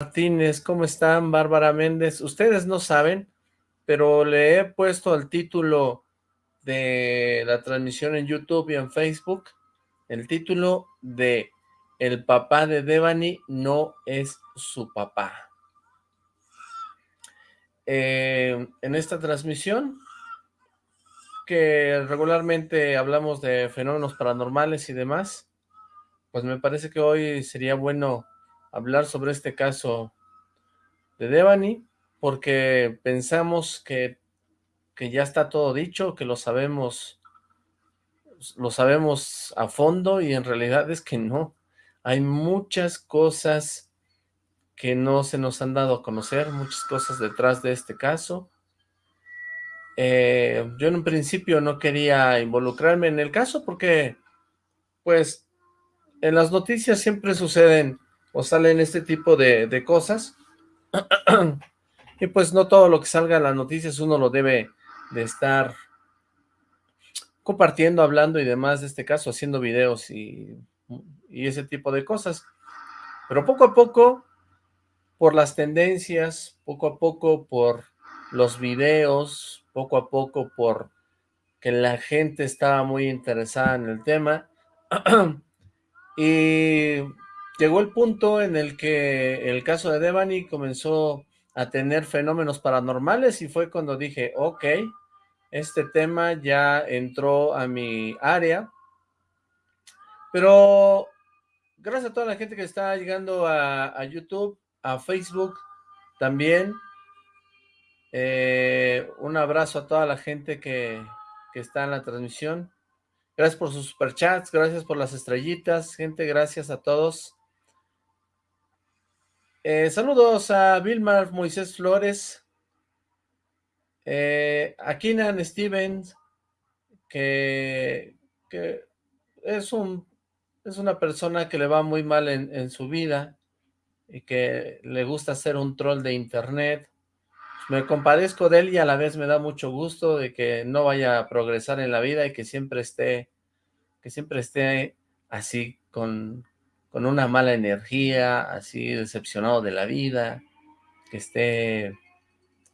Martínez, ¿cómo están? Bárbara Méndez, ustedes no saben, pero le he puesto el título de la transmisión en YouTube y en Facebook, el título de El papá de Devani no es su papá. Eh, en esta transmisión, que regularmente hablamos de fenómenos paranormales y demás, pues me parece que hoy sería bueno hablar sobre este caso de Devani, porque pensamos que, que ya está todo dicho, que lo sabemos, lo sabemos a fondo y en realidad es que no. Hay muchas cosas que no se nos han dado a conocer, muchas cosas detrás de este caso. Eh, yo en un principio no quería involucrarme en el caso porque, pues, en las noticias siempre suceden o salen este tipo de, cosas. y pues no todo lo que salga en las noticias uno lo debe de estar compartiendo, hablando y demás de este caso, haciendo videos y, y ese tipo de cosas. Pero poco a poco, por las tendencias, poco a poco por los videos, poco a poco por que la gente estaba muy interesada en el tema, y llegó el punto en el que el caso de Devani comenzó a tener fenómenos paranormales y fue cuando dije, ok, este tema ya entró a mi área, pero gracias a toda la gente que está llegando a, YouTube, a Facebook también, eh, un abrazo a toda la gente que, que está en la transmisión, gracias por sus superchats, gracias por las estrellitas, gente, gracias a todos, eh, saludos a Vilmar Moisés Flores, eh, a Keenan Stevens, que, es, un, es una persona que le va muy mal en, su vida y que le gusta ser un troll de internet. Me compadezco de él y a la vez me da mucho gusto de que no vaya a progresar en la vida y que siempre esté, que siempre esté así con, con una mala energía, así decepcionado de la vida, que esté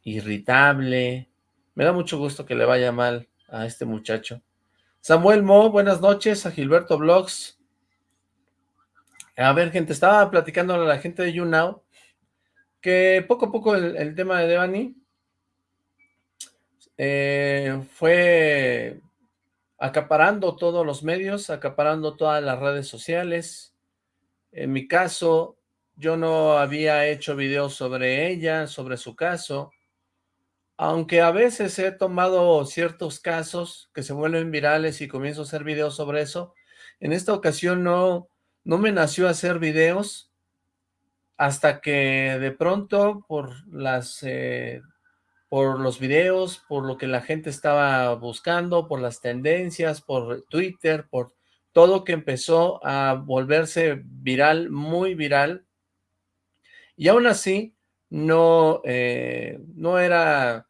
irritable. Me da mucho gusto que le vaya mal a este muchacho. Samuel Mo, buenas noches, a Gilberto Vlogs. A ver, gente, estaba platicando a la gente de YouNow que poco a poco el, tema de Devani eh, fue acaparando todos los medios, acaparando todas las redes sociales, en mi caso, yo no había hecho videos sobre ella, sobre su caso, aunque a veces he tomado ciertos casos que se vuelven virales y comienzo a hacer videos sobre eso, en esta ocasión no, no me nació hacer videos hasta que de pronto por las eh, por los videos, por lo que la gente estaba buscando, por las tendencias, por Twitter, por todo que empezó a volverse viral, muy viral, y aún así no, eh, no era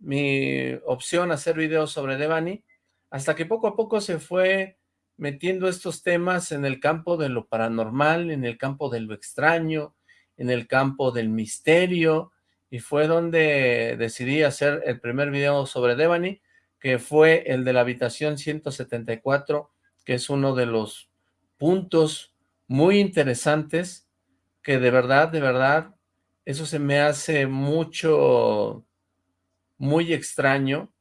mi opción hacer videos sobre Devani, hasta que poco a poco se fue metiendo estos temas en el campo de lo paranormal, en el campo de lo extraño, en el campo del misterio, y fue donde decidí hacer el primer video sobre Devani, que fue el de la habitación 174 que es uno de los puntos muy interesantes que de verdad, de verdad, eso se me hace mucho, muy extraño,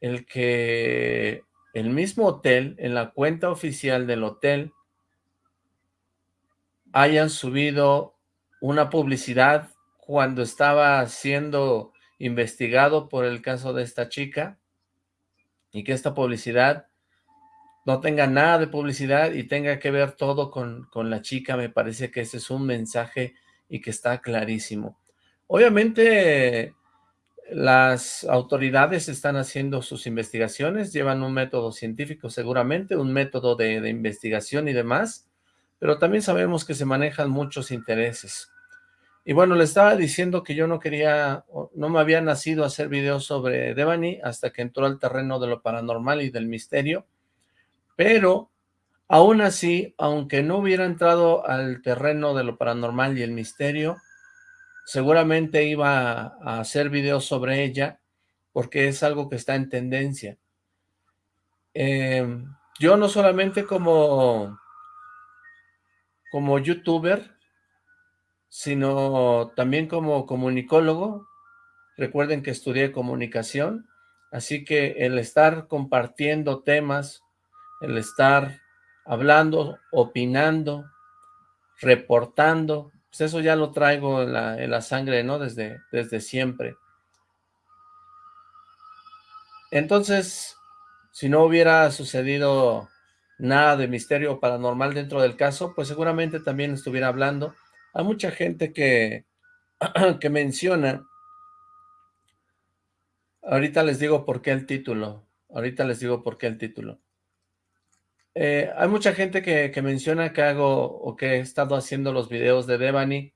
el que el mismo hotel, en la cuenta oficial del hotel, hayan subido una publicidad cuando estaba siendo investigado por el caso de esta chica, y que esta publicidad no tenga nada de publicidad y tenga que ver todo con, con la chica, me parece que ese es un mensaje y que está clarísimo. Obviamente las autoridades están haciendo sus investigaciones, llevan un método científico seguramente, un método de, de, investigación y demás, pero también sabemos que se manejan muchos intereses. Y bueno, le estaba diciendo que yo no quería, no me había nacido hacer videos sobre Devani hasta que entró al terreno de lo paranormal y del misterio, pero Aún así, aunque no hubiera entrado al terreno de lo paranormal y el misterio, seguramente iba a hacer videos sobre ella, porque es algo que está en tendencia. Em, yo no solamente como, como youtuber, sino también como comunicólogo. Recuerden que estudié comunicación, así que el estar compartiendo temas, el estar hablando, opinando, reportando, pues eso ya lo traigo en la, sangre, ¿no? Desde, desde siempre. Entonces, si no hubiera sucedido nada de misterio paranormal dentro del caso, pues seguramente también estuviera hablando. Hay mucha gente que, que menciona, ahorita les digo por qué el título, ahorita les digo por qué el título. Eh, hay mucha gente que, menciona que hago o que he estado haciendo los videos de Devani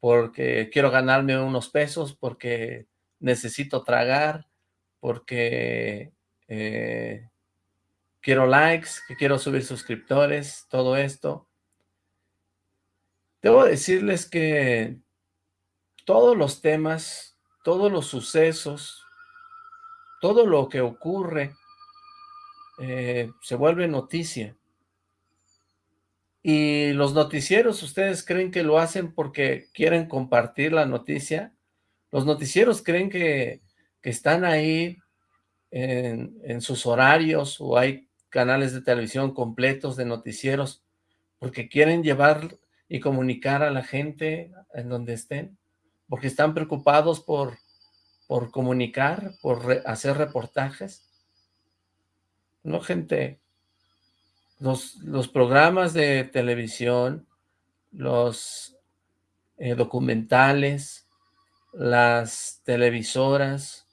porque quiero ganarme unos pesos, porque necesito tragar, porque eh, quiero likes, que quiero subir suscriptores, todo esto. Debo decirles que todos los temas, todos los sucesos, todo lo que ocurre eh, se vuelve noticia. Y los noticieros, ¿ustedes creen que lo hacen porque quieren compartir la noticia? Los noticieros creen que, están ahí en, en, sus horarios o hay canales de televisión completos de noticieros porque quieren llevar y comunicar a la gente en donde estén, porque están preocupados por, por comunicar, por hacer reportajes. No, gente. Los, los programas de televisión, los eh, documentales, las televisoras,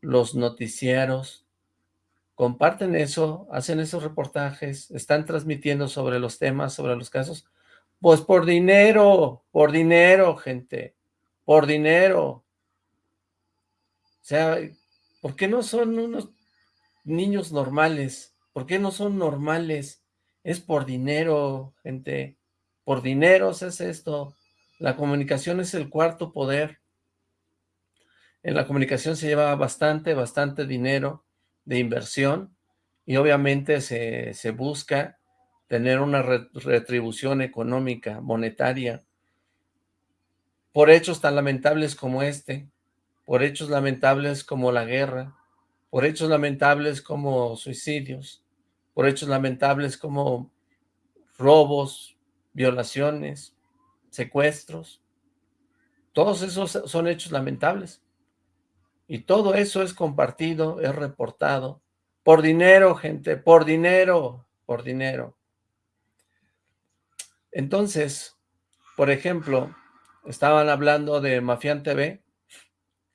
los noticieros, comparten eso, hacen esos reportajes, están transmitiendo sobre los temas, sobre los casos, pues por dinero, por dinero, gente, por dinero. O sea, ¿por qué no son unos niños normales. ¿Por qué no son normales? Es por dinero, gente. Por dinero se hace esto. La comunicación es el cuarto poder. En la comunicación se lleva bastante, bastante dinero de inversión y obviamente se, se busca tener una retribución económica, monetaria, por hechos tan lamentables como este, por hechos lamentables como la guerra, por hechos lamentables como suicidios, por hechos lamentables como robos, violaciones, secuestros. Todos esos son hechos lamentables. Y todo eso es compartido, es reportado. Por dinero, gente, por dinero, por dinero. Entonces, por ejemplo, estaban hablando de Mafián TV,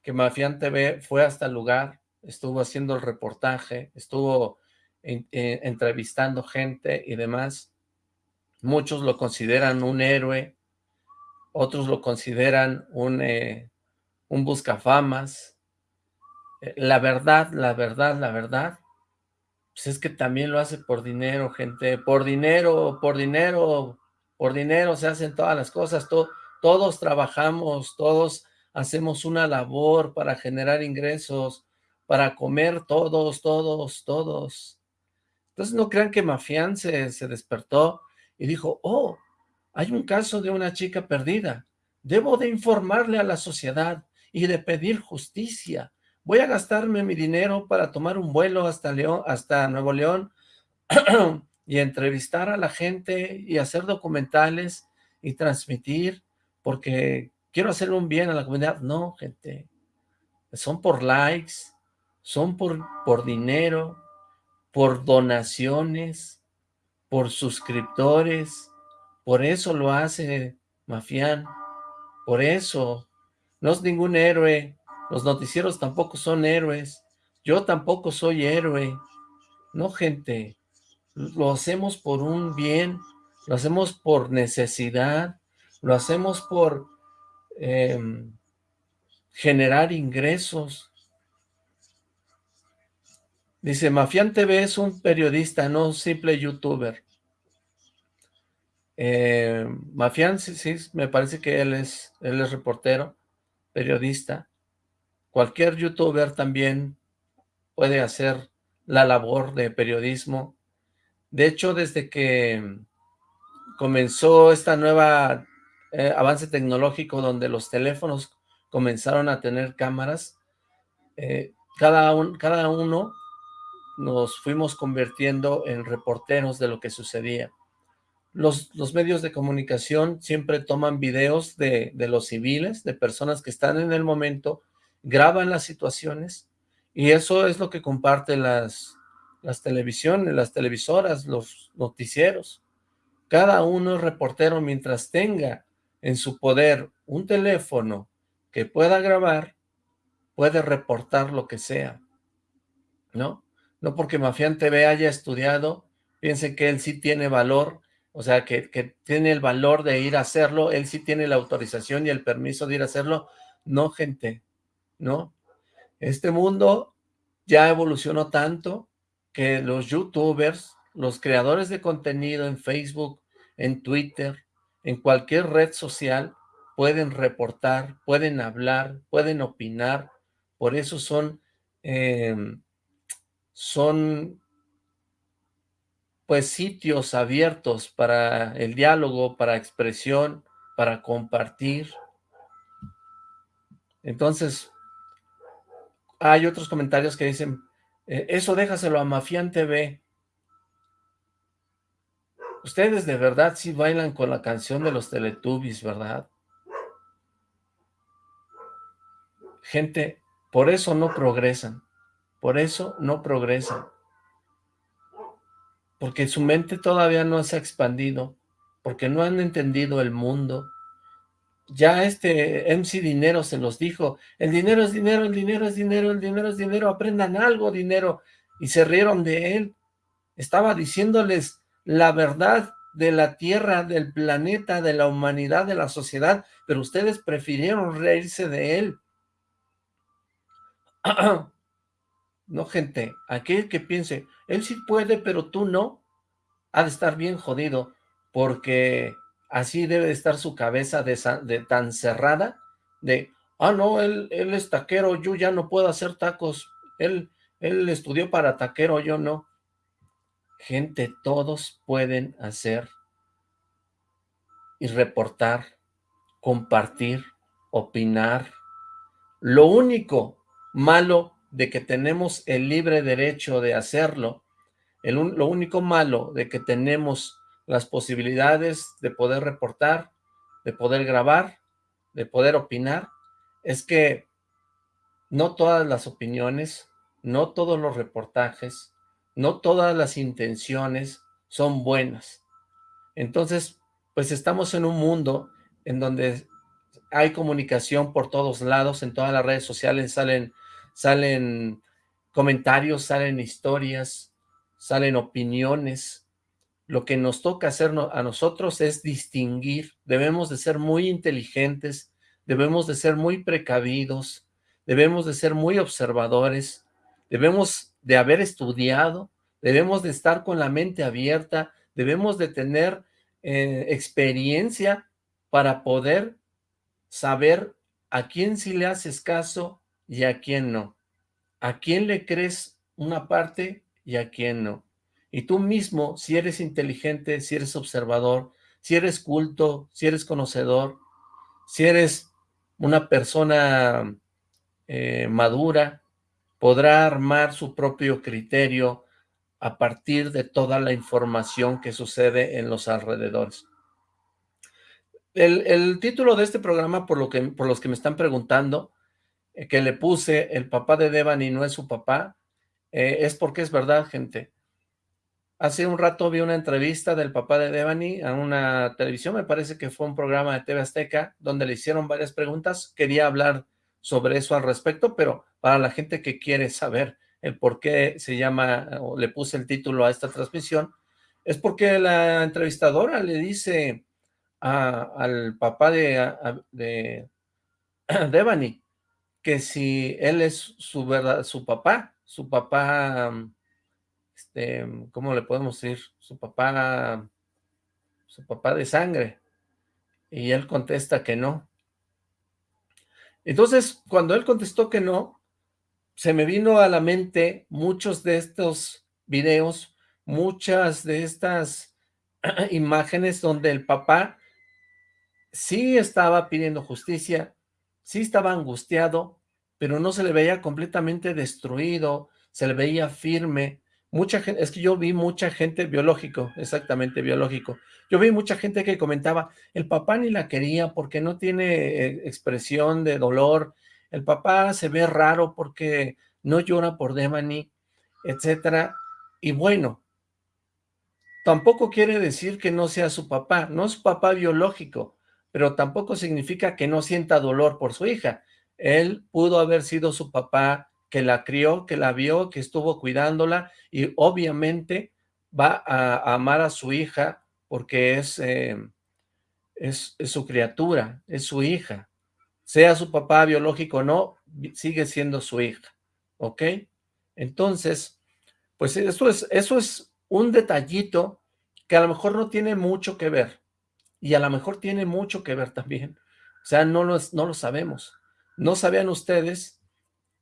que Mafián TV fue hasta el lugar, estuvo haciendo el reportaje, estuvo eh, entrevistando gente y demás. Muchos lo consideran un héroe, otros lo consideran un, eh, un buscafamas. Eh, la verdad, la verdad, la verdad, pues es que también lo hace por dinero, gente, por dinero, por dinero, por dinero se hacen todas las cosas, todos trabajamos, todos hacemos una labor para generar ingresos, para comer todos, todos, todos. Entonces no crean que Mafián se, despertó y dijo, oh, hay un caso de una chica perdida. Debo de informarle a la sociedad y de pedir justicia. Voy a gastarme mi dinero para tomar un vuelo hasta, León, hasta Nuevo León y entrevistar a la gente y hacer documentales y transmitir porque quiero hacer un bien a la comunidad. No, gente, son por likes, son por, por dinero, por donaciones, por suscriptores, por eso lo hace Mafián, por eso, no es ningún héroe, los noticieros tampoco son héroes, yo tampoco soy héroe, no gente, lo hacemos por un bien, lo hacemos por necesidad, lo hacemos por em, generar ingresos, Dice, Mafián TV es un periodista, no un simple youtuber. Eh, Mafián, sí, sí, me parece que él es, él es reportero, periodista. Cualquier youtuber también puede hacer la labor de periodismo. De hecho, desde que comenzó esta nueva eh, avance tecnológico donde los teléfonos comenzaron a tener cámaras, eh, cada, cada uno nos fuimos convirtiendo en reporteros de lo que sucedía. Los, los medios de comunicación siempre toman videos de, de los civiles, de personas que están en el momento, graban las situaciones y eso es lo que comparten las, las televisiones, las televisoras, los noticieros. Cada uno es reportero mientras tenga en su poder un teléfono que pueda grabar, puede reportar lo que sea, ¿no? No porque Mafián TV haya estudiado, piensen que él sí tiene valor, o sea, que, que tiene el valor de ir a hacerlo, él sí tiene la autorización y el permiso de ir a hacerlo. No, gente, no. Este mundo ya evolucionó tanto que los youtubers los creadores de contenido en Facebook, en Twitter, en cualquier red social, pueden reportar, pueden hablar, pueden opinar, por eso son, em, son pues sitios abiertos para el diálogo, para expresión, para compartir. Entonces, hay otros comentarios que dicen, eh, eso déjaselo a Mafián TV, Ustedes de verdad sí bailan con la canción de los Teletubbies, ¿verdad? Gente, por eso no progresan. Por eso no progresan. Porque su mente todavía no se ha expandido. Porque no han entendido el mundo. Ya este MC Dinero se los dijo. El dinero es dinero, el dinero es dinero, el dinero es dinero. Aprendan algo, dinero. Y se rieron de él. Estaba diciéndoles la verdad de la Tierra, del planeta, de la humanidad, de la sociedad, pero ustedes prefirieron reírse de él. No, gente, aquel que piense, él sí puede, pero tú no, ha de estar bien jodido, porque así debe estar su cabeza de, tan cerrada, de, ah, no, él, él es taquero, yo ya no puedo hacer tacos, él, él estudió para taquero, yo no. Gente, todos pueden hacer y reportar, compartir, opinar. Lo único malo de que tenemos el libre derecho de hacerlo, lo único malo de que tenemos las posibilidades de poder reportar, de poder grabar, de poder opinar, es que no todas las opiniones, no todos los reportajes, no todas las intenciones son buenas. Entonces, pues estamos en un mundo en donde hay comunicación por todos lados, en todas las redes sociales salen, salen comentarios, salen historias, salen opiniones. Lo que nos toca hacer a nosotros es distinguir, debemos de ser muy inteligentes, debemos de ser muy precavidos, debemos de ser muy observadores, debemos de haber estudiado, debemos de estar con la mente abierta, debemos de tener eh, experiencia para poder saber a quién sí le haces caso y a quién no. A quién le crees una parte y a quién no. Y tú mismo, si eres inteligente, si eres observador, si eres culto, si eres conocedor, si eres una persona eh, madura, podrá armar su propio criterio a partir de toda la información que sucede en los alrededores. El, título de este programa, por, lo que, por los que me están preguntando, que le puse el papá de Devani no es su papá, eh, es porque es verdad, gente. Hace un rato vi una entrevista del papá de Devani a una televisión, me parece que fue un programa de TV Azteca, donde le hicieron varias preguntas. Quería hablar sobre eso al respecto, pero para la gente que quiere saber el por qué se llama, o le puse el título a esta transmisión, es porque la entrevistadora le dice al papá de, de Devani que si él es su verdad, su papá, su papá, este, ¿cómo le podemos decir? Su papá su papá de sangre. Y él contesta que no. Entonces, cuando él contestó que no, se me vino a la mente muchos de estos videos, muchas de estas imágenes donde el papá sí estaba pidiendo justicia, sí estaba angustiado, pero no se le veía completamente destruido, se le veía firme. Mucha gente, es que yo vi mucha gente biológico, exactamente biológico. Yo vi mucha gente que comentaba, el papá ni la quería porque no tiene eh, expresión de dolor, el papá se ve raro porque no llora por Devani, etcétera. Y bueno, tampoco quiere decir que no sea su papá, no es papá biológico, pero tampoco significa que no sienta dolor por su hija. Él pudo haber sido su papá que la crió, que la vio, que estuvo cuidándola y obviamente va a, amar a su hija porque es, eh, es, su criatura, es su hija. Sea su papá biológico o no, sigue siendo su hija, ¿ok? Entonces, pues es, eso es un detallito que a lo mejor no tiene mucho que ver, y a lo mejor tiene mucho que ver también. O sea, no lo, no lo sabemos. ¿No sabían ustedes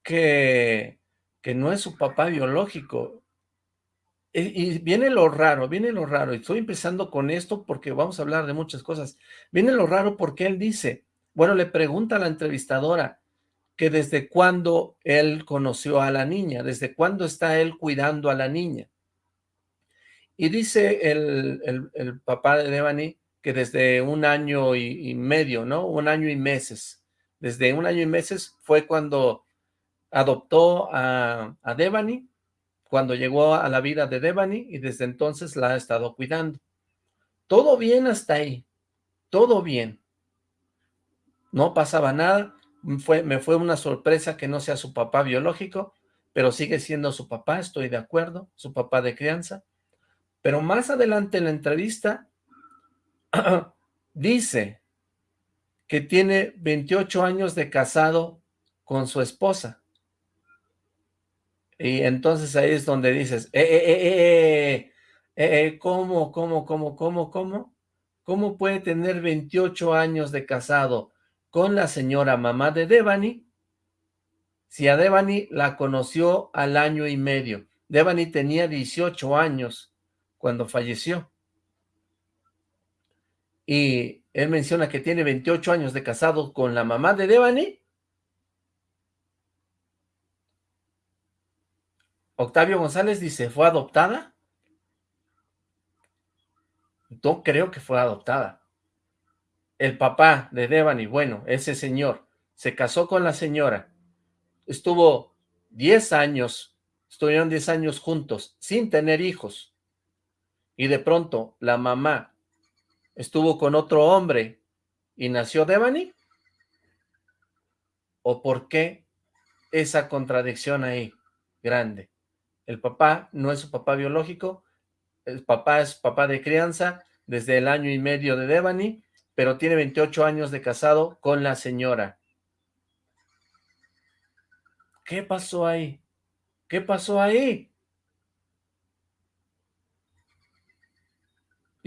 que, que no es su papá biológico? Y, viene lo raro, viene lo raro. Y estoy empezando con esto porque vamos a hablar de muchas cosas. Viene lo raro porque él dice, bueno, le pregunta a la entrevistadora que desde cuándo él conoció a la niña, desde cuándo está él cuidando a la niña. Y dice el, el, el papá de Devani que desde un año y, medio, ¿no? Un año y meses. Desde un año y meses fue cuando adoptó a, a Devani, cuando llegó a la vida de Devani y desde entonces la ha estado cuidando. Todo bien hasta ahí, todo bien. No pasaba nada, fue, me fue una sorpresa que no sea su papá biológico, pero sigue siendo su papá, estoy de acuerdo, su papá de crianza. Pero más adelante en la entrevista, dice que tiene 28 años de casado con su esposa. Y entonces ahí es donde dices, eh, eh, eh, ¿cómo, cómo, cómo, cómo, cómo? ¿Cómo puede tener 28 años de casado con la señora mamá de Devani si a Devani la conoció al año y medio? Devani tenía 18 años cuando falleció y él menciona que tiene 28 años de casado con la mamá de Devani. Octavio González dice, ¿fue adoptada? No creo que fue adoptada. El papá de Devani, bueno, ese señor, se casó con la señora, estuvo 10 años, estuvieron 10 años juntos, sin tener hijos, y de pronto la mamá estuvo con otro hombre y nació Devani? ¿O por qué esa contradicción ahí grande? El papá no es su papá biológico, el papá es papá de crianza desde el año y medio de Devani, pero tiene 28 años de casado con la señora. ¿Qué pasó ahí? ¿Qué pasó ahí?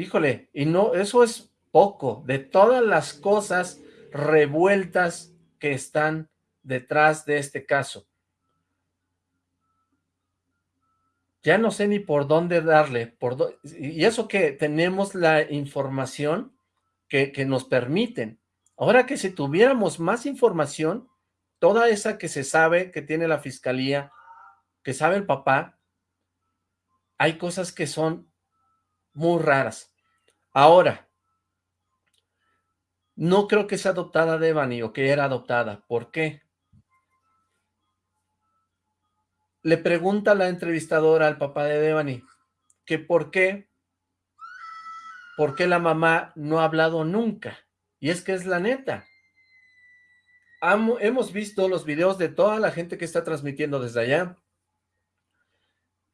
Híjole, y no, eso es poco, de todas las cosas revueltas que están detrás de este caso. Ya no sé ni por dónde darle, por y eso que tenemos la información que, que nos permiten. Ahora que si tuviéramos más información, toda esa que se sabe, que tiene la fiscalía, que sabe el papá, hay cosas que son muy raras. Ahora, no creo que sea adoptada Devani o que era adoptada. ¿Por qué? Le pregunta la entrevistadora al papá de Devani que por qué, por qué la mamá no ha hablado nunca. Y es que es la neta. hemos visto los videos de toda la gente que está transmitiendo desde allá.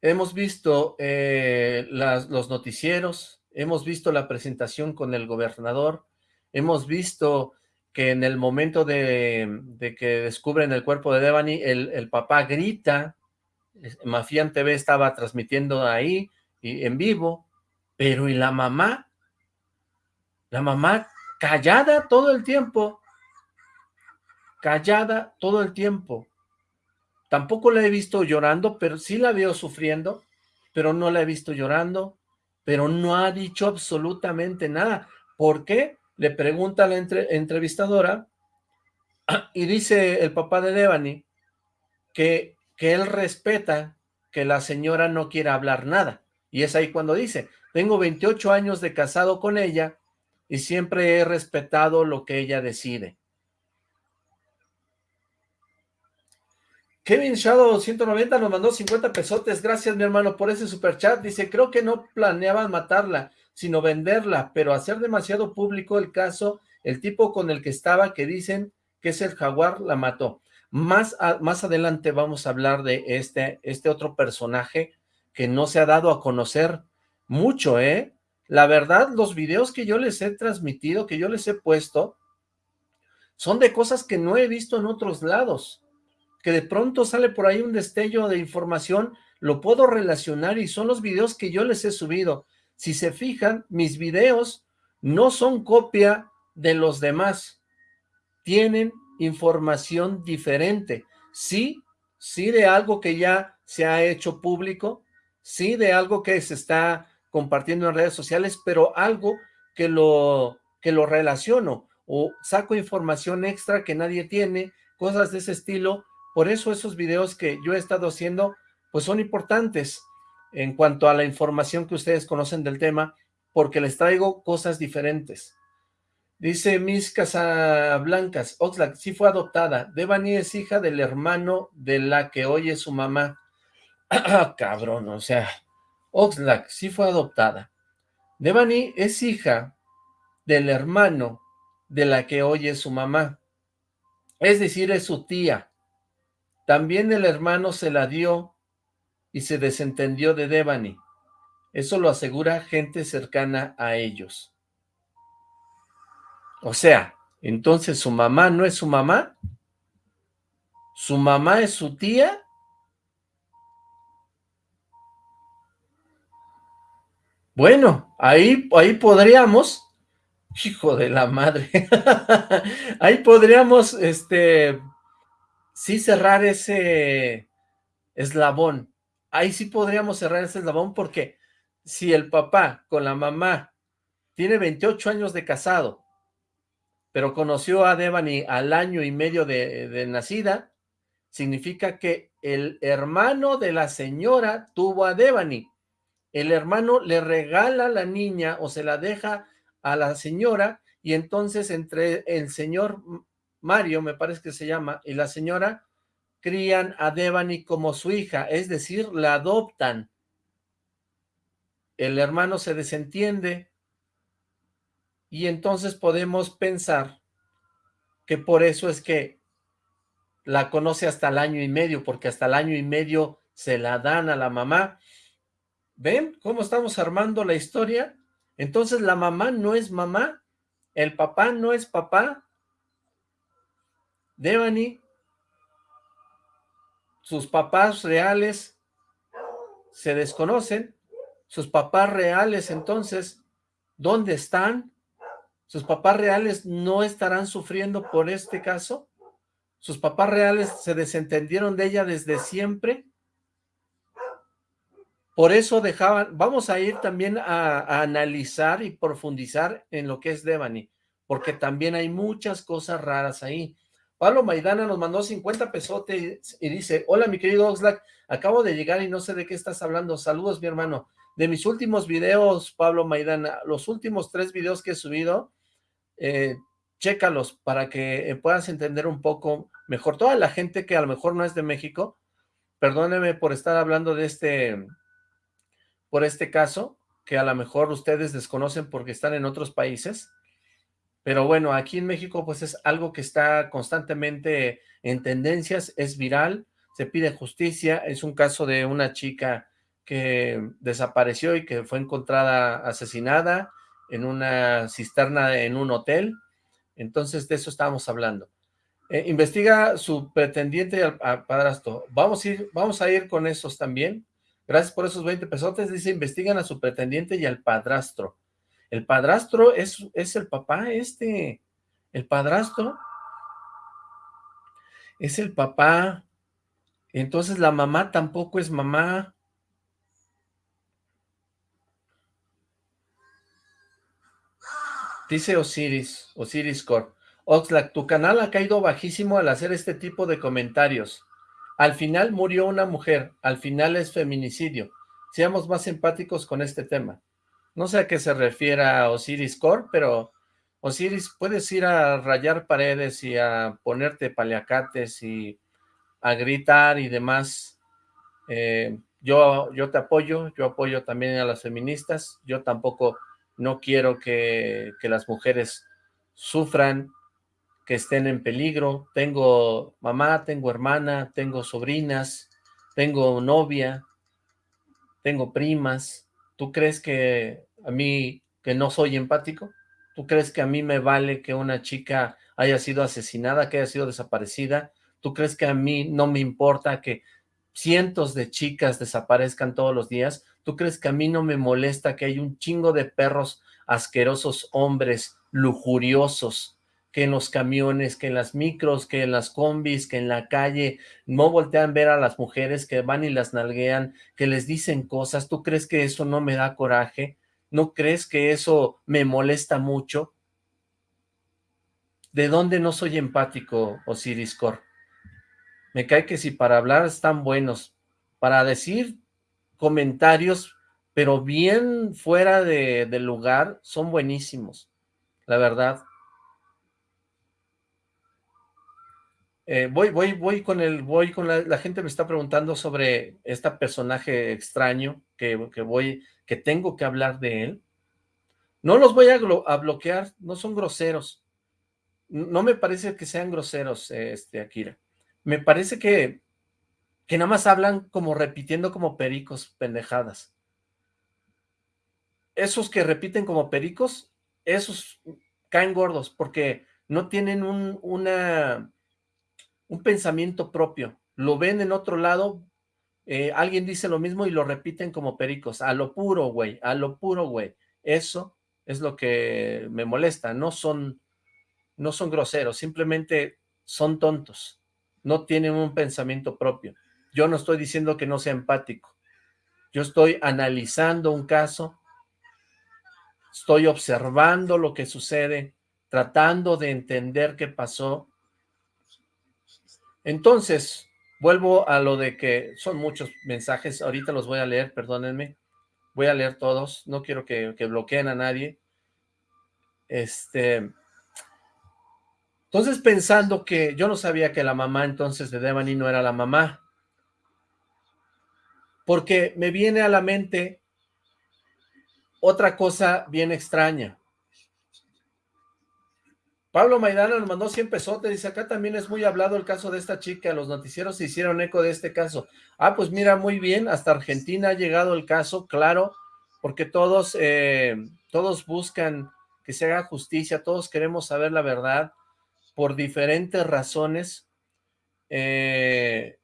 Hemos visto eh, los noticieros, hemos visto la presentación con el gobernador, hemos visto que en el momento de, que descubren el cuerpo de Devani, el, papá grita, Mafian TV estaba transmitiendo ahí y en vivo, pero ¿y la mamá? La mamá callada todo el tiempo, callada todo el tiempo. Tampoco la he visto llorando, pero sí la veo sufriendo, pero no la he visto llorando, pero no ha dicho absolutamente nada. ¿Por qué? Le pregunta la entrevistadora y dice el papá de Devani que, que él respeta que la señora no quiera hablar nada. Y es ahí cuando dice, tengo 28 años de casado con ella y siempre he respetado lo que ella decide. Kevin Shadow 190 nos mandó 50 pesotes. Gracias, mi hermano, por ese super chat. Dice, creo que no planeaban matarla, sino venderla, pero hacer demasiado público el caso, el tipo con el que estaba, que dicen que es el jaguar, la mató. Más, más adelante vamos a hablar de este, este otro personaje que no se ha dado a conocer mucho, ¿eh? La verdad, los videos que yo les he transmitido, que yo les he puesto, son de cosas que no he visto en otros lados, que de pronto sale por ahí un destello de información, lo puedo relacionar y son los videos que yo les he subido. Si se fijan, mis videos no son copia de los demás, tienen información diferente. Sí, sí de algo que ya se ha hecho público, sí de algo que se está compartiendo en redes sociales, pero algo que lo, que lo relaciono o saco información extra que nadie tiene, cosas de ese estilo. Por eso esos videos que yo he estado haciendo, pues son importantes en cuanto a la información que ustedes conocen del tema, porque les traigo cosas diferentes. Dice Miss Casablancas, Oxlack, sí fue adoptada. Devani es hija del hermano de la que oye su mamá. Cabrón, o sea, Oxlack sí fue adoptada. Devani es hija del hermano de la que oye su mamá. Es decir, es su tía. También el hermano se la dio y se desentendió de Devani. Eso lo asegura gente cercana a ellos. O sea, entonces su mamá no es su mamá, su mamá es su tía. Bueno, ahí, ahí podríamos, hijo de la madre, ahí podríamos, este, sí cerrar ese eslabón, ahí sí podríamos cerrar ese eslabón porque si el papá con la mamá tiene 28 años de casado, pero conoció a Devani al año y medio de, nacida, significa que el hermano de la señora tuvo a Devani. El hermano le regala a la niña o se la deja a la señora y entonces entre el señor Mario, me parece que se llama, y la señora crían a Devani como su hija, es decir, la adoptan. El hermano se desentiende, y entonces podemos pensar que por eso es que la conoce hasta el año y medio, porque hasta el año y medio se la dan a la mamá. ¿Ven cómo estamos armando la historia? Entonces la mamá no es mamá, el papá no es papá. Devani, sus papás reales se desconocen, sus papás reales entonces, ¿dónde están? ¿Sus papás reales no estarán sufriendo por este caso? ¿Sus papás reales se desentendieron de ella desde siempre? Por eso dejaban, vamos a ir también a, analizar y profundizar en lo que es Devani, porque también hay muchas cosas raras ahí. Pablo Maidana nos mandó 50 pesotes y dice, hola mi querido Oxlack, acabo de llegar y no sé de qué estás hablando, saludos mi hermano. De mis últimos videos, Pablo Maidana, los últimos tres videos que he subido, eh, chécalos para que eh, puedas entender un poco mejor. Toda la gente que a lo mejor no es de México, perdóneme por estar hablando de este, por este caso, que a lo mejor ustedes desconocen porque están en otros países, pero bueno, aquí en México pues es algo que está constantemente en tendencias, es viral, se pide justicia, es un caso de una chica que desapareció y que fue encontrada asesinada, en una cisterna en un hotel. Entonces, de eso estábamos hablando. Eh, investiga su pretendiente al, padrastro. Vamos a, ir, vamos a ir con esos también. Gracias por esos 20 pesotes. Dice, investigan a su pretendiente y al padrastro. El padrastro es, es el papá este, el padrastro es el papá, entonces la mamá tampoco es mamá. Dice Osiris, Osiris Core. Oxlack, tu canal ha caído bajísimo al hacer este tipo de comentarios. Al final murió una mujer, al final es feminicidio. Seamos más empáticos con este tema. No sé a qué se refiera Osiris Core, pero Osiris, puedes ir a rayar paredes y a ponerte paliacates y a gritar y demás. Eh, yo, yo te apoyo, yo apoyo también a las feministas. Yo tampoco no quiero que, que las mujeres sufran, que estén en peligro. Tengo mamá, tengo hermana, tengo sobrinas, tengo novia, tengo primas. ¿Tú crees que a mí, que no soy empático? ¿Tú crees que a mí me vale que una chica haya sido asesinada, que haya sido desaparecida? ¿Tú crees que a mí no me importa que cientos de chicas desaparezcan todos los días? ¿Tú crees que a mí no me molesta que hay un chingo de perros asquerosos hombres lujuriosos que en los camiones, que en las micros, que en las combis, que en la calle, no voltean a ver a las mujeres que van y las nalguean, que les dicen cosas, ¿tú crees que eso no me da coraje? ¿No crees que eso me molesta mucho? ¿De dónde no soy empático, Osiris Cor? Me cae que si para hablar están buenos, para decir comentarios, pero bien fuera de, del lugar, son buenísimos, la verdad. Eh, voy, voy, voy con el, voy con la, la, gente me está preguntando sobre este personaje extraño que, que voy, que tengo que hablar de él. No los voy a, a, bloquear, no son groseros. No me parece que sean groseros, este, Akira. Me parece que que nada más hablan como repitiendo como pericos, pendejadas. Esos que repiten como pericos, esos caen gordos, porque no tienen un, una, un pensamiento propio. Lo ven en otro lado, eh, alguien dice lo mismo y lo repiten como pericos. A lo puro, güey, a lo puro, güey. Eso es lo que me molesta. No son, no son groseros, simplemente son tontos. No tienen un pensamiento propio. Yo no estoy diciendo que no sea empático. Yo estoy analizando un caso, estoy observando lo que sucede, tratando de entender qué pasó. Entonces, vuelvo a lo de que son muchos mensajes, ahorita los voy a leer, perdónenme, voy a leer todos, no quiero que, que bloqueen a nadie. Este, entonces pensando que yo no sabía que la mamá entonces de Devani no era la mamá, porque me viene a la mente otra cosa bien extraña. Pablo Maidana nos mandó 100 pesotes, dice, acá también es muy hablado el caso de esta chica, los noticieros se hicieron eco de este caso. Ah, pues mira, muy bien, hasta Argentina ha llegado el caso, claro, porque todos, eh, todos buscan que se haga justicia, todos queremos saber la verdad, por diferentes razones, eh,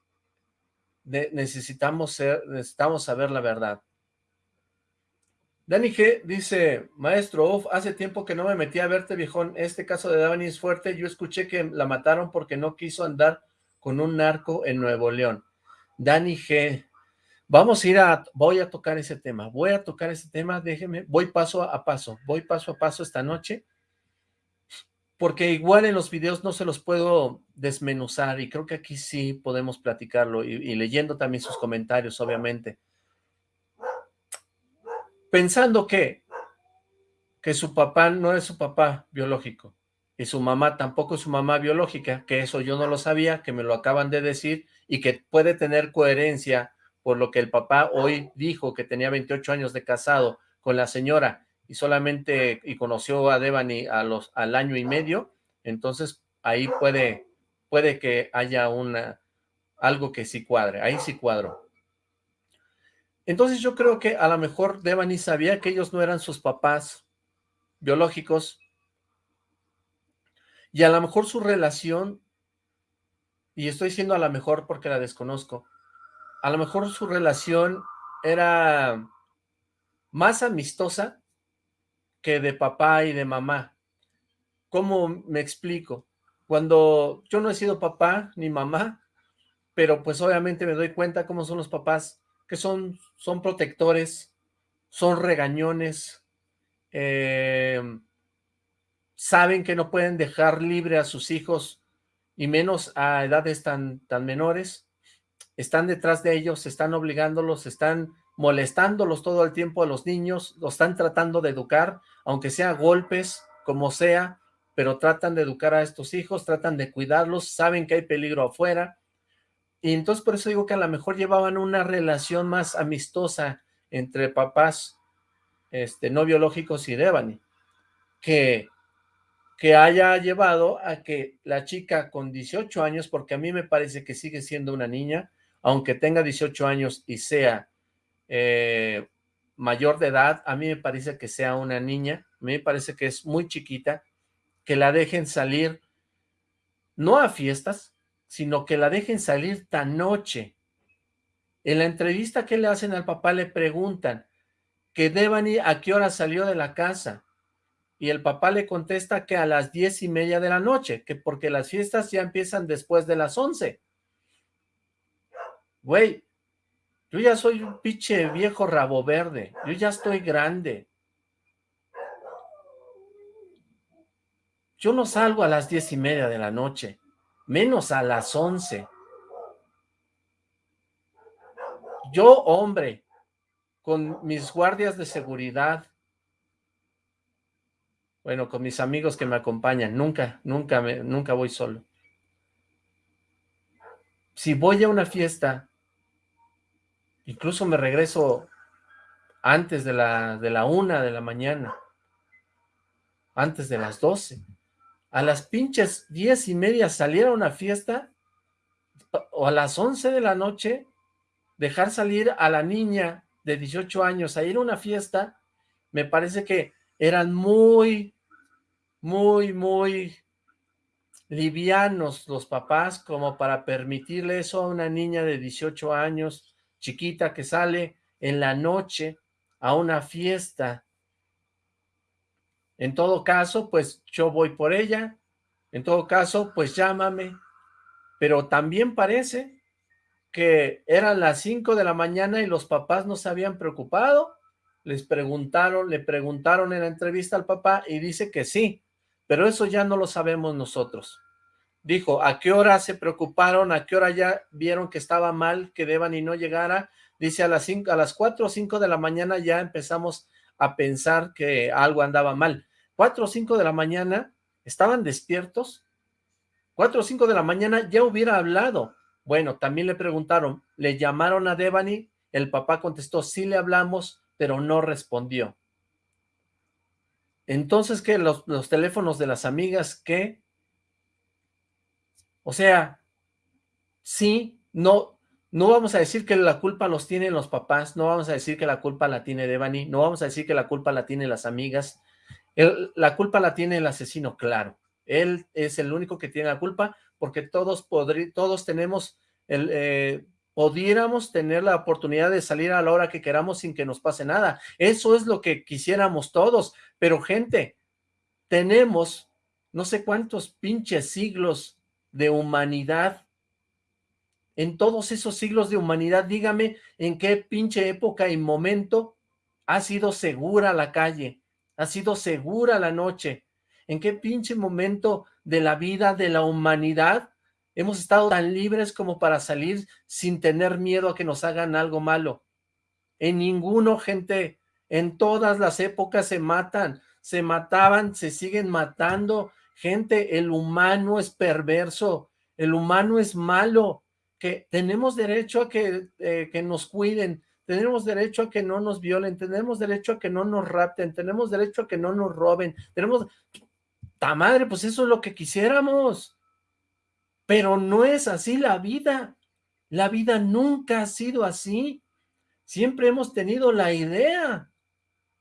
necesitamos, ser, necesitamos saber la verdad. Dani G dice, maestro, uf, hace tiempo que no me metí a verte, viejón, este caso de Dani es fuerte, yo escuché que la mataron porque no quiso andar con un narco en Nuevo León. Dani G, vamos a ir a, voy a tocar ese tema, voy a tocar ese tema, déjeme, voy paso a paso, voy paso a paso esta noche, porque igual en los videos no se los puedo desmenuzar y creo que aquí sí podemos platicarlo y, y leyendo también sus comentarios, obviamente. Pensando que, que su papá no es su papá biológico y su mamá tampoco es su mamá biológica, que eso yo no lo sabía, que me lo acaban de decir y que puede tener coherencia por lo que el papá hoy dijo que tenía 28 años de casado con la señora y solamente y conoció a Devani a los, al año y medio, entonces ahí puede, puede que haya una, algo que sí cuadre, ahí sí cuadro. Entonces yo creo que a lo mejor Devani sabía que ellos no eran sus papás biológicos y a lo mejor su relación, y estoy diciendo a lo mejor porque la desconozco, a lo mejor su relación era más amistosa que de papá y de mamá. ¿Cómo me explico? Cuando yo no he sido papá ni mamá, pero pues obviamente me doy cuenta cómo son los papás, que son, son protectores, son regañones, eh, saben que no pueden dejar libre a sus hijos, y menos a edades tan, tan menores, están detrás de ellos, están obligándolos, están molestándolos todo el tiempo a los niños, los están tratando de educar, aunque sea golpes, como sea, pero tratan de educar a estos hijos, tratan de cuidarlos, saben que hay peligro afuera, y entonces por eso digo que a lo mejor llevaban una relación más amistosa entre papás este, no biológicos y Devani, que, que haya llevado a que la chica con 18 años, porque a mí me parece que sigue siendo una niña, aunque tenga 18 años y sea eh, mayor de edad, a mí me parece que sea una niña, a mí me parece que es muy chiquita, que la dejen salir, no a fiestas, sino que la dejen salir tan noche. En la entrevista que le hacen al papá le preguntan que Devani a qué hora salió de la casa, y el papá le contesta que a las diez y media de la noche, que porque las fiestas ya empiezan después de las once. Güey, yo ya soy un pinche viejo rabo verde. Yo ya estoy grande. Yo no salgo a las diez y media de la noche, menos a las once. Yo, hombre, con mis guardias de seguridad, bueno, con mis amigos que me acompañan, nunca, nunca, me, nunca voy solo. Si voy a una fiesta, Incluso me regreso antes de la, de la una de la mañana, antes de las doce. A las pinches diez y media salir a una fiesta, o a las once de la noche, dejar salir a la niña de 18 años a ir a una fiesta, me parece que eran muy, muy, muy livianos los papás como para permitirle eso a una niña de 18 años, chiquita que sale en la noche a una fiesta. En todo caso, pues yo voy por ella. En todo caso, pues llámame. Pero también parece que eran las 5 de la mañana y los papás no se habían preocupado. Les preguntaron, le preguntaron en la entrevista al papá y dice que sí, pero eso ya no lo sabemos nosotros dijo, ¿a qué hora se preocuparon? ¿A qué hora ya vieron que estaba mal, que Deban y no llegara? Dice, a las, cinco, a las 4 o 5 de la mañana ya empezamos a pensar que algo andaba mal. 4 o 5 de la mañana, ¿estaban despiertos? 4 o 5 de la mañana ya hubiera hablado. Bueno, también le preguntaron, ¿le llamaron a Devani? El papá contestó, sí le hablamos, pero no respondió. Entonces, ¿qué? Los, los teléfonos de las amigas, ¿qué? O sea, sí, no, no vamos a decir que la culpa los tienen los papás, no vamos a decir que la culpa la tiene Devani, no vamos a decir que la culpa la tienen las amigas, la culpa la tiene el asesino, claro. Él es el único que tiene la culpa porque todos, todos tenemos, el, eh, pudiéramos tener la oportunidad de salir a la hora que queramos sin que nos pase nada. Eso es lo que quisiéramos todos, pero gente, tenemos no sé cuántos pinches siglos de humanidad. En todos esos siglos de humanidad, dígame en qué pinche época y momento ha sido segura la calle, ha sido segura la noche, en qué pinche momento de la vida de la humanidad hemos estado tan libres como para salir sin tener miedo a que nos hagan algo malo. En ninguno, gente, en todas las épocas se matan, se mataban, se siguen matando, Gente, el humano es perverso, el humano es malo, que tenemos derecho a que, eh, que nos cuiden, tenemos derecho a que no nos violen, tenemos derecho a que no nos rapten, tenemos derecho a que no nos roben, tenemos... ¡Ta madre! Pues eso es lo que quisiéramos. Pero no es así la vida. La vida nunca ha sido así. Siempre hemos tenido la idea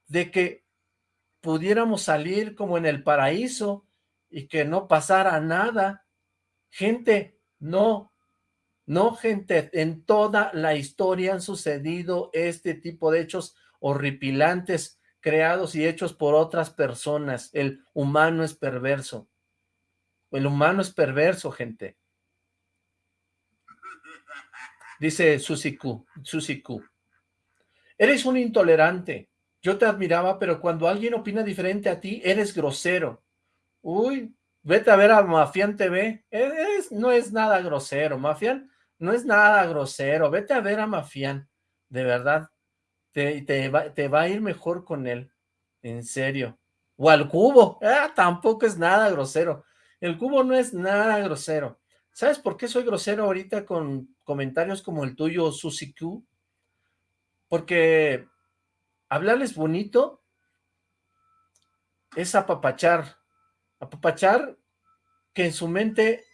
de que pudiéramos salir como en el paraíso, y que no pasara nada. Gente, no, no gente, en toda la historia han sucedido este tipo de hechos horripilantes creados y hechos por otras personas. El humano es perverso. El humano es perverso, gente. Dice Susiku, Susiku. Eres un intolerante. Yo te admiraba, pero cuando alguien opina diferente a ti, eres grosero. Uy, vete a ver a Mafian TV. no es nada grosero, Mafian no es nada grosero. Vete a ver a Mafian, de verdad. Te, te, va, te va a ir mejor con él, en serio. O al cubo, ah, tampoco es nada grosero. El cubo no es nada grosero. ¿Sabes por qué soy grosero ahorita con comentarios como el tuyo, Susi Q? Porque hablarles bonito es apapachar. Apapachar que en su mente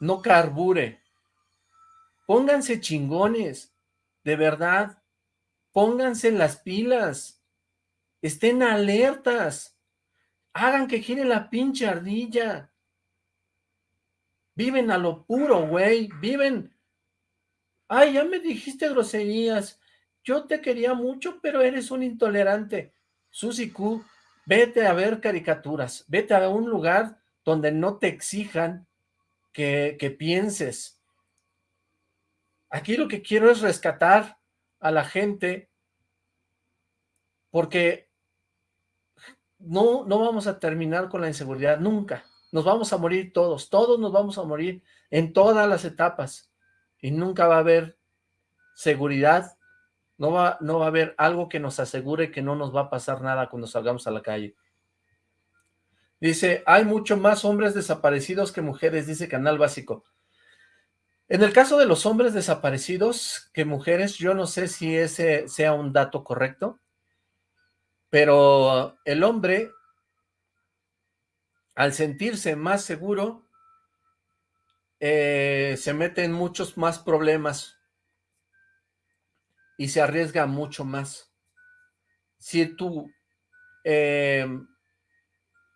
no carbure. Pónganse chingones, de verdad. Pónganse las pilas. Estén alertas. Hagan que gire la pinche ardilla. Viven a lo puro, güey. Viven. Ay, ya me dijiste groserías. Yo te quería mucho, pero eres un intolerante. Susi Q, vete a ver caricaturas. Vete a un lugar donde no te exijan que, que pienses. Aquí lo que quiero es rescatar a la gente porque no, no vamos a terminar con la inseguridad nunca. Nos vamos a morir todos, todos nos vamos a morir en todas las etapas y nunca va a haber seguridad, no va, no va a haber algo que nos asegure que no nos va a pasar nada cuando salgamos a la calle. Dice, hay mucho más hombres desaparecidos que mujeres, dice Canal Básico. En el caso de los hombres desaparecidos que mujeres, yo no sé si ese sea un dato correcto, pero el hombre al sentirse más seguro, eh, se mete en muchos más problemas y se arriesga mucho más. Si tu, em,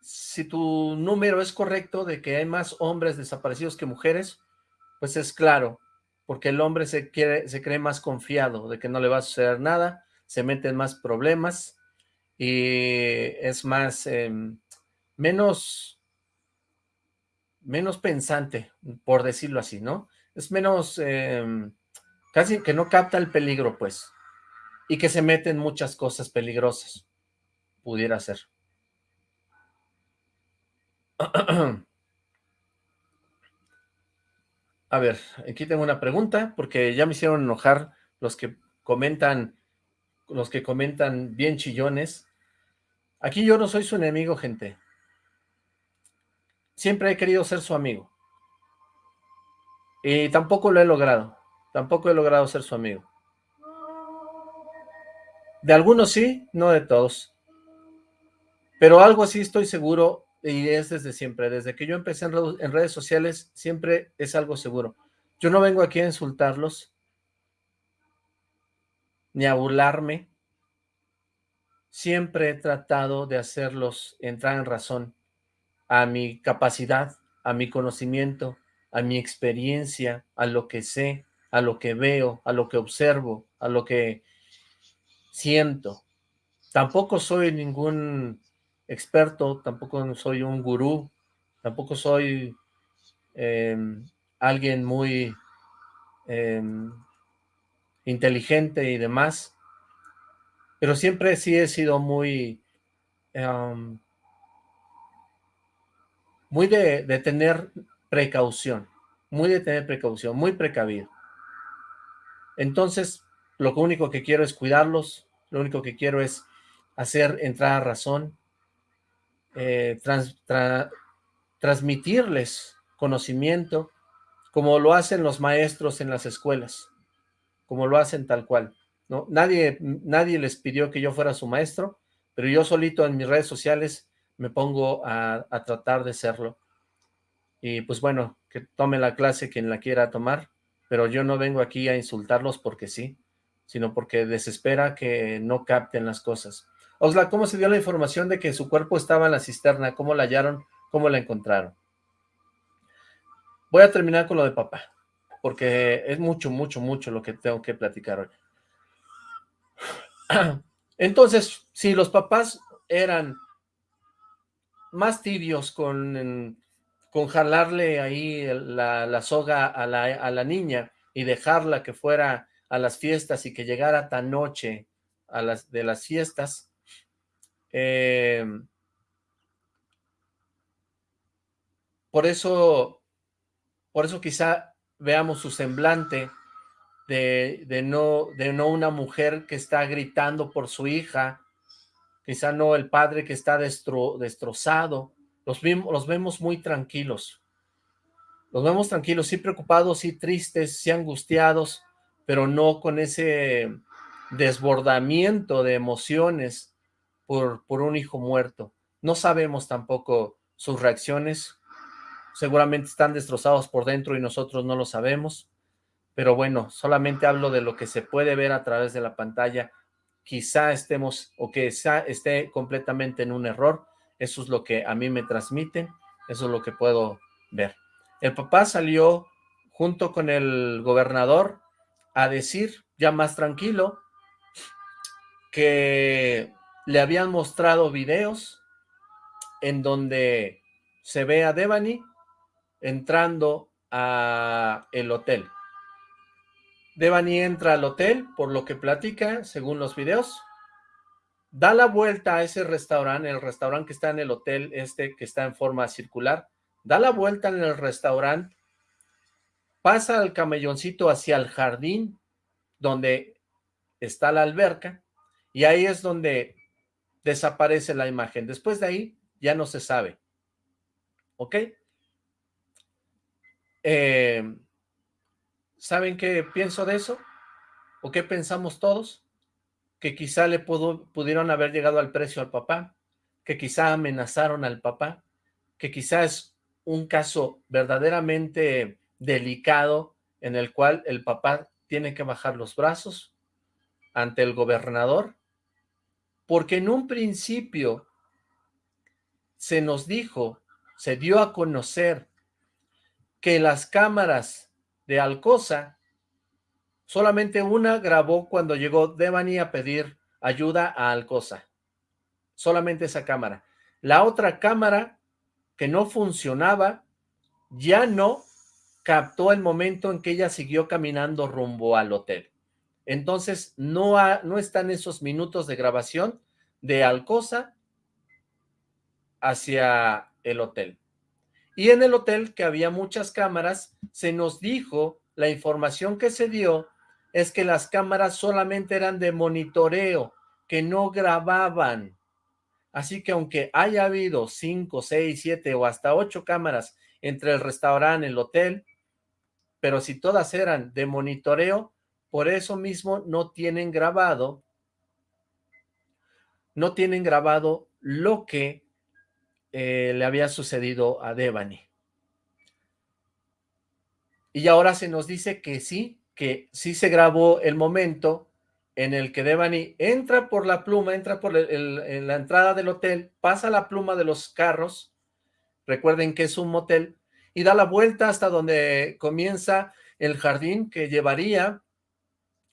si tu número es correcto de que hay más hombres desaparecidos que mujeres, pues es claro, porque el hombre se, quiere, se cree más confiado de que no le va a suceder nada, se mete en más problemas y es más, em, menos, menos pensante, por decirlo así, ¿no? Es menos, em, casi que no capta el peligro, pues, y que se mete en muchas cosas peligrosas, pudiera ser. A ver, aquí tengo una pregunta, porque ya me hicieron enojar los que comentan, los que comentan bien chillones. Aquí yo no soy su enemigo, gente. Siempre he querido ser su amigo. Y tampoco lo he logrado. Tampoco he logrado ser su amigo. De algunos sí, no de todos. Pero algo así estoy seguro y es desde siempre. Desde que yo empecé en, redes sociales, siempre es algo seguro. Yo no vengo aquí a insultarlos, ni a burlarme. Siempre he tratado de hacerlos entrar en razón a mi capacidad, a mi conocimiento, a mi experiencia, a lo que sé, a lo que veo, a lo que observo, a lo que siento. Tampoco soy ningún experto, tampoco soy un gurú, tampoco soy em, alguien muy em, inteligente y demás, pero siempre sí he sido muy em, muy de, tener precaución, muy de tener precaución, muy precavido. Entonces, lo único que quiero es cuidarlos, lo único que quiero es hacer entrar a razón, eh, transmitirles conocimiento, como lo hacen los maestros en las escuelas, como lo hacen tal cual. ¿no? Nadie, nadie les pidió que yo fuera su maestro, pero yo solito en mis redes sociales me pongo a, tratar de serlo. Y pues bueno, que tome la clase quien la quiera tomar, pero yo no vengo aquí a insultarlos porque sí, sino porque desespera que no capten las cosas. Osla, ¿cómo se dio la información de que su cuerpo estaba en la cisterna? ¿Cómo la hallaron? ¿Cómo la encontraron? Voy a terminar con lo de papá, porque es mucho, mucho, mucho lo que tengo que platicar hoy. Entonces, si los papás eran más tibios con, con jalarle ahí la, soga a la, a la, niña y dejarla que fuera a las fiestas y que llegara tan noche a las de las fiestas, eh, por eso, por eso quizá veamos su semblante de, no una mujer que está gritando por su hija, quizá no el padre que está destrozado, los, los vemos muy tranquilos, los vemos tranquilos, sí preocupados, sí tristes, sí angustiados, pero no con ese desbordamiento de emociones por, un hijo muerto. No sabemos tampoco sus reacciones, seguramente están destrozados por dentro y nosotros no lo sabemos, pero bueno, solamente hablo de lo que se puede ver a través de la pantalla quizá estemos o que esté completamente en un error. Eso es lo que a mí me transmiten, eso es lo que puedo ver. El papá salió junto con el gobernador a decir, ya más tranquilo, que le habían mostrado videos en donde se ve a Devani entrando a el hotel. Devani entra al hotel, por lo que platica, según los videos. Da la vuelta a ese restaurante, el restaurante que está en el hotel este, que está en forma circular. Da la vuelta en el restaurante, pasa al camelloncito hacia el jardín, donde está la alberca, y ahí es donde desaparece la imagen. Después de ahí, ya no se sabe. ¿Ok? Eh, ¿Saben qué pienso de eso? ¿O qué pensamos todos? Que quizá le pudieron haber llegado al precio al papá, que quizá amenazaron al papá, que quizá es un caso verdaderamente delicado en el cual el papá tiene que bajar los brazos ante el gobernador, porque en un principio se nos dijo, se dio a conocer que las cámaras de Alcosa, solamente una grabó cuando llegó Devani a pedir ayuda a Alcosa. Solamente esa cámara. La otra cámara que no funcionaba, ya no captó el momento en que ella siguió caminando rumbo al hotel. Entonces, no, no están esos minutos de grabación de Alcosa hacia el hotel. Y en el hotel, que había muchas cámaras, se nos dijo, la información que se dio, es que las cámaras solamente eran de monitoreo, que no grababan. Así que aunque haya habido cinco, seis, siete o hasta ocho cámaras entre el restaurante el hotel, pero si todas eran de monitoreo, por eso mismo no tienen grabado, no tienen grabado lo que eh, le había sucedido a Devani. Y ahora se nos dice que sí, que sí se grabó el momento en el que Devani entra por la pluma, entra por la entrada del hotel, pasa la pluma de los carros, recuerden que es un motel, y da la vuelta hasta donde comienza el jardín que llevaría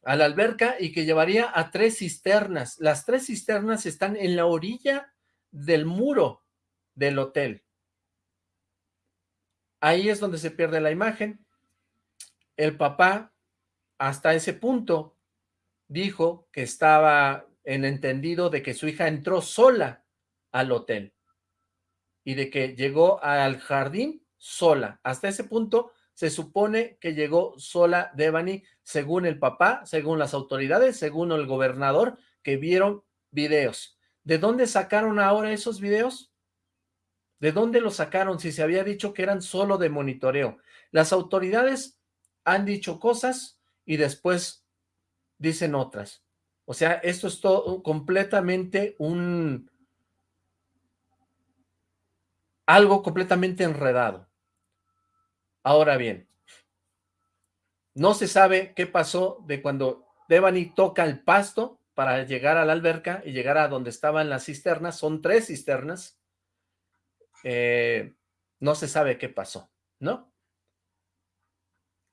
a la alberca y que llevaría a tres cisternas. Las tres cisternas están en la orilla del muro del hotel. Ahí es donde se pierde la imagen. El papá, hasta ese punto, dijo que estaba en entendido de que su hija entró sola al hotel y de que llegó al jardín sola. Hasta ese punto se supone que llegó sola Devani, según el papá, según las autoridades, según el gobernador, que vieron videos. ¿De dónde sacaron ahora esos videos? ¿De dónde lo sacaron si se había dicho que eran solo de monitoreo? Las autoridades han dicho cosas y después dicen otras. O sea, esto es todo completamente un... algo completamente enredado. Ahora bien, no se sabe qué pasó de cuando Devani toca el pasto para llegar a la alberca y llegar a donde estaban las cisternas. Son tres cisternas eh, no se sabe qué pasó, ¿no?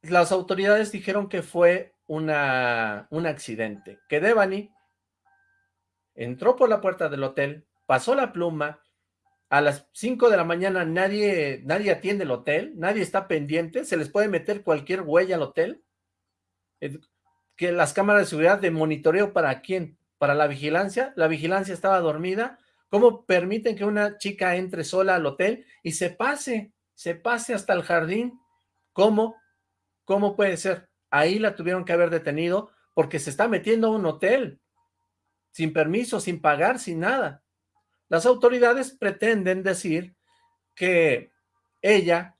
Las autoridades dijeron que fue un accidente, que Devani entró por la puerta del hotel, pasó la pluma, a las 5 de la mañana nadie, nadie atiende el hotel, nadie está pendiente, se les puede meter cualquier huella al hotel, que las cámaras de seguridad de monitoreo para quién, para la vigilancia, la vigilancia estaba dormida, ¿cómo permiten que una chica entre sola al hotel y se pase, se pase hasta el jardín? ¿Cómo? ¿Cómo puede ser? Ahí la tuvieron que haber detenido porque se está metiendo a un hotel, sin permiso, sin pagar, sin nada. Las autoridades pretenden decir que ella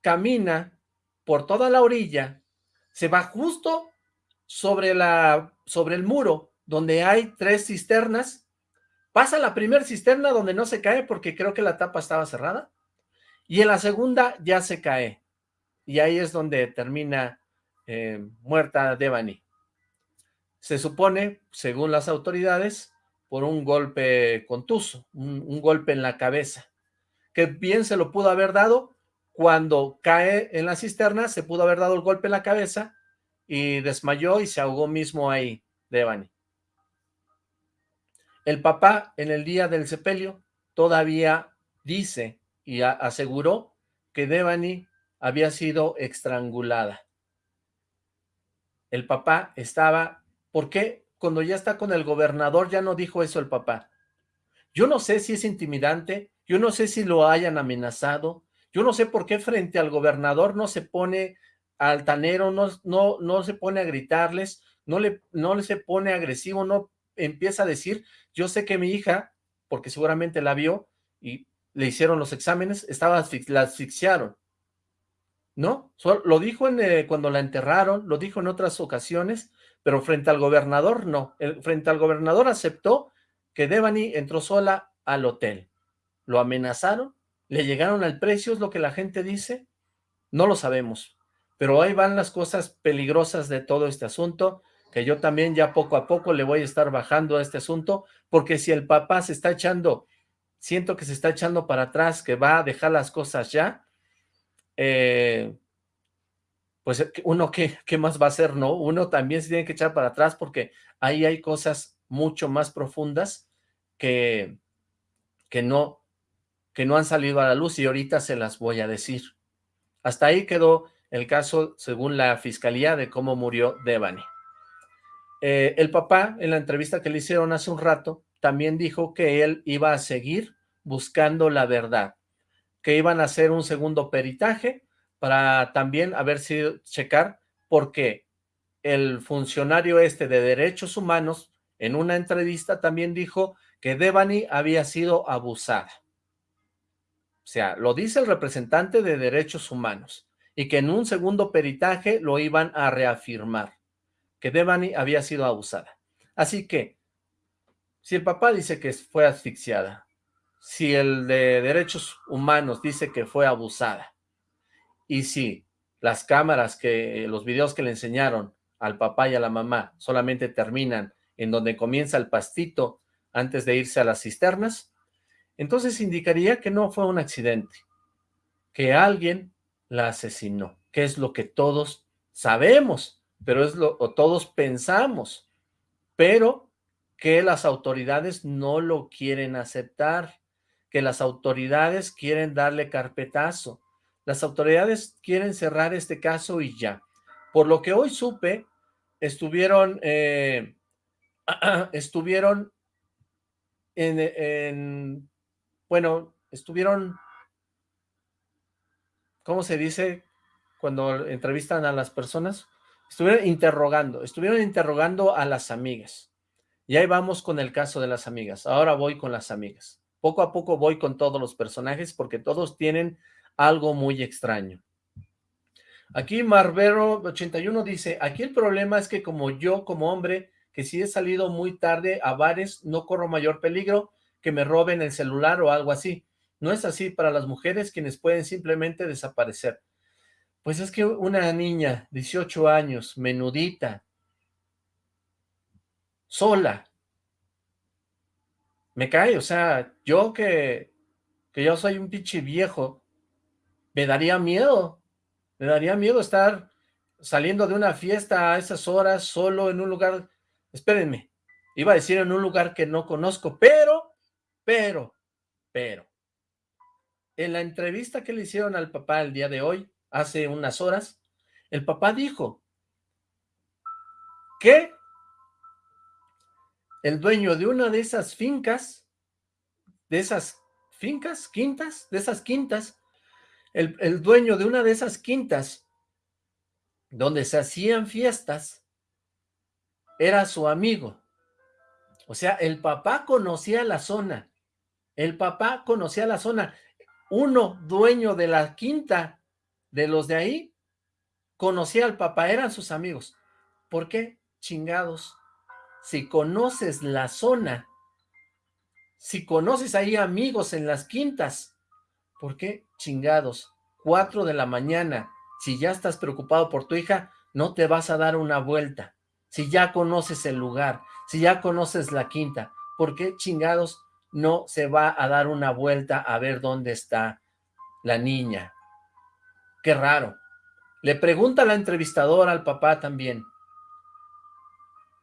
camina por toda la orilla, se va justo sobre, la, sobre el muro donde hay tres cisternas, pasa la primera cisterna donde no se cae porque creo que la tapa estaba cerrada, y en la segunda ya se cae, y ahí es donde termina eh, muerta Devani. Se supone, según las autoridades, por un golpe contuso, un, golpe en la cabeza, que bien se lo pudo haber dado cuando cae en la cisterna, se pudo haber dado el golpe en la cabeza y desmayó y se ahogó mismo ahí, Devani. El papá, en el día del sepelio, todavía dice y aseguró que Devani había sido estrangulada. El papá estaba ¿Por qué cuando ya está con el gobernador ya no dijo eso el papá? Yo no sé si es intimidante, yo no sé si lo hayan amenazado, yo no sé por qué frente al gobernador no se pone altanero, no, no, no se pone a gritarles, no le, no se pone agresivo, no empieza a decir, yo sé que mi hija, porque seguramente la vio y le hicieron los exámenes, estaba, la asfixiaron. ¿No? lo dijo eh, cuando la enterraron, lo dijo en otras ocasiones, pero frente al gobernador no. El, frente al gobernador aceptó que Devani entró sola al hotel. Lo amenazaron, le llegaron al precio, es lo que la gente dice, no lo sabemos. Pero ahí van las cosas peligrosas de todo este asunto, que yo también ya poco a poco le voy a estar bajando a este asunto, porque si el papá se está echando, siento que se está echando para atrás, que va a dejar las cosas ya, eh, pues eh, uno qué, qué más va a hacer, ¿no? Uno también se tiene que echar para atrás porque ahí hay cosas mucho más profundas que, que, no, que no han salido a la luz y ahorita se las voy a decir. Hasta ahí quedó el caso según la fiscalía de cómo murió Devani. Eh, el papá, en la entrevista que le hicieron hace un rato, también dijo que él iba a seguir buscando la verdad, que iban a hacer un segundo peritaje para también a ver si checar, porque el funcionario este de derechos humanos en una entrevista también dijo que Devani había sido abusada. O sea, lo dice el representante de derechos humanos y que en un segundo peritaje lo iban a reafirmar, que Devani había sido abusada. Así que, si el papá dice que fue asfixiada, si el de derechos humanos dice que fue abusada, y si las cámaras, que los videos que le enseñaron al papá y a la mamá solamente terminan en donde comienza el pastito antes de irse a las cisternas, entonces indicaría que no fue un accidente, que alguien la asesinó, que es lo que todos sabemos, pero es lo o todos pensamos, pero que las autoridades no lo quieren aceptar, que las autoridades quieren darle carpetazo, las autoridades quieren cerrar este caso y ya. Por lo que hoy supe, estuvieron, eh, estuvieron en, bueno, estuvieron, ¿cómo se dice cuando entrevistan a las personas? Estuvieron interrogando, estuvieron interrogando a las amigas. Y ahí vamos con el caso de las amigas. Ahora voy con las amigas. Poco a poco voy con todos los personajes porque todos tienen algo muy extraño. Aquí Marbero81 dice, aquí el problema es que como yo, como hombre, que si he salido muy tarde a bares, no corro mayor peligro que me roben el celular o algo así. No es así para las mujeres quienes pueden simplemente desaparecer. Pues es que una niña, 18 años, menudita, sola, me cae, o sea, yo que, que yo soy un pinche viejo, me daría miedo, me daría miedo estar saliendo de una fiesta a esas horas, solo en un lugar, espérenme, Iba a decir en un lugar que no conozco, pero, pero, pero, en la entrevista que le hicieron al papá el día de hoy, hace unas horas, el papá dijo que el dueño de una de esas fincas, de esas fincas, quintas, de esas quintas, el, dueño de una de esas quintas, donde se hacían fiestas, era su amigo. O sea, el papá conocía la zona. El papá conocía la zona. Uno, dueño de la quinta de los de ahí, conocía al papá, eran sus amigos. ¿Por qué? Chingados. Si conoces la zona, si conoces ahí amigos en las quintas, ¿por qué? Chingados. Cuatro de la mañana, si ya estás preocupado por tu hija, no te vas a dar una vuelta. Si ya conoces el lugar, si ya conoces la quinta, ¿por qué chingados no se va a dar una vuelta a ver dónde está la niña? Qué raro. Le pregunta la entrevistadora al papá también,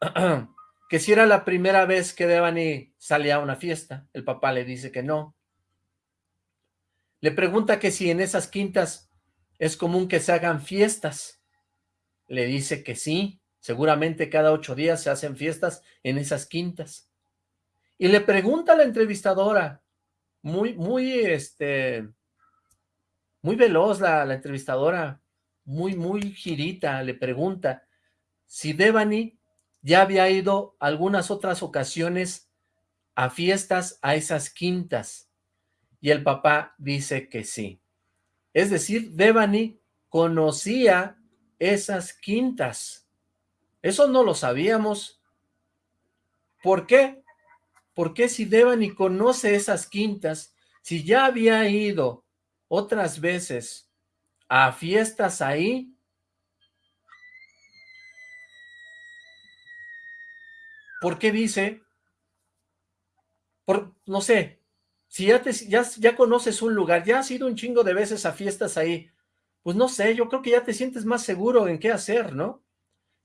que si era la primera vez que Devani salía a una fiesta. El papá le dice que no. Le pregunta que si en esas quintas es común que se hagan fiestas. Le dice que sí. Seguramente cada ocho días se hacen fiestas en esas quintas. Y le pregunta a la entrevistadora, muy, muy, este, muy veloz la, la entrevistadora, muy, muy girita, le pregunta si Devani ya había ido algunas otras ocasiones a fiestas a esas quintas. Y el papá dice que sí. Es decir, Devani conocía esas quintas. Eso no lo sabíamos. ¿Por qué? Porque si Devani conoce esas quintas, si ya había ido otras veces a fiestas ahí, ¿por qué dice? Por, no sé, si ya, te, ya, ya conoces un lugar, ya has ido un chingo de veces a fiestas ahí, pues no sé, yo creo que ya te sientes más seguro en qué hacer, ¿no?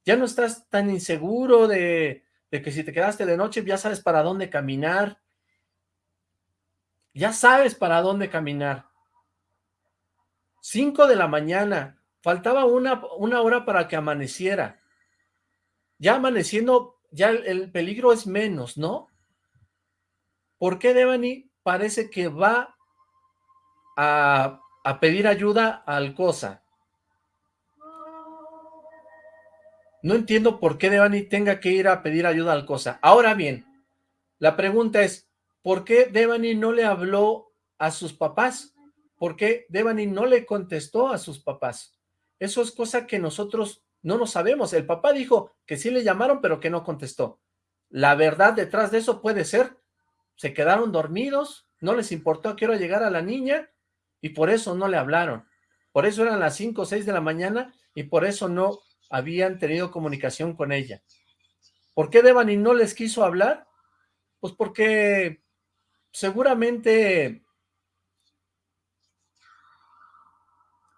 ya no estás tan inseguro de, que si te quedaste de noche ya sabes para dónde caminar, ya sabes para dónde caminar. Cinco de la mañana, faltaba una, una hora para que amaneciera. Ya amaneciendo, ya el, peligro es menos, ¿no? ¿Por qué Devani parece que va a, a pedir ayuda al cosa? No entiendo por qué Devani tenga que ir a pedir ayuda al Cosa. Ahora bien, la pregunta es, ¿por qué Devani no le habló a sus papás? ¿Por qué Devani no le contestó a sus papás? Eso es cosa que nosotros no lo sabemos. El papá dijo que sí le llamaron, pero que no contestó. La verdad detrás de eso puede ser, se quedaron dormidos, no les importó a qué hora llegar a la niña, y por eso no le hablaron. Por eso eran las 5 o 6 de la mañana, y por eso no habían tenido comunicación con ella. ¿Por qué Devani no les quiso hablar? Pues porque seguramente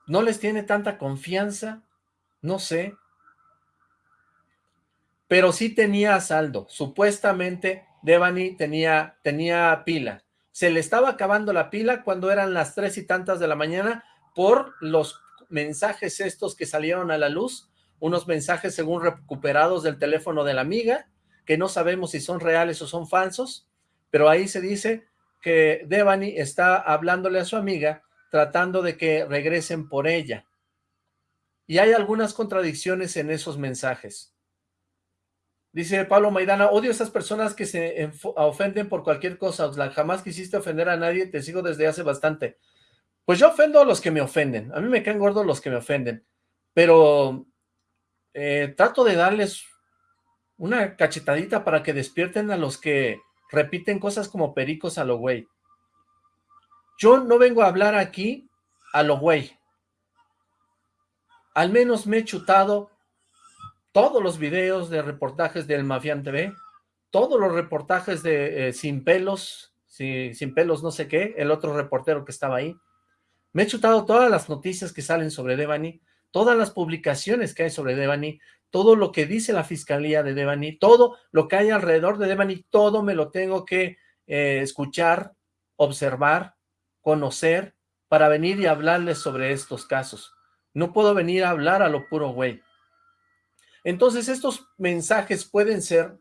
no les tiene tanta confianza, no sé. Pero sí tenía saldo, supuestamente Devani tenía, tenía pila. Se le estaba acabando la pila cuando eran las tres y tantas de la mañana por los mensajes estos que salieron a la luz unos mensajes según recuperados del teléfono de la amiga, que no sabemos si son reales o son falsos, pero ahí se dice que Devani está hablándole a su amiga, tratando de que regresen por ella. Y hay algunas contradicciones en esos mensajes. Dice Pablo Maidana, odio a esas personas que se ofenden por cualquier cosa, jamás quisiste ofender a nadie, te sigo desde hace bastante. Pues yo ofendo a los que me ofenden, a mí me caen gordos los que me ofenden, pero eh, trato de darles una cachetadita para que despierten a los que repiten cosas como pericos a lo güey. Yo no vengo a hablar aquí a lo güey. Al menos me he chutado todos los videos de reportajes del Mafián TV, todos los reportajes de eh, Sin Pelos, Sin Pelos no sé qué, el otro reportero que estaba ahí. Me he chutado todas las noticias que salen sobre Devani, todas las publicaciones que hay sobre Devani, todo lo que dice la fiscalía de Devani, todo lo que hay alrededor de Devani, todo me lo tengo que eh, escuchar, observar, conocer, para venir y hablarles sobre estos casos. No puedo venir a hablar a lo puro güey. Entonces estos mensajes pueden ser,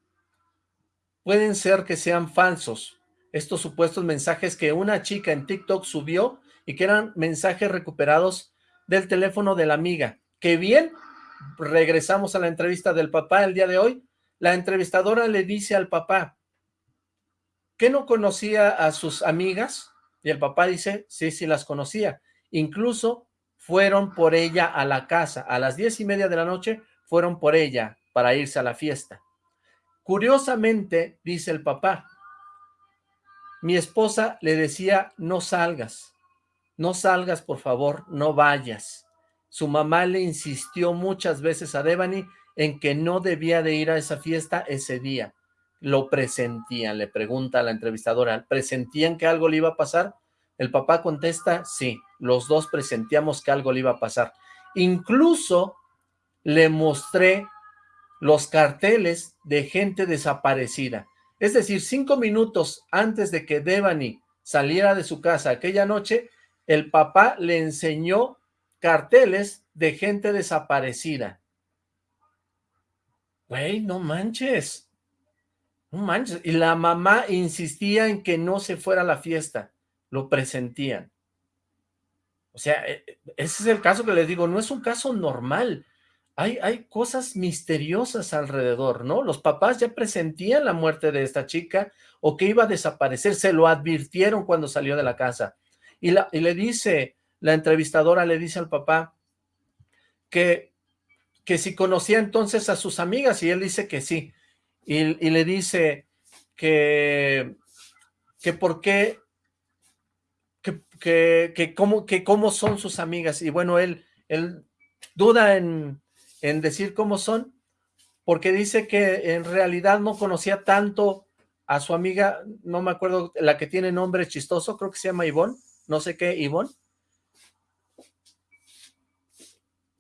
pueden ser que sean falsos, estos supuestos mensajes que una chica en TikTok subió y que eran mensajes recuperados del teléfono de la amiga. Que bien, regresamos a la entrevista del papá el día de hoy, la entrevistadora le dice al papá, ¿que no conocía a sus amigas? Y el papá dice, sí, sí las conocía. Incluso fueron por ella a la casa. A las diez y media de la noche fueron por ella para irse a la fiesta. Curiosamente, dice el papá, mi esposa le decía, no salgas, no salgas por favor, no vayas. Su mamá le insistió muchas veces a Devani en que no debía de ir a esa fiesta ese día. Lo presentían, le pregunta a la entrevistadora, ¿presentían que algo le iba a pasar? El papá contesta, sí, los dos presentíamos que algo le iba a pasar. Incluso le mostré los carteles de gente desaparecida. Es decir, cinco minutos antes de que Devani saliera de su casa aquella noche, el papá le enseñó carteles de gente desaparecida. Güey, no manches. No manches. Y la mamá insistía en que no se fuera a la fiesta. Lo presentían. O sea, e, e, ese es el caso que les digo, no es un caso normal. Hay, cosas misteriosas alrededor, ¿no? Los papás ya presentían la muerte de esta chica o que iba a desaparecer, se lo advirtieron cuando salió de la casa. Y, la, y le dice, la entrevistadora le dice al papá que, que si conocía entonces a sus amigas y él dice que sí. Y, y le dice que, que por qué que, que, cómo, que cómo son sus amigas. Y bueno, él, él duda en, en decir cómo son, porque dice que en realidad no conocía tanto a su amiga, no me acuerdo, la que tiene nombre chistoso, creo que se llama Ivonne, no sé qué, Ivonne.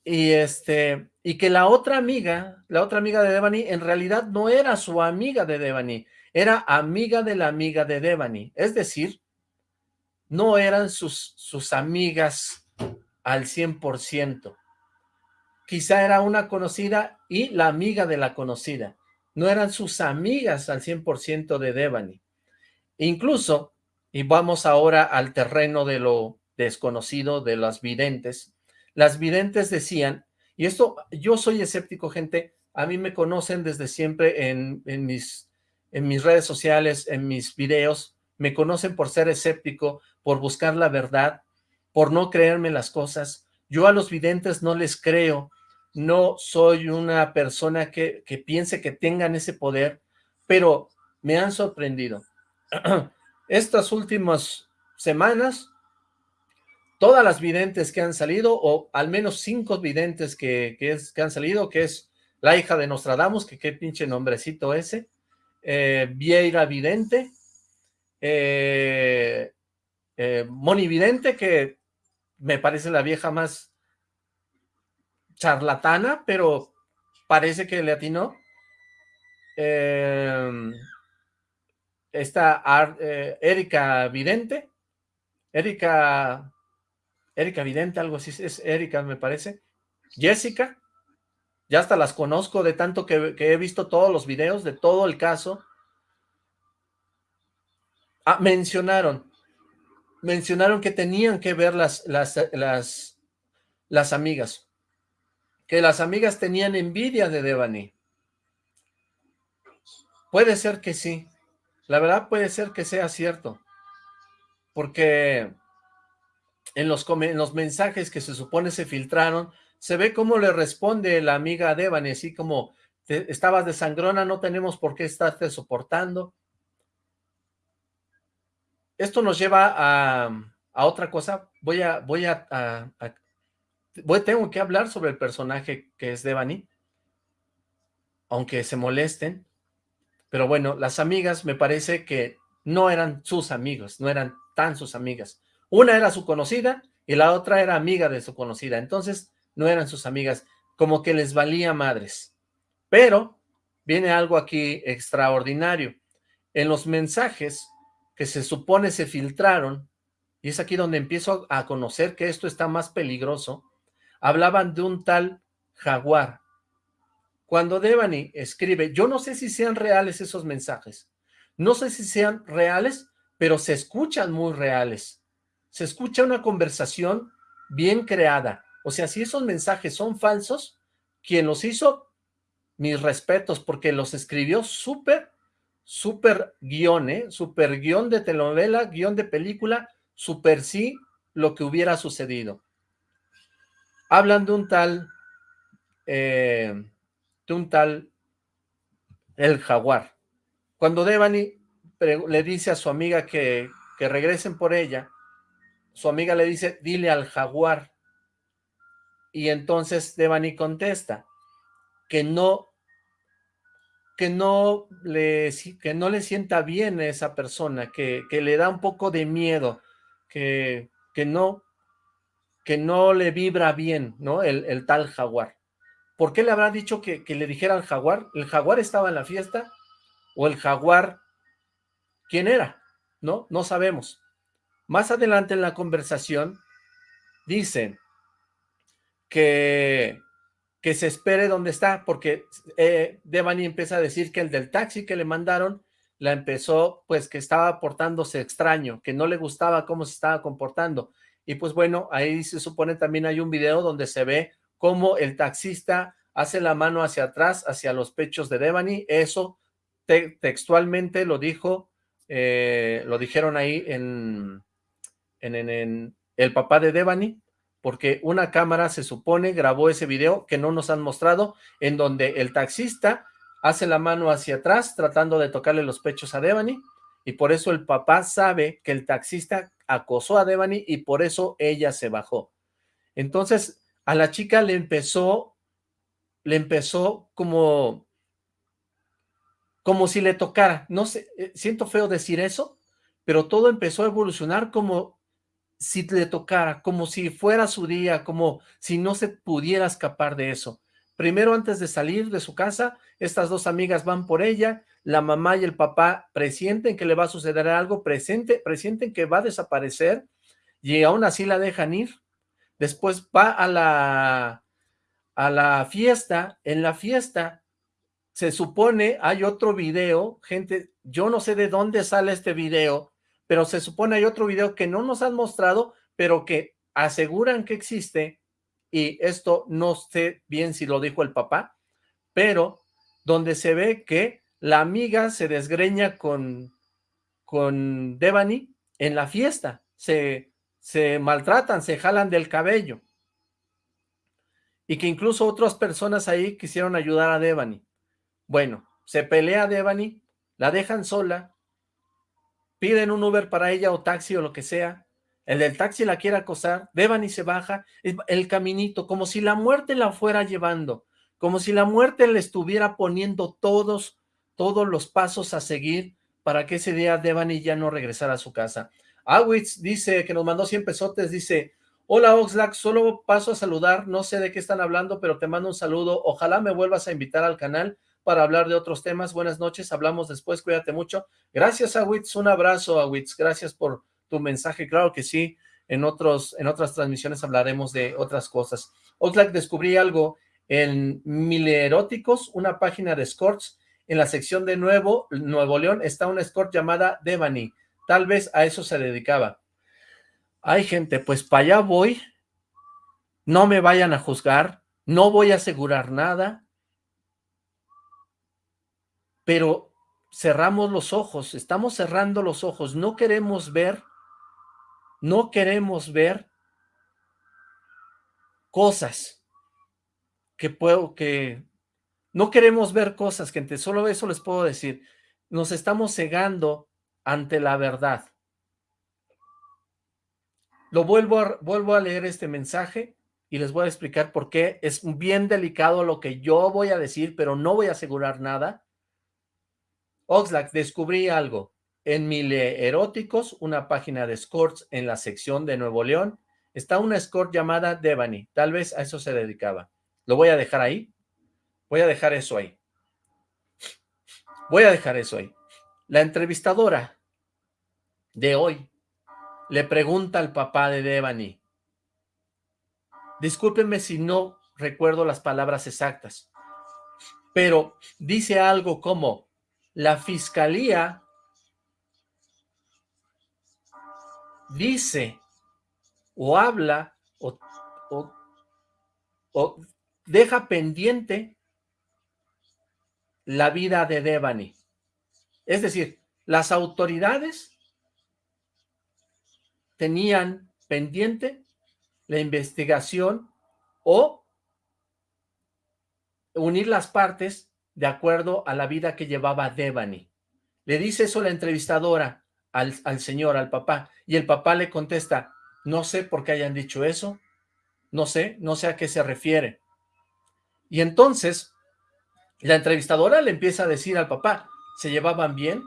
Y este, y que la otra amiga, la otra amiga de Devani, en realidad no era su amiga de Devani, era amiga de la amiga de Devani. Es decir, no eran sus, sus amigas al 100%. Quizá era una conocida y la amiga de la conocida. No eran sus amigas al 100% de Devani. Incluso, y vamos ahora al terreno de lo desconocido de las videntes, las videntes decían, y esto, yo soy escéptico, gente, a mí me conocen desde siempre en, mis, en mis redes sociales, en mis videos, me conocen por ser escéptico, por buscar la verdad, por no creerme las cosas. Yo a los videntes no les creo, no soy una persona que, que piense que tengan ese poder, pero me han sorprendido. Estas últimas semanas, todas las videntes que han salido, o al menos cinco videntes que, que, han salido, que es la hija de Nostradamus, que qué pinche nombrecito ese, eh, Vieira Vidente, eh, eh, Monividente, que me parece la vieja más charlatana, pero parece que le atinó. Eh, está Erika Vidente, Erika, Erika Vidente, algo así, es Erika me parece. Jessica, ya hasta las conozco de tanto que, que he visto todos los videos de todo el caso. Ah, mencionaron mencionaron que tenían que ver las, las, las, las amigas, que las amigas tenían envidia de Devani. Puede ser que sí, la verdad puede ser que sea cierto, porque en los, en los mensajes que se supone se filtraron, se ve cómo le responde la amiga Devani, así como, estabas de sangrona, no tenemos por qué estarte soportando, esto nos lleva a, otra cosa. Voy a, voy a, tengo que hablar sobre el personaje que es Devani, aunque se molesten, pero bueno, las amigas me parece que no eran sus amigos, no eran tan sus amigas. Una era su conocida y la otra era amiga de su conocida. Entonces, no eran sus amigas, como que les valía madres. Pero viene algo aquí extraordinario. En los mensajes que se supone se filtraron, y es aquí donde empiezo a conocer que esto está más peligroso, hablaban de un tal jaguar. Cuando Devani escribe, yo no sé si sean reales esos mensajes, no sé si sean reales, pero se escuchan muy reales. Se escucha una conversación bien creada. O sea, si esos mensajes son falsos, quien los hizo, mis respetos, porque los escribió súper, súper guion, ¿eh? Súper guion de telenovela, guion de película, súper sí lo que hubiera sucedido. Hablan de un tal, eh, de un tal, el jaguar. Cuando Devani le dice a su amiga que, que regresen por ella, su amiga le dice, dile al jaguar. Y entonces Devani contesta que no, que no le, que no le sienta bien a esa persona, que, que le da un poco de miedo, que, que, no, que no le vibra bien, ¿no? El, el tal jaguar. ¿Por qué le habrá dicho que, que le dijera al jaguar? ¿El jaguar estaba en la fiesta? ¿O el jaguar quién era? ¿No? No sabemos. Más adelante en la conversación dicen que, que se espere donde está, porque eh, Devani empieza a decir que el del taxi que le mandaron la empezó, pues que estaba portándose extraño, que no le gustaba cómo se estaba comportando. Y pues bueno, ahí se supone también hay un video donde se ve cómo el taxista hace la mano hacia atrás, hacia los pechos de Devani. Eso textualmente lo dijo, eh, lo dijeron ahí en, en, el papá de Devani, porque una cámara se supone grabó ese video que no nos han mostrado, en donde el taxista hace la mano hacia atrás tratando de tocarle los pechos a Devani, y por eso el papá sabe que el taxista acosó a Devani y por eso ella se bajó. Entonces a la chica le empezó, le empezó como, como si le tocara, no sé, eh, siento feo decir eso, pero todo empezó a evolucionar como si le tocara, como si fuera su día, como si no se pudiera escapar de eso. Primero, antes de salir de su casa, estas dos amigas van por ella, la mamá y el papá presienten que le va a suceder algo, presente, presienten que va a desaparecer, y aún así la dejan ir. Después va a la, a la fiesta, en la fiesta se supone, hay otro video, gente, yo no sé de dónde sale este video, pero se supone hay otro video que no nos han mostrado, pero que aseguran que existe, y esto no sé bien si lo dijo el papá, pero donde se ve que la amiga se desgreña con, con Devani en la fiesta, se, se maltratan, se jalan del cabello, y que incluso otras personas ahí quisieron ayudar a Devani. Bueno, se pelea Devani, la dejan sola, piden un Uber para ella o taxi o lo que sea, el del taxi la quiere acosar, Devani se baja, el caminito, como si la muerte la fuera llevando, como si la muerte le estuviera poniendo todos, todos los pasos a seguir para que ese día Devani ya no regresara a su casa. Awitz dice, que nos mandó 100 pesotes, dice, hola Oxlack, solo paso a saludar, no sé de qué están hablando, pero te mando un saludo, ojalá me vuelvas a invitar al canal, para hablar de otros temas. Buenas noches, hablamos después, cuídate mucho. Gracias, Awitz, un abrazo, Awitz, gracias por tu mensaje. Claro que sí, en, otros, en otras transmisiones hablaremos de otras cosas. Oxlack, descubrí algo en Mileróticos, una página de escorts. En la sección de Nuevo, Nuevo León está una escort llamada Devani. Tal vez a eso se dedicaba. Ay, gente, pues para allá voy. No me vayan a juzgar. No voy a asegurar nada pero cerramos los ojos, estamos cerrando los ojos, no queremos ver, no queremos ver cosas que puedo, que no queremos ver cosas, gente, solo eso les puedo decir, nos estamos cegando ante la verdad. Lo vuelvo a, vuelvo a leer este mensaje y les voy a explicar por qué es bien delicado lo que yo voy a decir, pero no voy a asegurar nada. Oxlack, descubrí algo. En Mile Eróticos, una página de escorts en la sección de Nuevo León, está una escort llamada Devani, tal vez a eso se dedicaba. Lo voy a dejar ahí, voy a dejar eso ahí. Voy a dejar eso ahí. La entrevistadora de hoy le pregunta al papá de Devani, discúlpenme si no recuerdo las palabras exactas, pero dice algo como, la fiscalía dice o habla o, deja pendiente la vida de Devani. Es decir, las autoridades tenían pendiente la investigación o unir las partes de acuerdo a la vida que llevaba Devani. Le dice eso la entrevistadora al, al señor, al papá, y el papá le contesta, no sé por qué hayan dicho eso, no sé, no sé a qué se refiere. Y entonces, la entrevistadora le empieza a decir al papá, ¿se llevaban bien?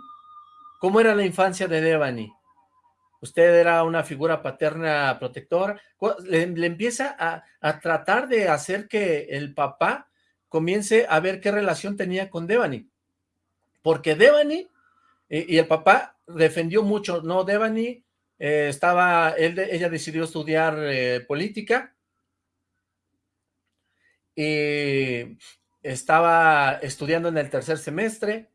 ¿Cómo era la infancia de Devani? ¿Usted era una figura paterna protectora? Le, empieza a, a, tratar de hacer que el papá comience a ver qué relación tenía con Devani. Porque Devani y, y el papá defendió mucho, no, Devani eh, estaba, ella decidió estudiar eh, política y estaba estudiando en el tercer semestre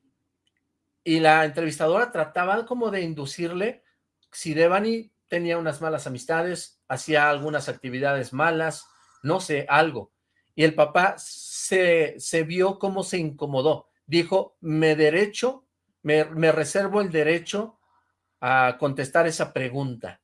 y la entrevistadora trataba como de inducirle si Devani tenía unas malas amistades, hacía algunas actividades malas, no sé, algo. Y el papá se, se vio cómo se incomodó. Dijo, me derecho, me, reservo el derecho a contestar esa pregunta.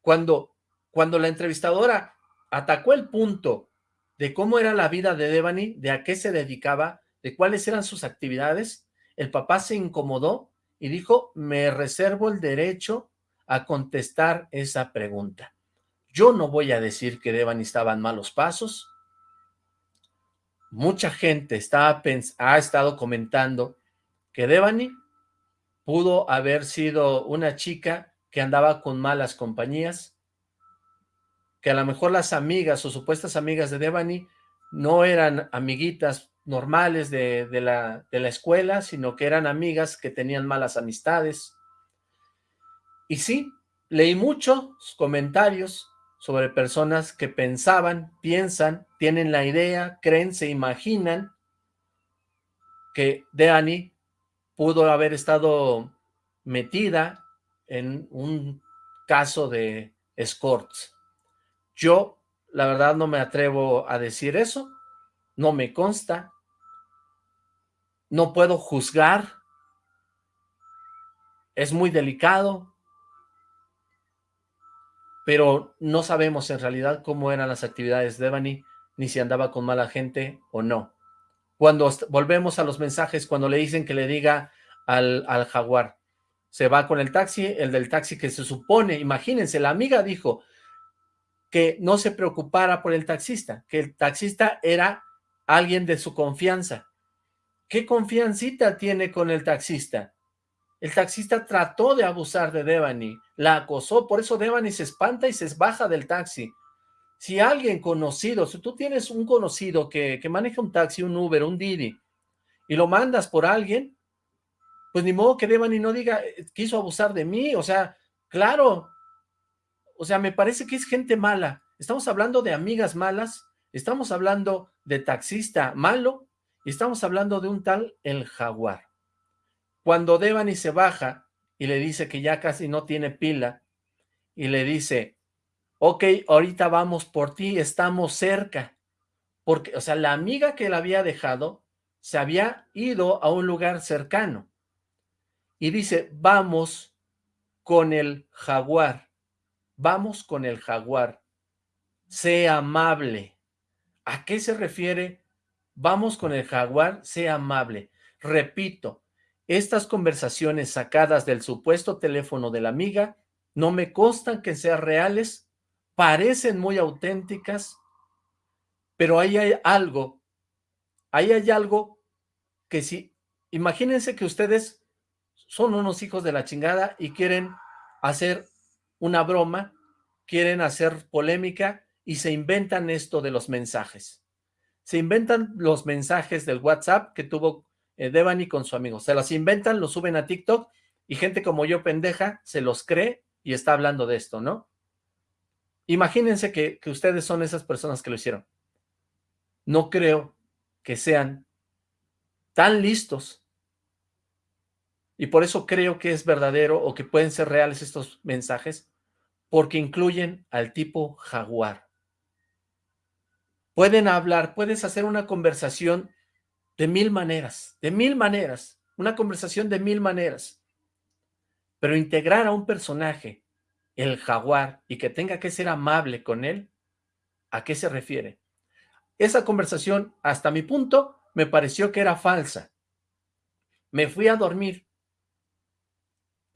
Cuando, cuando la entrevistadora atacó el punto de cómo era la vida de Devani, de a qué se dedicaba, de cuáles eran sus actividades, el papá se incomodó y dijo, me reservo el derecho a contestar esa pregunta. Yo no voy a decir que Devani estaba en malos pasos. Mucha gente ha estado comentando que Devani pudo haber sido una chica que andaba con malas compañías, que a lo mejor las amigas o supuestas amigas de Devani no eran amiguitas normales de, la, de la escuela, sino que eran amigas que tenían malas amistades. Y sí, leí muchos comentarios sobre personas que pensaban, piensan, tienen la idea, creen, se imaginan que Devani pudo haber estado metida en un caso de escorts. Yo, la verdad, no me atrevo a decir eso, no me consta, no puedo juzgar, es muy delicado, pero no sabemos en realidad cómo eran las actividades de Devani, ni si andaba con mala gente o no. Cuando volvemos a los mensajes, cuando le dicen que le diga al, al jaguar, se va con el taxi, el del taxi que se supone, imagínense, la amiga dijo que no se preocupara por el taxista, que el taxista era alguien de su confianza. ¿Qué confiancita tiene con el taxista? El taxista trató de abusar de Devani, la acosó, por eso Devani se espanta y se baja del taxi. Si alguien conocido, si tú tienes un conocido que, que maneja un taxi, un Uber, un Didi, y lo mandas por alguien, pues ni modo que Devani no diga, eh, quiso abusar de mí, o sea, claro, o sea, me parece que es gente mala. Estamos hablando de amigas malas, estamos hablando de taxista malo, y estamos hablando de un tal El Jaguar. Cuando Devani se baja y le dice que ya casi no tiene pila, y le dice, ok, ahorita vamos por ti, estamos cerca. Porque, o sea, la amiga que la había dejado se había ido a un lugar cercano. Y dice, vamos con el jaguar. Vamos con el jaguar. Sea amable. ¿A qué se refiere? Vamos con el jaguar, sea amable. Repito, estas conversaciones sacadas del supuesto teléfono de la amiga no me constan que sean reales parecen muy auténticas, pero ahí hay algo, ahí hay algo que si, imagínense que ustedes son unos hijos de la chingada y quieren hacer una broma quieren hacer polémica y se inventan esto de los mensajes. Se inventan los mensajes del WhatsApp que tuvo eh, Devani con su amigo. Se los inventan, los suben a TikTok y gente como yo pendeja se los cree y está hablando de esto, ¿no? Imagínense que, que ustedes son esas personas que lo hicieron. No creo que sean tan listos y por eso creo que es verdadero o que pueden ser reales estos mensajes, porque incluyen al tipo jaguar. Pueden hablar, puedes hacer una conversación de mil maneras, de mil maneras, una conversación de mil maneras. Pero integrar a un personaje, el jaguar, y que tenga que ser amable con él, ¿a qué se refiere? Esa conversación, hasta mi punto, me pareció que era falsa. Me fui a dormir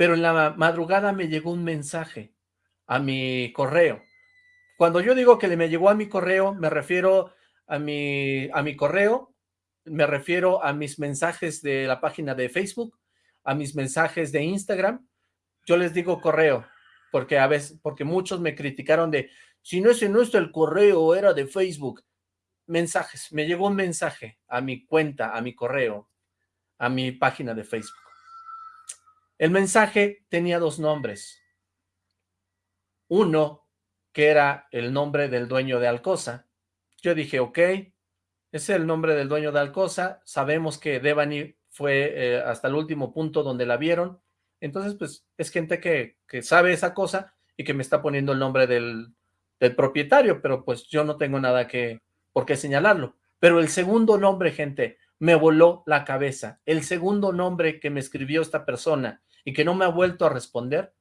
pero en la madrugada me llegó un mensaje a mi correo. Cuando yo digo que le me llegó a mi correo, me refiero a mi, a mi correo, me refiero a mis mensajes de la página de Facebook, a mis mensajes de Instagram. Yo les digo correo, porque a veces, porque muchos me criticaron de, si no ese no es el correo, era de Facebook. Mensajes, me llegó un mensaje a mi cuenta, a mi correo, a mi página de Facebook. El mensaje tenía dos nombres. Uno, que era el nombre del dueño de Alcosa. Yo dije, ok, ese es el nombre del dueño de Alcosa. Sabemos que Devani fue eh, hasta el último punto donde la vieron. Entonces, pues, es gente que, que sabe esa cosa y que me está poniendo el nombre del, del propietario, pero pues yo no tengo nada que, por qué señalarlo. Pero el segundo nombre, gente, me voló la cabeza. El segundo nombre que me escribió esta persona y que no me ha vuelto a responder,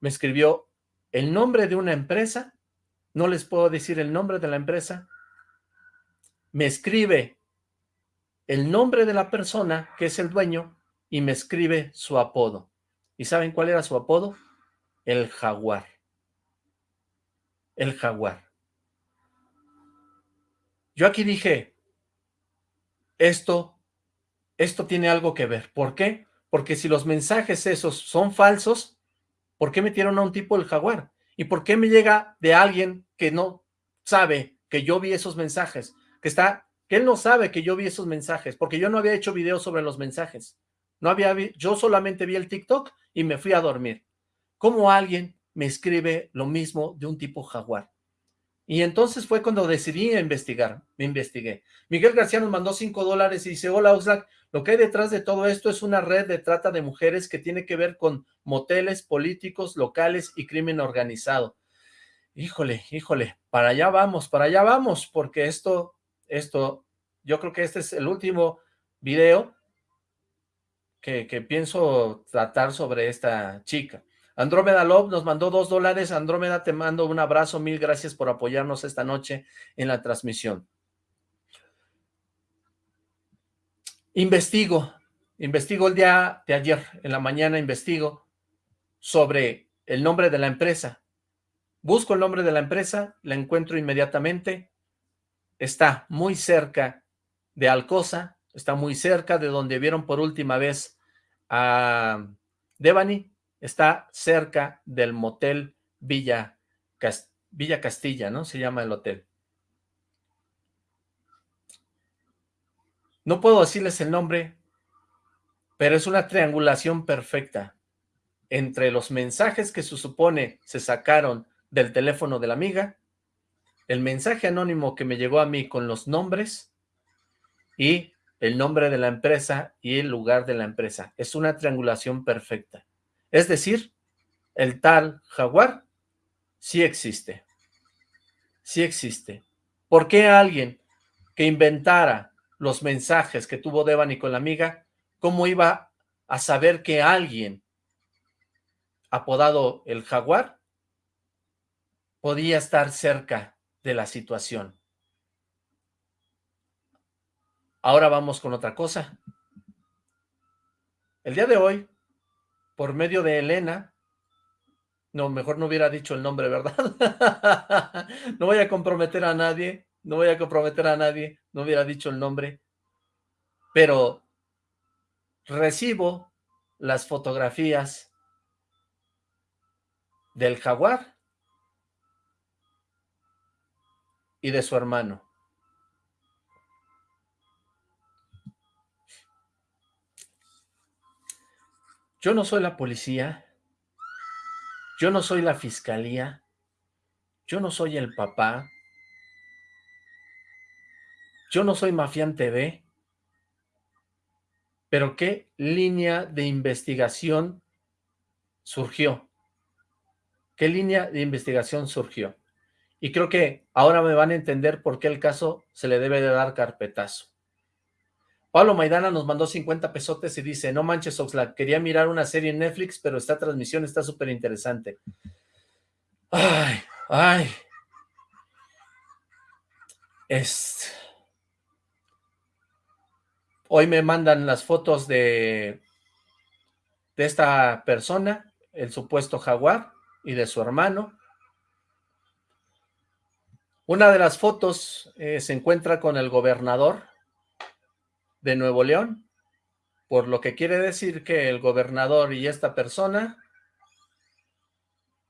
me escribió el nombre de una empresa, no les puedo decir el nombre de la empresa, me escribe el nombre de la persona que es el dueño y me escribe su apodo. ¿Y saben cuál era su apodo? El jaguar. El jaguar. Yo aquí dije, esto, esto tiene algo que ver. ¿Por qué? Porque si los mensajes esos son falsos, ¿por qué metieron a un tipo el jaguar? ¿Y por qué me llega de alguien que no sabe que yo vi esos mensajes? Que está, que él no sabe que yo vi esos mensajes, porque yo no había hecho videos sobre los mensajes. No había, yo solamente vi el TikTok y me fui a dormir. ¿Cómo alguien me escribe lo mismo de un tipo jaguar? Y entonces fue cuando decidí investigar, me investigué. Miguel García nos mandó cinco dólares y dice, hola Oxlack, lo que hay detrás de todo esto es una red de trata de mujeres que tiene que ver con moteles, políticos, locales y crimen organizado. Híjole, híjole, para allá vamos, para allá vamos, porque esto, esto, yo creo que este es el último video que, pienso tratar sobre esta chica. Andrómeda Love nos mandó dos dólares. Andrómeda, te mando un abrazo. Mil gracias por apoyarnos esta noche en la transmisión. Investigo, investigo el día de ayer, en la mañana investigo sobre el nombre de la empresa. Busco el nombre de la empresa, la encuentro inmediatamente. Está muy cerca de Alcosa, está muy cerca de donde vieron por última vez a Devani, Está cerca del motel Villa, Villa Castilla, ¿no? Se llama el hotel. No puedo decirles el nombre, pero es una triangulación perfecta entre los mensajes que se supone se sacaron del teléfono de la amiga, el mensaje anónimo que me llegó a mí con los nombres y el nombre de la empresa y el lugar de la empresa. Es una triangulación perfecta. Es decir, el tal jaguar sí existe. Sí existe. ¿Por qué alguien que inventara los mensajes que tuvo Devani con la amiga, cómo iba a saber que alguien apodado el jaguar podía estar cerca de la situación? Ahora vamos con otra cosa. El día de hoy, por medio de Elena, no, mejor no hubiera dicho el nombre, ¿verdad? no voy a comprometer a nadie, no voy a comprometer a nadie, no hubiera dicho el nombre, pero recibo las fotografías del jaguar y de su hermano. Yo no soy la policía, yo no soy la fiscalía, yo no soy el papá, yo no soy Mafián TV, pero ¿qué línea de investigación surgió? ¿Qué línea de investigación surgió? Y creo que ahora me van a entender por qué el caso se le debe de dar carpetazo. Pablo Maidana nos mandó 50 pesotes y dice, no manches Oxlack, quería mirar una serie en Netflix, pero esta transmisión está súper interesante. Ay, ay. Es... Hoy me mandan las fotos de, de esta persona, el supuesto jaguar, y de su hermano. Una de las fotos eh, se encuentra con el gobernador de Nuevo León, por lo que quiere decir que el gobernador y esta persona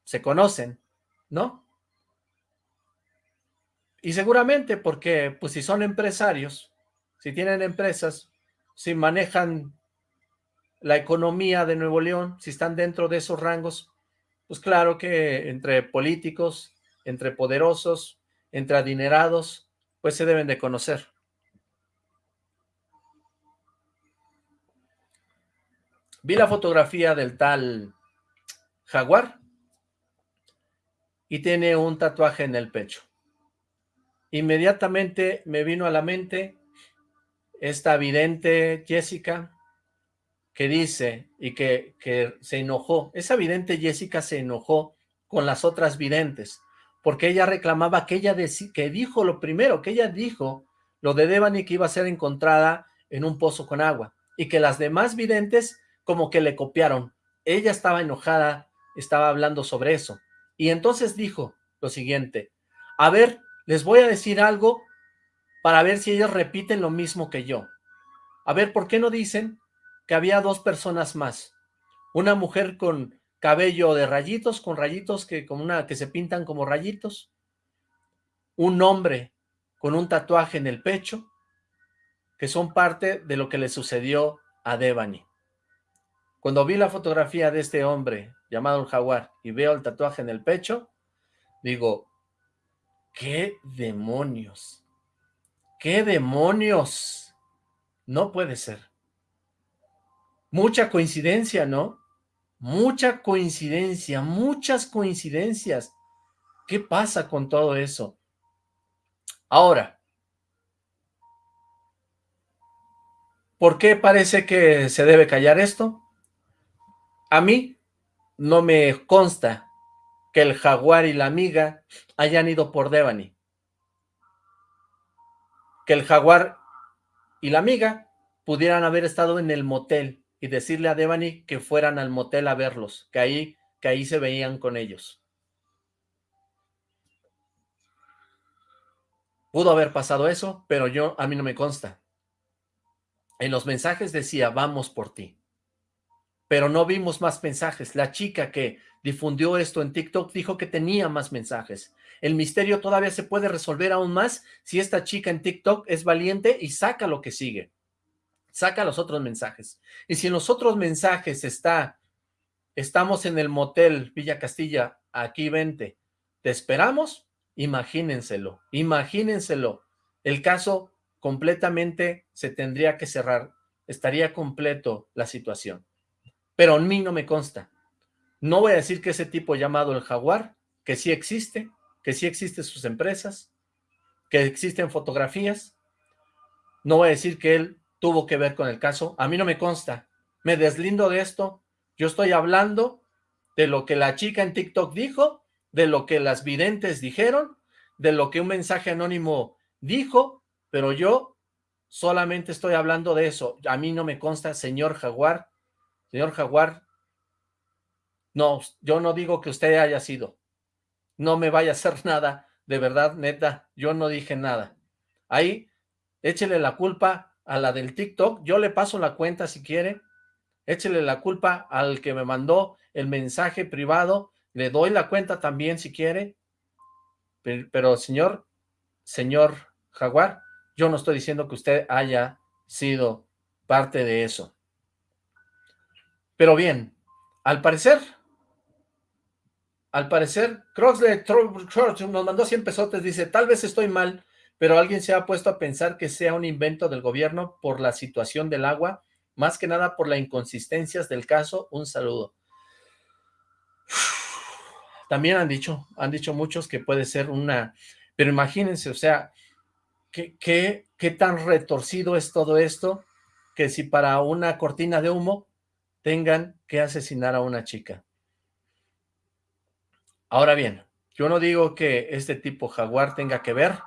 se conocen, ¿no? Y seguramente porque, pues si son empresarios, si tienen empresas, si manejan la economía de Nuevo León, si están dentro de esos rangos, pues claro que entre políticos, entre poderosos, entre adinerados, pues se deben de conocer. Vi la fotografía del tal jaguar y tiene un tatuaje en el pecho. Inmediatamente me vino a la mente esta vidente Jessica que dice y que, que se enojó. Esa vidente Jessica se enojó con las otras videntes porque ella reclamaba que ella que dijo lo primero, que ella dijo lo de Devani que iba a ser encontrada en un pozo con agua y que las demás videntes como que le copiaron. Ella estaba enojada, estaba hablando sobre eso. Y entonces dijo lo siguiente, a ver, les voy a decir algo para ver si ellos repiten lo mismo que yo. A ver, ¿por qué no dicen que había dos personas más? Una mujer con cabello de rayitos, con rayitos que, una, que se pintan como rayitos. Un hombre con un tatuaje en el pecho, que son parte de lo que le sucedió a Devani. Cuando vi la fotografía de este hombre llamado el jaguar y veo el tatuaje en el pecho, digo, ¿qué demonios? ¿Qué demonios? No puede ser. Mucha coincidencia, ¿no? Mucha coincidencia, muchas coincidencias. ¿Qué pasa con todo eso? Ahora, ¿por qué parece que se debe callar esto? A mí no me consta que el jaguar y la amiga hayan ido por Devani. Que el jaguar y la amiga pudieran haber estado en el motel y decirle a Devani que fueran al motel a verlos, que ahí, que ahí se veían con ellos. Pudo haber pasado eso, pero yo, a mí no me consta. En los mensajes decía, vamos por ti pero no vimos más mensajes. La chica que difundió esto en TikTok dijo que tenía más mensajes. El misterio todavía se puede resolver aún más si esta chica en TikTok es valiente y saca lo que sigue. Saca los otros mensajes. Y si en los otros mensajes está, estamos en el motel Villa Castilla, aquí vente, ¿te esperamos? Imagínenselo, imagínenselo. El caso completamente se tendría que cerrar, estaría completo la situación pero a mí no me consta. No voy a decir que ese tipo llamado el Jaguar, que sí existe, que sí existen sus empresas, que existen fotografías, no voy a decir que él tuvo que ver con el caso, a mí no me consta, me deslindo de esto, yo estoy hablando de lo que la chica en TikTok dijo, de lo que las videntes dijeron, de lo que un mensaje anónimo dijo, pero yo solamente estoy hablando de eso, a mí no me consta, señor Jaguar, Señor Jaguar, no, yo no digo que usted haya sido. No me vaya a hacer nada, de verdad, neta, yo no dije nada. Ahí, échele la culpa a la del TikTok, yo le paso la cuenta si quiere, échele la culpa al que me mandó el mensaje privado, le doy la cuenta también si quiere, pero, pero señor, señor Jaguar, yo no estoy diciendo que usted haya sido parte de eso. Pero bien, al parecer, al parecer, Croxley nos mandó 100 pesotes, dice, tal vez estoy mal, pero alguien se ha puesto a pensar que sea un invento del gobierno por la situación del agua, más que nada por las inconsistencias del caso. Un saludo. También han dicho, han dicho muchos que puede ser una... Pero imagínense, o sea, ¿qué, qué, qué tan retorcido es todo esto? Que si para una cortina de humo tengan que asesinar a una chica. Ahora bien, yo no digo que este tipo jaguar tenga que ver,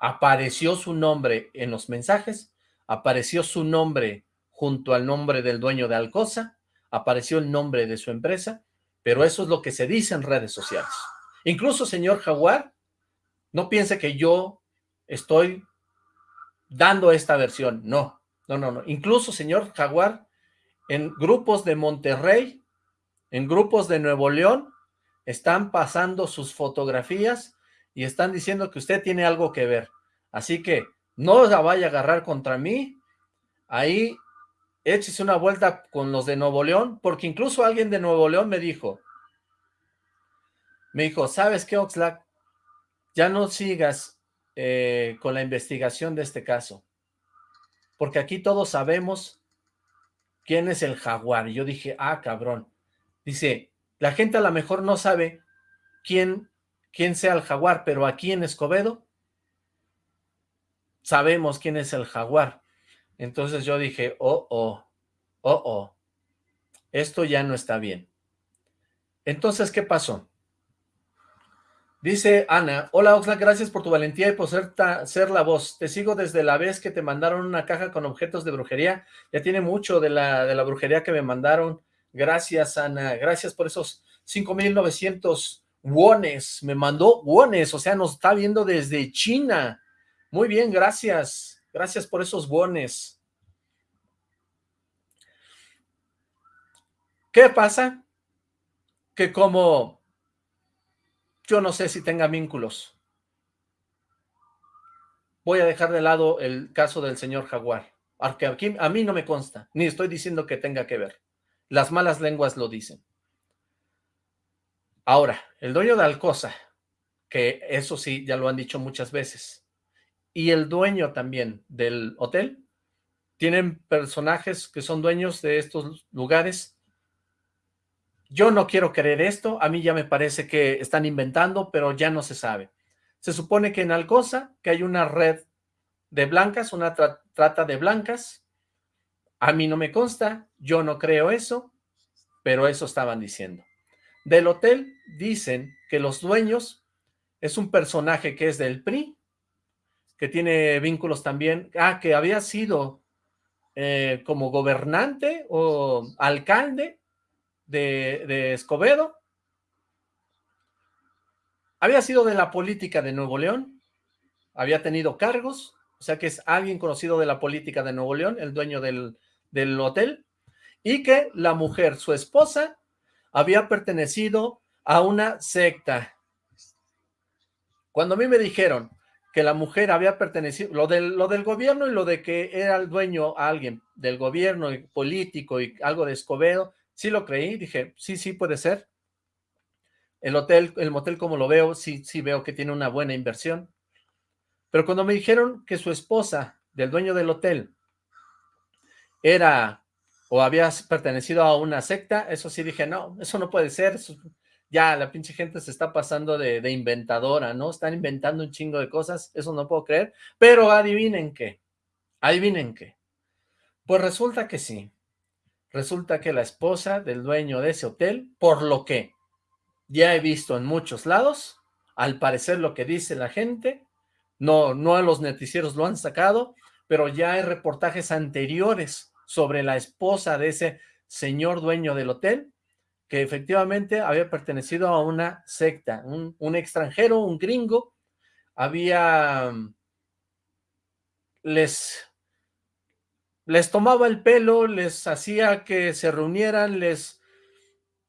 apareció su nombre en los mensajes, apareció su nombre junto al nombre del dueño de Alcosa, apareció el nombre de su empresa, pero eso es lo que se dice en redes sociales. Incluso, señor Jaguar, no piense que yo estoy dando esta versión, no, no, no, no. Incluso, señor Jaguar, en grupos de Monterrey, en grupos de Nuevo León, están pasando sus fotografías y están diciendo que usted tiene algo que ver. Así que no la vaya a agarrar contra mí. Ahí échese una vuelta con los de Nuevo León, porque incluso alguien de Nuevo León me dijo, me dijo, ¿sabes qué, Oxlack? Ya no sigas eh, con la investigación de este caso, porque aquí todos sabemos ¿quién es el jaguar? Y yo dije, ah, cabrón. Dice, la gente a lo mejor no sabe quién, quién sea el jaguar, pero aquí en Escobedo sabemos quién es el jaguar. Entonces yo dije, oh, oh, oh, oh, esto ya no está bien. Entonces, ¿qué pasó? Dice Ana, hola Oxlack, gracias por tu valentía y por ser, la voz. Te sigo desde la vez que te mandaron una caja con objetos de brujería. Ya tiene mucho de la, de la brujería que me mandaron. Gracias, Ana. Gracias por esos 5,900 wones. Me mandó wones, o sea, nos está viendo desde China. Muy bien, gracias. Gracias por esos wones. ¿Qué pasa? Que como yo no sé si tenga vínculos. Voy a dejar de lado el caso del señor Jaguar, porque aquí a mí no me consta, ni estoy diciendo que tenga que ver. Las malas lenguas lo dicen. Ahora, el dueño de Alcosa, que eso sí, ya lo han dicho muchas veces, y el dueño también del hotel, tienen personajes que son dueños de estos lugares yo no quiero creer esto, a mí ya me parece que están inventando, pero ya no se sabe. Se supone que en Alcosa, que hay una red de blancas, una trata de blancas, a mí no me consta, yo no creo eso, pero eso estaban diciendo. Del hotel dicen que los dueños es un personaje que es del PRI, que tiene vínculos también, ah, que había sido eh, como gobernante o alcalde de, Escobedo, había sido de la política de Nuevo León, había tenido cargos, o sea que es alguien conocido de la política de Nuevo León, el dueño del, del hotel, y que la mujer, su esposa, había pertenecido a una secta. Cuando a mí me dijeron que la mujer había pertenecido, lo del, lo del gobierno y lo de que era el dueño a alguien del gobierno político y algo de Escobedo, Sí lo creí, dije, sí, sí puede ser. El hotel, el motel como lo veo, sí, sí veo que tiene una buena inversión. Pero cuando me dijeron que su esposa, del dueño del hotel, era o había pertenecido a una secta, eso sí dije, no, eso no puede ser, ya la pinche gente se está pasando de, de, inventadora, ¿no? Están inventando un chingo de cosas, eso no puedo creer, pero adivinen qué, adivinen qué. Pues resulta que sí, Resulta que la esposa del dueño de ese hotel, por lo que ya he visto en muchos lados, al parecer lo que dice la gente, no, no a los noticieros lo han sacado, pero ya hay reportajes anteriores sobre la esposa de ese señor dueño del hotel, que efectivamente había pertenecido a una secta, un, un extranjero, un gringo, había, les les tomaba el pelo, les hacía que se reunieran, les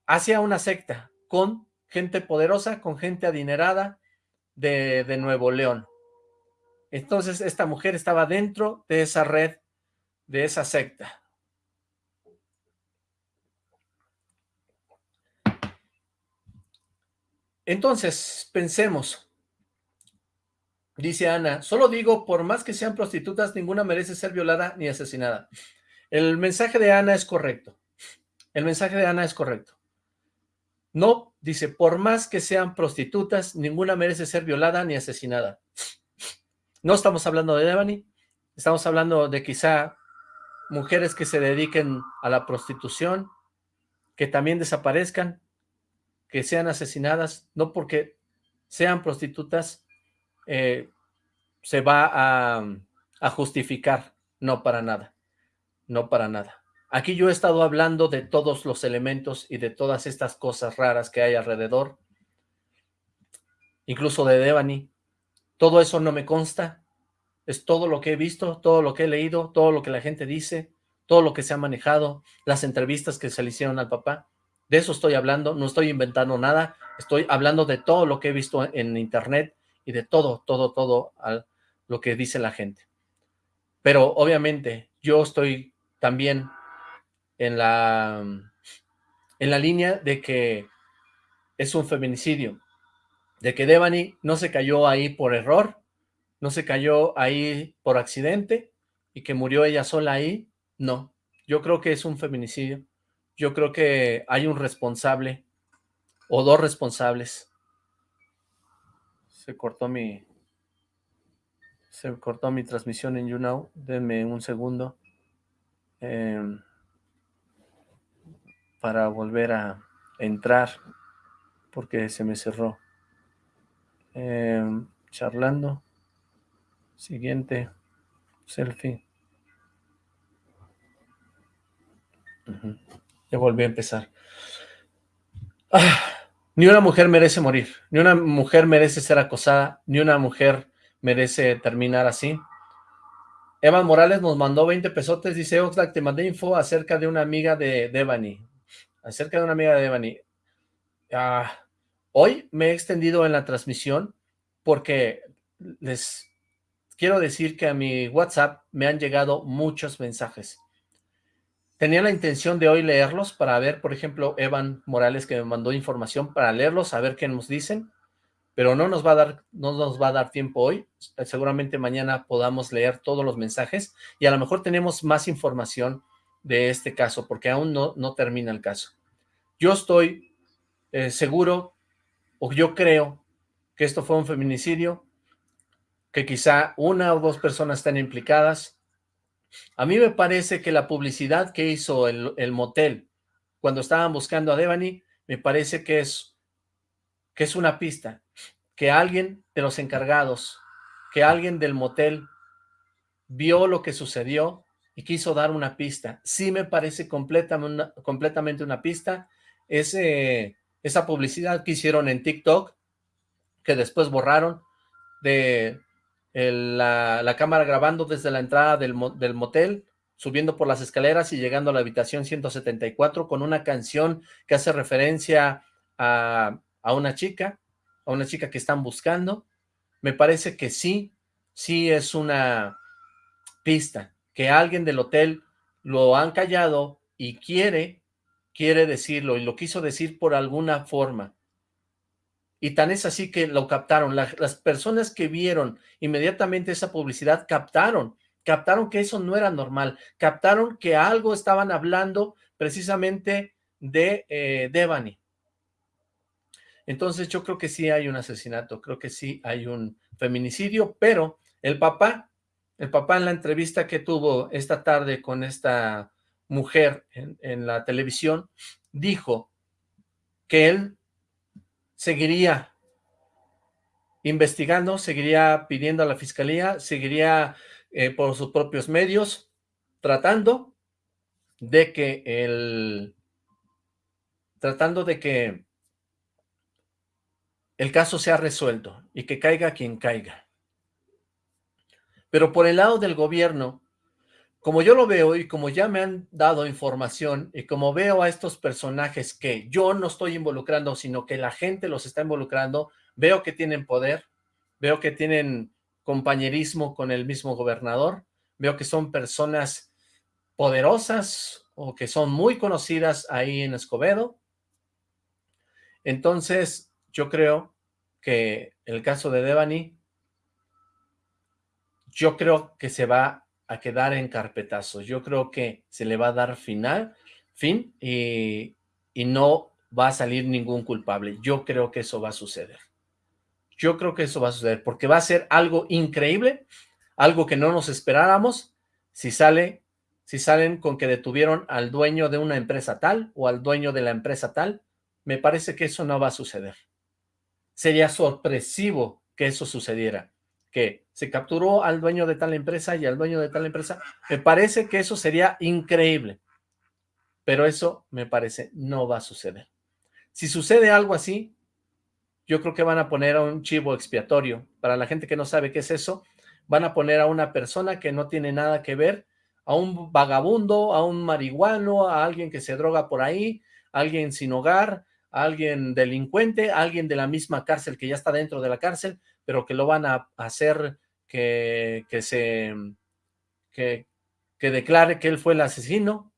hacía una secta con gente poderosa, con gente adinerada de, Nuevo León. Entonces esta mujer estaba dentro de esa red, de esa secta. Entonces, pensemos, dice Ana, solo digo, por más que sean prostitutas, ninguna merece ser violada ni asesinada. El mensaje de Ana es correcto. El mensaje de Ana es correcto. No, dice, por más que sean prostitutas, ninguna merece ser violada ni asesinada. No estamos hablando de Devani, estamos hablando de quizá mujeres que se dediquen a la prostitución, que también desaparezcan, que sean asesinadas, no porque sean prostitutas, eh, se va a, a justificar, no para nada, no para nada. Aquí yo he estado hablando de todos los elementos y de todas estas cosas raras que hay alrededor, incluso de Devani. Todo eso no me consta, es todo lo que he visto, todo lo que he leído, todo lo que la gente dice, todo lo que se ha manejado, las entrevistas que se le hicieron al papá. De eso estoy hablando, no estoy inventando nada, estoy hablando de todo lo que he visto en internet y de todo, todo, todo lo que dice la gente. Pero obviamente yo estoy también en la, en la línea de que es un feminicidio, de que Devani no se cayó ahí por error, no se cayó ahí por accidente y que murió ella sola ahí, no. Yo creo que es un feminicidio yo creo que hay un responsable o dos responsables. Se cortó mi se cortó mi transmisión en YouNow. Denme un segundo em, para volver a entrar porque se me cerró. Em, charlando. Siguiente. Selfie. Ya volví a empezar. Ah, ni una mujer merece morir, ni una mujer merece ser acosada, ni una mujer merece terminar así. Evan Morales nos mandó 20 pesotes, dice Oxlack, te mandé info acerca de una amiga de Devani. Acerca de una amiga de Devani. Ah, hoy me he extendido en la transmisión porque les quiero decir que a mi WhatsApp me han llegado muchos mensajes. Tenía la intención de hoy leerlos para ver, por ejemplo, Evan Morales que me mandó información para leerlos, a ver qué nos dicen, pero no nos va a dar, no nos va a dar tiempo hoy. Seguramente mañana podamos leer todos los mensajes y a lo mejor tenemos más información de este caso, porque aún no, no termina el caso. Yo estoy eh, seguro, o yo creo, que esto fue un feminicidio, que quizá una o dos personas están implicadas, a mí me parece que la publicidad que hizo el, motel cuando estaban buscando a Devani, me parece que es, que es una pista, que alguien de los encargados, que alguien del motel vio lo que sucedió y quiso dar una pista. Sí me parece completamente una, completamente una pista. Ese, esa publicidad que hicieron en TikTok, que después borraron, de la, cámara grabando desde la entrada del, motel, subiendo por las escaleras y llegando a la habitación 174 con una canción que hace referencia a, a una chica, a una chica que están buscando. Me parece que sí, sí es una pista, que alguien del hotel lo han callado y quiere, quiere decirlo, y lo quiso decir por alguna forma. Y tan es así que lo captaron. las personas que vieron inmediatamente esa publicidad captaron, captaron que eso no era normal, captaron que algo estaban hablando precisamente de eh, Devani. Entonces yo creo que sí hay un asesinato, creo que sí hay un feminicidio, pero el papá, el papá en la entrevista que tuvo esta tarde con esta mujer en la televisión, dijo que él seguiría investigando, seguiría pidiendo a la fiscalía, seguiría eh, por sus propios medios, tratando de que el tratando de que el caso sea resuelto y que caiga quien caiga. Pero por el lado del gobierno, como yo lo veo y como ya me han dado información y como veo a estos personajes que yo no estoy involucrando, sino que la gente los está involucrando, veo que tienen poder, veo que tienen compañerismo con el mismo gobernador, veo que son personas poderosas o que son muy conocidas ahí en Escobedo. Entonces, yo creo que el caso de Devani, yo creo que se va a quedar en carpetazo. Yo creo que se le va a dar final, fin, y, y no va a salir ningún culpable. Yo creo que eso va a suceder. Yo creo que eso va a suceder, porque va a ser algo increíble, algo que no nos esperáramos, si sale, si salen con que detuvieron al dueño de una empresa tal, o al dueño de la empresa tal, me parece que eso no va a suceder. Sería sorpresivo que eso sucediera, que se capturó al dueño de tal empresa y al dueño de tal empresa. Me parece que eso sería increíble, pero eso me parece no va a suceder. Si sucede algo así, yo creo que van a poner a un chivo expiatorio. Para la gente que no sabe qué es eso, van a poner a una persona que no tiene nada que ver, a un vagabundo, a un marihuano, a alguien que se droga por ahí, a alguien sin hogar, a alguien delincuente, a alguien de la misma cárcel que ya está dentro de la cárcel, pero que lo van a hacer que, que se... Que, que declare que él fue el asesino,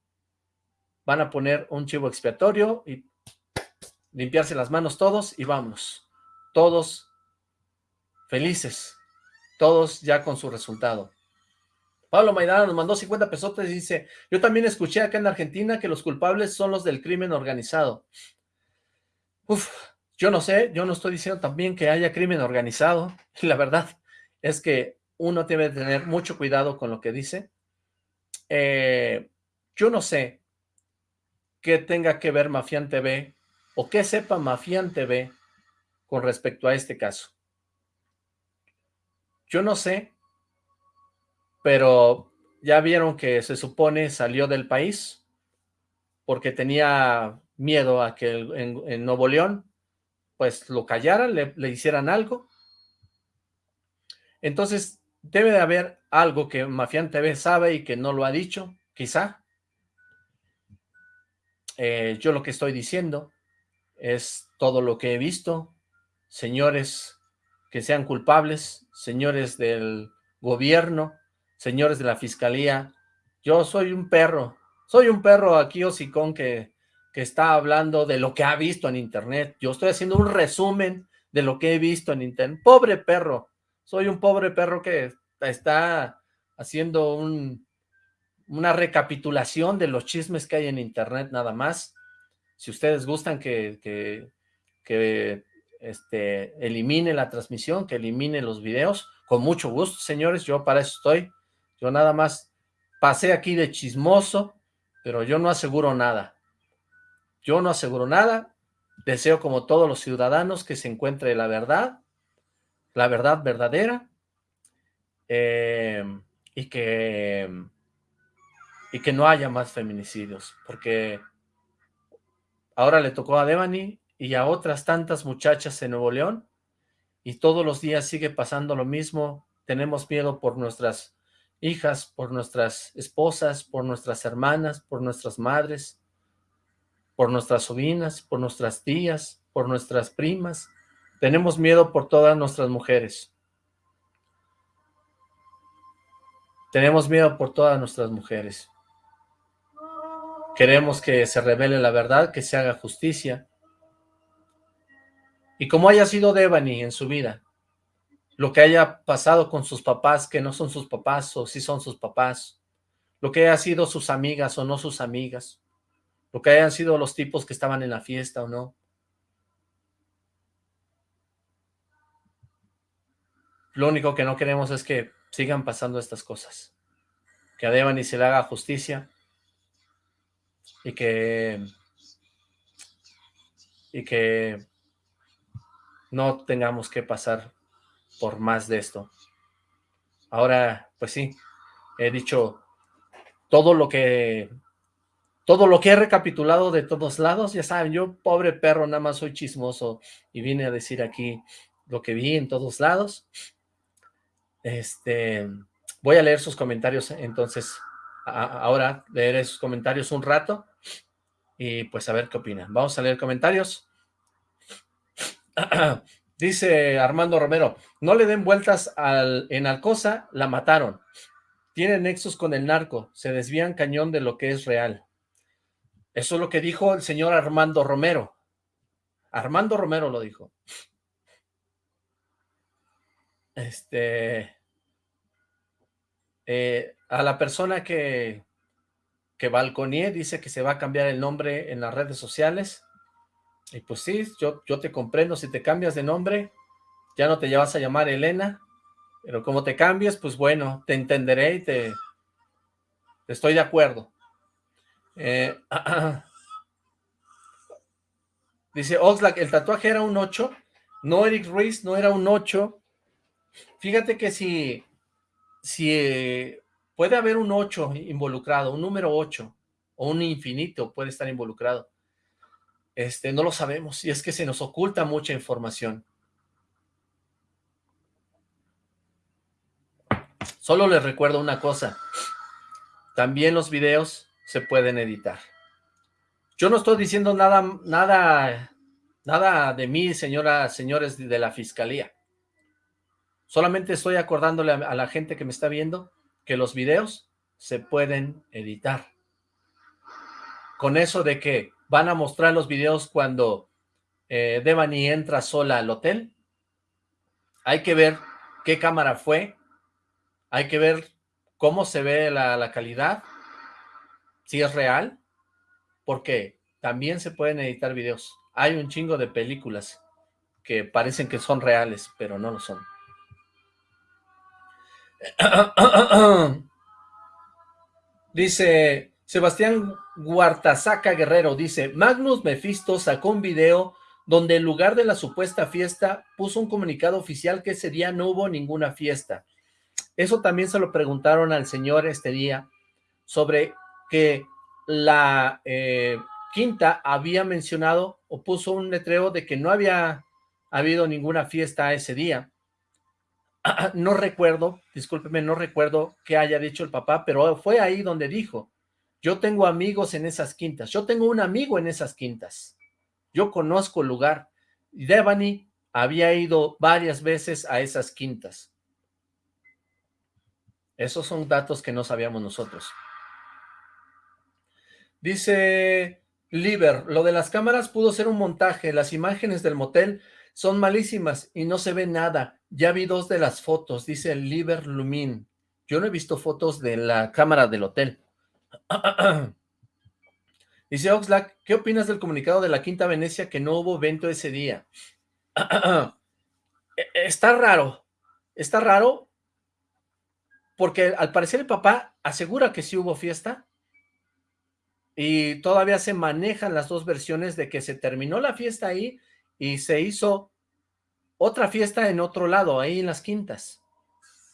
van a poner un chivo expiatorio y limpiarse las manos todos y vámonos. Todos felices, todos ya con su resultado. Pablo Maidana nos mandó 50 pesos y dice, yo también escuché acá en Argentina que los culpables son los del crimen organizado. Uf, yo no sé, yo no estoy diciendo también que haya crimen organizado. La verdad es que uno debe tener mucho cuidado con lo que dice. Eh, yo no sé qué tenga que ver Mafián TV o qué sepa Mafián TV con respecto a este caso. Yo no sé, pero ya vieron que se supone salió del país porque tenía miedo a que en, Nuevo León pues lo callaran, le hicieran algo. Entonces debe de haber algo que Mafián TV sabe y que no lo ha dicho, quizá. Eh, yo lo que estoy diciendo es todo lo que he visto, señores que sean culpables, señores del gobierno, señores de la fiscalía, yo soy un perro, soy un perro aquí hocicón que, que está hablando de lo que ha visto en internet, yo estoy haciendo un resumen de lo que he visto en internet, pobre perro, soy un pobre perro que está haciendo un, una recapitulación de los chismes que hay en internet nada más, si ustedes gustan que, este, elimine la transmisión, que elimine los videos, con mucho gusto, señores, yo para eso estoy. Yo nada más pasé aquí de chismoso, pero yo no aseguro nada. Yo no aseguro nada. Deseo como todos los ciudadanos que se encuentre la verdad, la verdad verdadera, eh, y que y que no haya más feminicidios, porque Ahora le tocó a Devani y a otras tantas muchachas en Nuevo León y todos los días sigue pasando lo mismo. Tenemos miedo por nuestras hijas, por nuestras esposas, por nuestras hermanas, por nuestras madres, por nuestras sobrinas, por nuestras tías, por nuestras primas. Tenemos miedo por todas nuestras mujeres. Tenemos miedo por todas nuestras mujeres. Queremos que se revele la verdad, que se haga justicia. Y como haya sido Devani en su vida, lo que haya pasado con sus papás, que no son sus papás o sí son sus papás, lo que haya sido sus amigas o no sus amigas, lo que hayan sido los tipos que estaban en la fiesta o no. Lo único que no queremos es que sigan pasando estas cosas. Que a Devani se le haga justicia y que y que no tengamos que pasar por más de esto. Ahora, pues sí, he dicho todo lo que todo lo que he recapitulado de todos lados, ya saben, yo pobre perro, nada más soy chismoso y vine a decir aquí lo que vi en todos lados. Este, voy a leer sus comentarios entonces ahora leer sus comentarios un rato y pues a ver qué opinan. Vamos a leer comentarios. Dice Armando Romero, no le den vueltas en Alcosa, la mataron. Tiene nexos con el narco, se desvían cañón de lo que es real. Eso es lo que dijo el señor Armando Romero. Armando Romero lo dijo. Este... Eh, a la persona que, que balconié dice que se va a cambiar el nombre en las redes sociales. Y pues sí, yo, yo te comprendo, si te cambias de nombre, ya no te vas a llamar Elena, pero como te cambies, pues bueno, te entenderé y te, estoy de acuerdo. Eh, dice Oxlack, el tatuaje era un 8. No, Eric Ruiz, no era un 8. Fíjate que si, si eh, puede haber un 8 involucrado, un número 8, o un infinito puede estar involucrado. Este, no lo sabemos, y es que se nos oculta mucha información. Solo les recuerdo una cosa, también los videos se pueden editar. Yo no estoy diciendo nada, nada, nada de mí, señoras, señores de la fiscalía. Solamente estoy acordándole a, la gente que me está viendo que los videos se pueden editar. Con eso de que van a mostrar los videos cuando eh, Devani entra sola al hotel. Hay que ver qué cámara fue, hay que ver cómo se ve la, calidad, si es real, porque también se pueden editar videos. Hay un chingo de películas que parecen que son reales, pero no lo son. Dice Sebastián Guartazaca Guerrero, dice, Magnus Mephisto sacó un video donde en lugar de la supuesta fiesta puso un comunicado oficial que ese día no hubo ninguna fiesta. Eso también se lo preguntaron al señor este día, sobre que la eh, quinta había mencionado o puso un letreo de que no había habido ninguna fiesta ese día. No recuerdo, discúlpeme, no recuerdo qué haya dicho el papá, pero fue ahí donde dijo, yo tengo amigos en esas quintas, yo tengo un amigo en esas quintas, yo conozco el lugar. Y Devani había ido varias veces a esas quintas. Esos son datos que no sabíamos nosotros. Dice Liber, lo de las cámaras pudo ser un montaje, las imágenes del motel son malísimas y no se ve nada. Ya vi dos de las fotos, dice Liber Lumin. Yo no he visto fotos de la cámara del hotel. dice Oxlack, ¿qué opinas del comunicado de la Quinta Venecia que no hubo evento ese día? E, está raro, está raro porque al parecer el papá asegura que sí hubo fiesta y todavía se manejan las dos versiones de que se terminó la fiesta ahí y se hizo otra fiesta en otro lado, ahí en las quintas,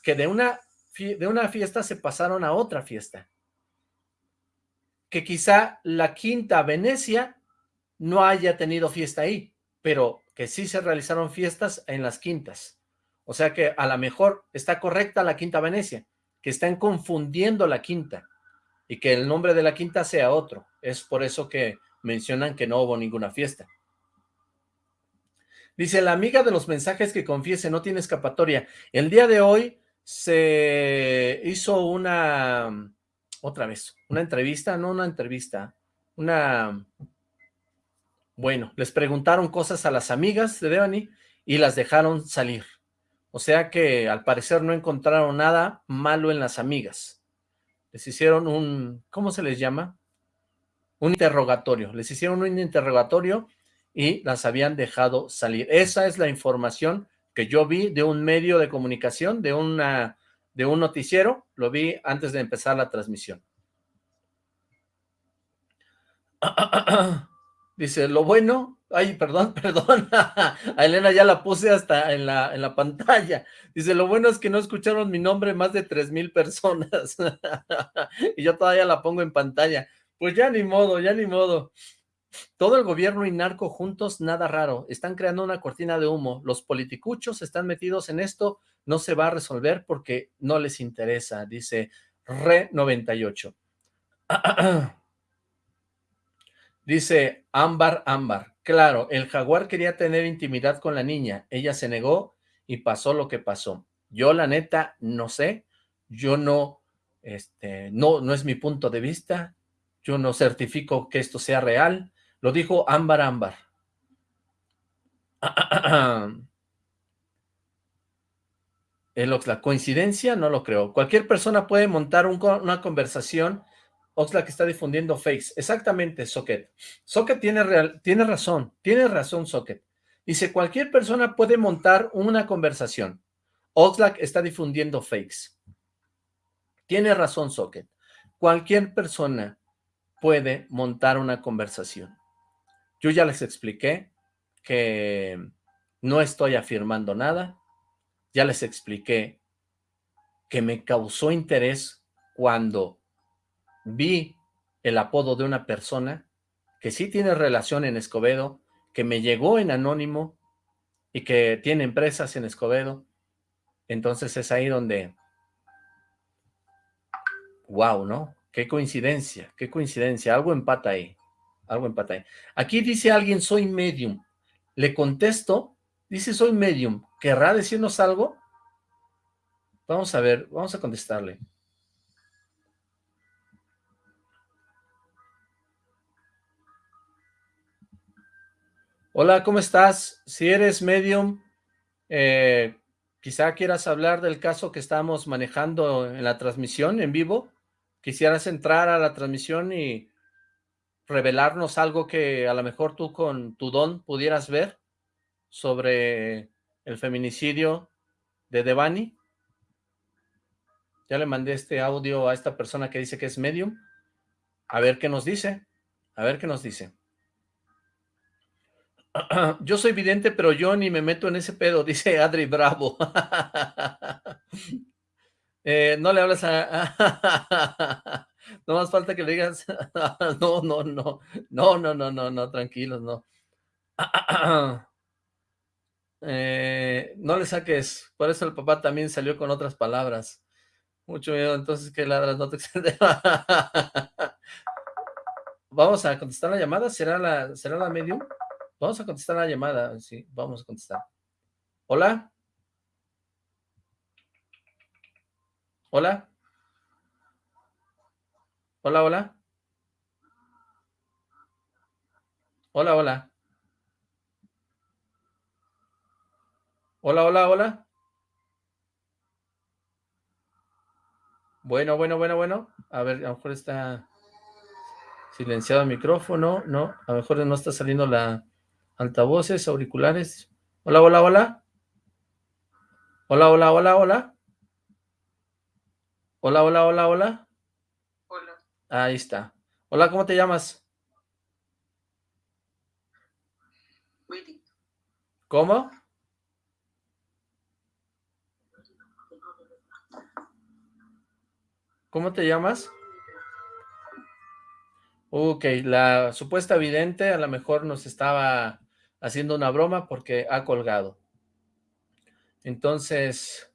que de una, de una fiesta se pasaron a otra fiesta, que quizá la quinta Venecia no haya tenido fiesta ahí, pero que sí se realizaron fiestas en las quintas. O sea que a lo mejor está correcta la Quinta Venecia, que están confundiendo la Quinta y que el nombre de la Quinta sea otro. Es por eso que mencionan que no hubo ninguna fiesta. Dice, la amiga de los mensajes que confiese no tiene escapatoria. El día de hoy se hizo una, otra vez, una entrevista, no una entrevista, una, bueno, les preguntaron cosas a las amigas de Devani y las dejaron salir. O sea que al parecer no encontraron nada malo en las amigas. Les hicieron un, ¿cómo se les llama? Un interrogatorio. Les hicieron un interrogatorio y las habían dejado salir. Esa es la información que yo vi de un medio de comunicación, de, una, de un noticiero. Lo vi antes de empezar la transmisión. Dice, lo bueno Ay, perdón, perdón. A Elena ya la puse hasta en la, en la pantalla. Dice, lo bueno es que no escucharon mi nombre más de tres mil personas. y yo todavía la pongo en pantalla. Pues ya ni modo, ya ni modo. Todo el gobierno y narco juntos, nada raro. Están creando una cortina de humo. Los politicuchos están metidos en esto. No se va a resolver porque no les interesa, dice Re98. dice Ámbar Ámbar Claro, el jaguar quería tener intimidad con la niña, ella se negó y pasó lo que pasó. Yo la neta no sé, yo no, este, no, no es mi punto de vista, yo no certifico que esto sea real, lo dijo Ámbar Ámbar. El Oxlack, coincidencia, no lo creo. Cualquier persona puede montar una conversación. Oxlack está difundiendo fakes. Exactamente, Socket. Socket tiene, tiene razón, tiene razón Socket. Dice, cualquier persona puede montar una conversación. Oxlack está difundiendo fakes. Tiene razón Socket. Cualquier persona puede montar una conversación. Yo ya les expliqué que no estoy afirmando nada. Ya les expliqué que me causó interés cuando vi el apodo de una persona que sí tiene relación en Escobedo, que me llegó en anónimo y que tiene empresas en Escobedo. Entonces es ahí donde... Wow, ¿no? Qué coincidencia, qué coincidencia. Algo empata ahí. Algo empata ahí. Aquí dice alguien, soy medium. Le contesto, dice soy medium. ¿Querrá decirnos algo? Vamos a ver, vamos a contestarle. Hola, ¿cómo estás? Si eres medium, eh, quizá quieras hablar del caso que estamos manejando en la transmisión en vivo. Quisieras entrar a la transmisión y revelarnos algo que a lo mejor tú con tu don pudieras ver sobre el feminicidio de Devani. Ya le mandé este audio a esta persona que dice que es medium. A ver qué nos dice. A ver qué nos dice. Yo soy vidente, pero yo ni me meto en ese pedo, dice Adri Bravo. Eh, no le hablas a... no más falta que le digas... no, no, no. No, no, no, no, no, tranquilos, no. Eh, no le saques. Por eso el papá también salió con otras palabras. Mucho miedo, entonces que ladras, no te Vamos a contestar la llamada, ¿será la, será la medium? Vamos a contestar la llamada, sí, vamos a contestar. ¿Hola? ¿Hola? ¿Hola, hola? Hola, hola. Hola, hola, hola. Bueno, bueno, bueno, bueno. A ver, a lo mejor está silenciado el micrófono. No, a lo mejor no está saliendo la altavoces, auriculares. Hola, hola, hola. Hola, hola, hola, hola. Hola, hola, hola, hola. Ahí está. Hola, ¿cómo te llamas? ¿Cómo? ¿Cómo te llamas? Ok, la supuesta vidente a lo mejor nos estaba haciendo una broma porque ha colgado. Entonces,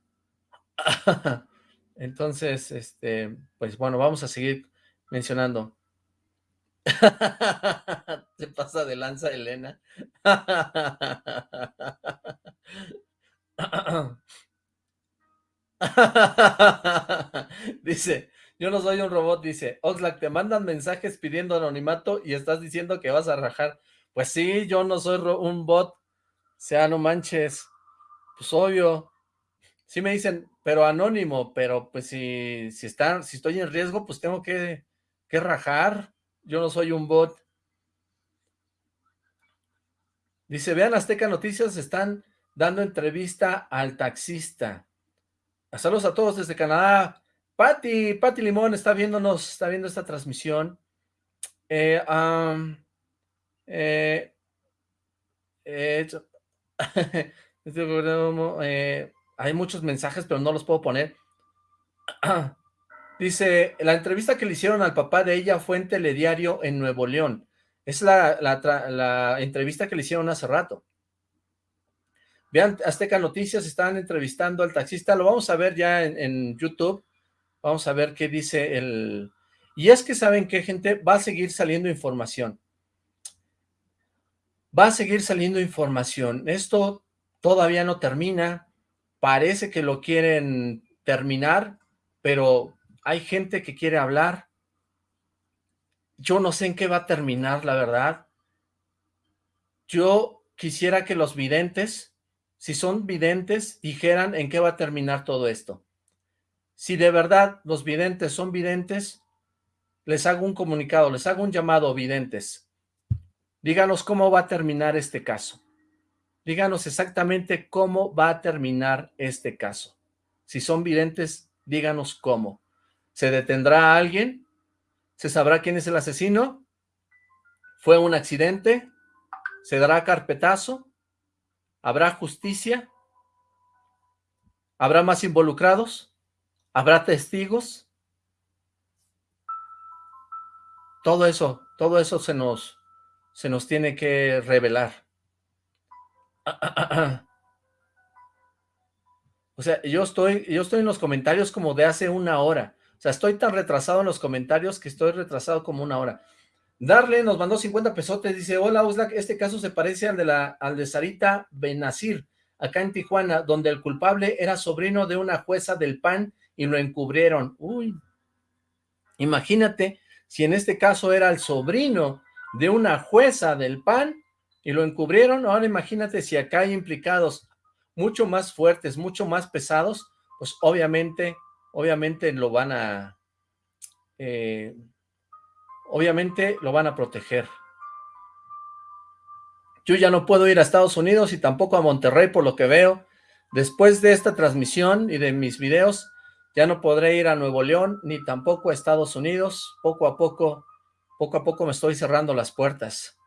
entonces, este, pues bueno, vamos a seguir mencionando. Se pasa de lanza Elena. dice, yo no soy un robot, dice, Oxlack, te mandan mensajes pidiendo anonimato y estás diciendo que vas a rajar. Pues sí, yo no soy un bot, sea, no manches, pues obvio. Sí me dicen, pero anónimo, pero pues si, si, están, si estoy en riesgo, pues tengo que, que rajar. Yo no soy un bot. Dice, vean Azteca Noticias, están dando entrevista al taxista. Saludos a todos desde Canadá. Pati, Pati Limón está viéndonos, está viendo esta transmisión. Eh, eh, eh, eh, hay muchos mensajes, pero no los puedo poner. Dice, la entrevista que le hicieron al papá de ella fue en Telediario en Nuevo León. Es la, la entrevista que le hicieron hace rato. Vean, Azteca Noticias están entrevistando al taxista, lo vamos a ver ya en, YouTube, vamos a ver qué dice el... Y es que saben qué, gente, va a seguir saliendo información. va a seguir saliendo información. Esto todavía no termina, parece que lo quieren terminar, pero hay gente que quiere hablar. Yo no sé en qué va a terminar, la verdad. Yo quisiera que los videntes, si son videntes, dijeran en qué va a terminar todo esto. Si de verdad los videntes son videntes, les hago un comunicado, les hago un llamado, videntes. Díganos cómo va a terminar este caso. Díganos exactamente cómo va a terminar este caso. Si son videntes, díganos cómo. ¿Se detendrá a alguien? ¿Se sabrá quién es el asesino? ¿Fue un accidente? ¿Se dará carpetazo? ¿Habrá justicia? ¿Habrá más involucrados? ¿Habrá testigos? Todo eso, todo eso se nos, se nos tiene que revelar. O sea, yo estoy, yo estoy en los comentarios como de hace una hora. Sea, estoy tan retrasado en los comentarios que estoy retrasado como una hora. Darle nos mandó 50 pesotes, dice, hola Uslak, este caso se parece al de, la, al de Sarita Benazir, acá en Tijuana, donde el culpable era sobrino de una jueza del PAN y lo encubrieron. Uy, imagínate si en este caso era el sobrino de una jueza del PAN y lo encubrieron, ahora imagínate si acá hay implicados mucho más fuertes, mucho más pesados, pues obviamente, obviamente lo van a, eh, obviamente lo van a proteger. Yo ya no puedo ir a Estados Unidos y tampoco a Monterrey por lo que veo. Después de esta transmisión y de mis videos, ya no podré ir a Nuevo León ni tampoco a Estados Unidos. Poco a poco, poco a poco me estoy cerrando las puertas.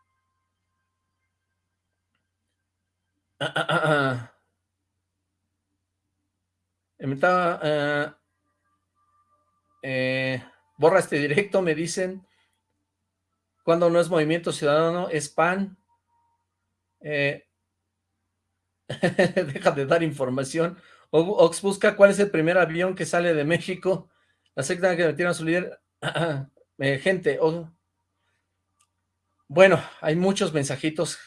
Ah, ah, ah, eh, borra este directo, me dicen. Cuando no es Movimiento Ciudadano, es PAN. Eh, deja de dar información. Ox busca cuál es el primer avión que sale de México. La secta que metieron a su líder. Eh, gente, bueno, hay muchos mensajitos.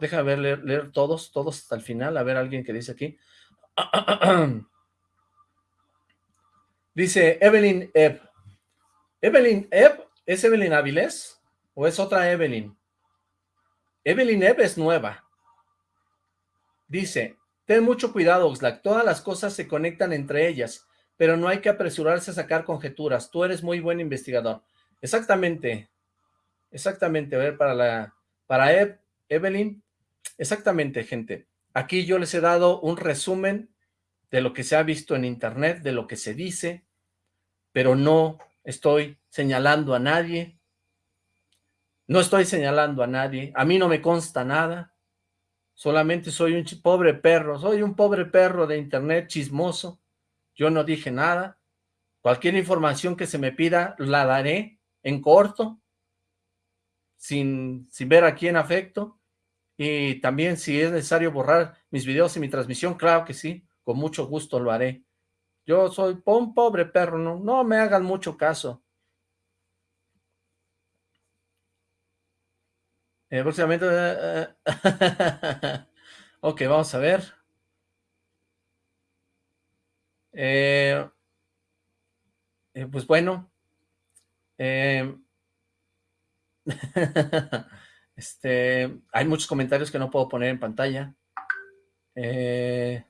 Deja ver, leer, leer todos, todos hasta el final. A ver, alguien que dice aquí. Dice Evelyn Ebb. ¿Evelyn Ebb? ¿Es Evelyn Avilés? ¿O es otra Evelyn? Evelyn Ebb es nueva. Dice, ten mucho cuidado, Oxlack. Todas las cosas se conectan entre ellas, pero no hay que apresurarse a sacar conjeturas. Tú eres muy buen investigador. Exactamente. Exactamente. A ver, para la... Para Evelyn. Exactamente, gente. Aquí yo les he dado un resumen de lo que se ha visto en internet, de lo que se dice, pero no estoy señalando a nadie, no estoy señalando a nadie, a mí no me consta nada, solamente soy un pobre perro, soy un pobre perro de internet chismoso, yo no dije nada, cualquier información que se me pida la daré en corto, sin, sin ver a quién afecto, y también si es necesario borrar mis videos y mi transmisión, claro que sí, con mucho gusto lo haré. Yo soy un pobre perro, no, no me hagan mucho caso. Eh, próximamente... Eh, eh, ok, vamos a ver. Eh, pues bueno. este, hay muchos comentarios que no puedo poner en pantalla. Eh,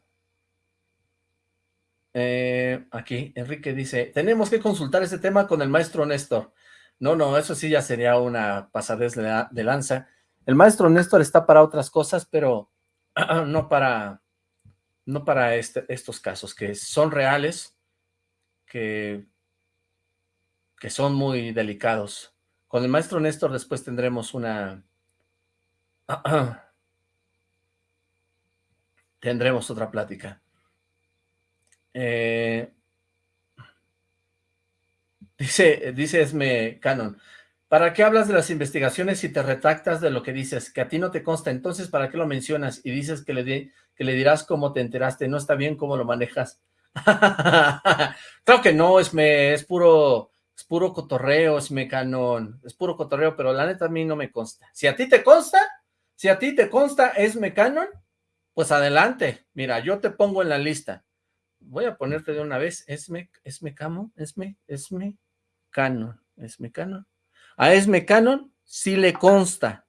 eh, aquí, Enrique dice, tenemos que consultar este tema con el maestro Néstor. No, no, eso sí ya sería una pasadez de, lanza. El maestro Néstor está para otras cosas, pero no para, no para este, estos casos, que son reales, que, que son muy delicados. Con el maestro Néstor después tendremos una... tendremos otra plática. Eh, dice, dice Esme Canon, ¿para qué hablas de las investigaciones si te retractas de lo que dices? Que a ti no te consta, entonces ¿para qué lo mencionas? Y dices que le, que le dirás cómo te enteraste, no está bien cómo lo manejas. Creo que no, Esme, es puro, es puro cotorreo, Esme Canon, es puro cotorreo, pero la neta a mí no me consta. Si a ti te consta, Si a ti te consta Esme Canon, pues adelante. Mira, yo te pongo en la lista. Voy a ponerte de una vez Esme, Esme Camo, Esme, Esme Canon, Esme Canon. A Esme Canon sí le consta,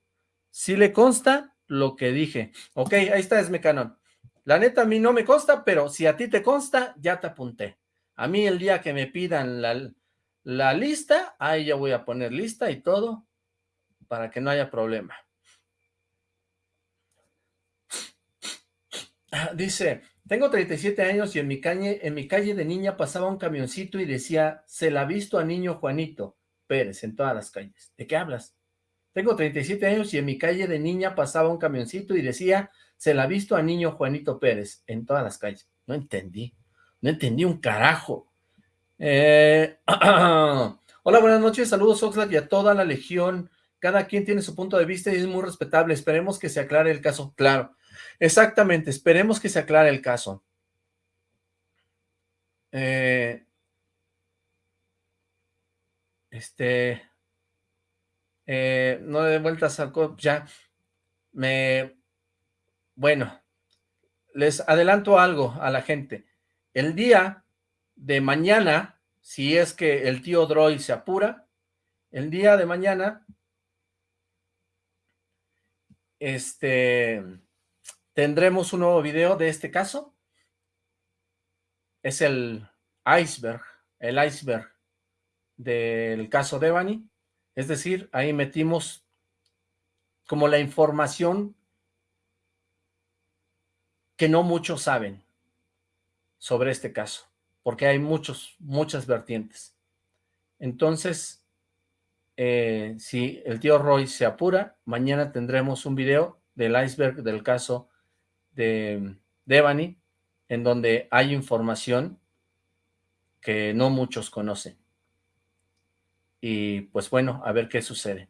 sí le consta lo que dije. Ok, ahí está Esme Canon. La neta a mí no me consta, pero si a ti te consta, ya te apunté. A mí el día que me pidan la, la lista, ahí ya voy a poner lista y todo, para que no haya problema. Dice, tengo 37 años y en mi, calle, en mi calle de niña pasaba un camioncito y decía, se la ha visto a niño Juanito Pérez en todas las calles. ¿De qué hablas? Tengo 37 años y en mi calle de niña pasaba un camioncito y decía, se la ha visto a niño Juanito Pérez en todas las calles. No entendí, no entendí un carajo. Eh, hola, buenas noches, saludos Oxlack y a toda la legión. Cada quien tiene su punto de vista y es muy respetable. Esperemos que se aclare el caso. Claro, Exactamente, esperemos que se aclare el caso. Eh, este, eh, no de vueltas al ya, me, bueno, les adelanto algo a la gente. El día de mañana, si es que el tío Droid se apura, el día de mañana, este, tendremos un nuevo video de este caso. Es el iceberg, el iceberg del caso Devani. Es decir, ahí metimos como la información que no muchos saben sobre este caso, porque hay muchos, muchas vertientes. Entonces, eh, si el tío Roy se apura, mañana tendremos un video del iceberg del caso de Devani, en donde hay información que no muchos conocen. Y pues bueno, a ver qué sucede.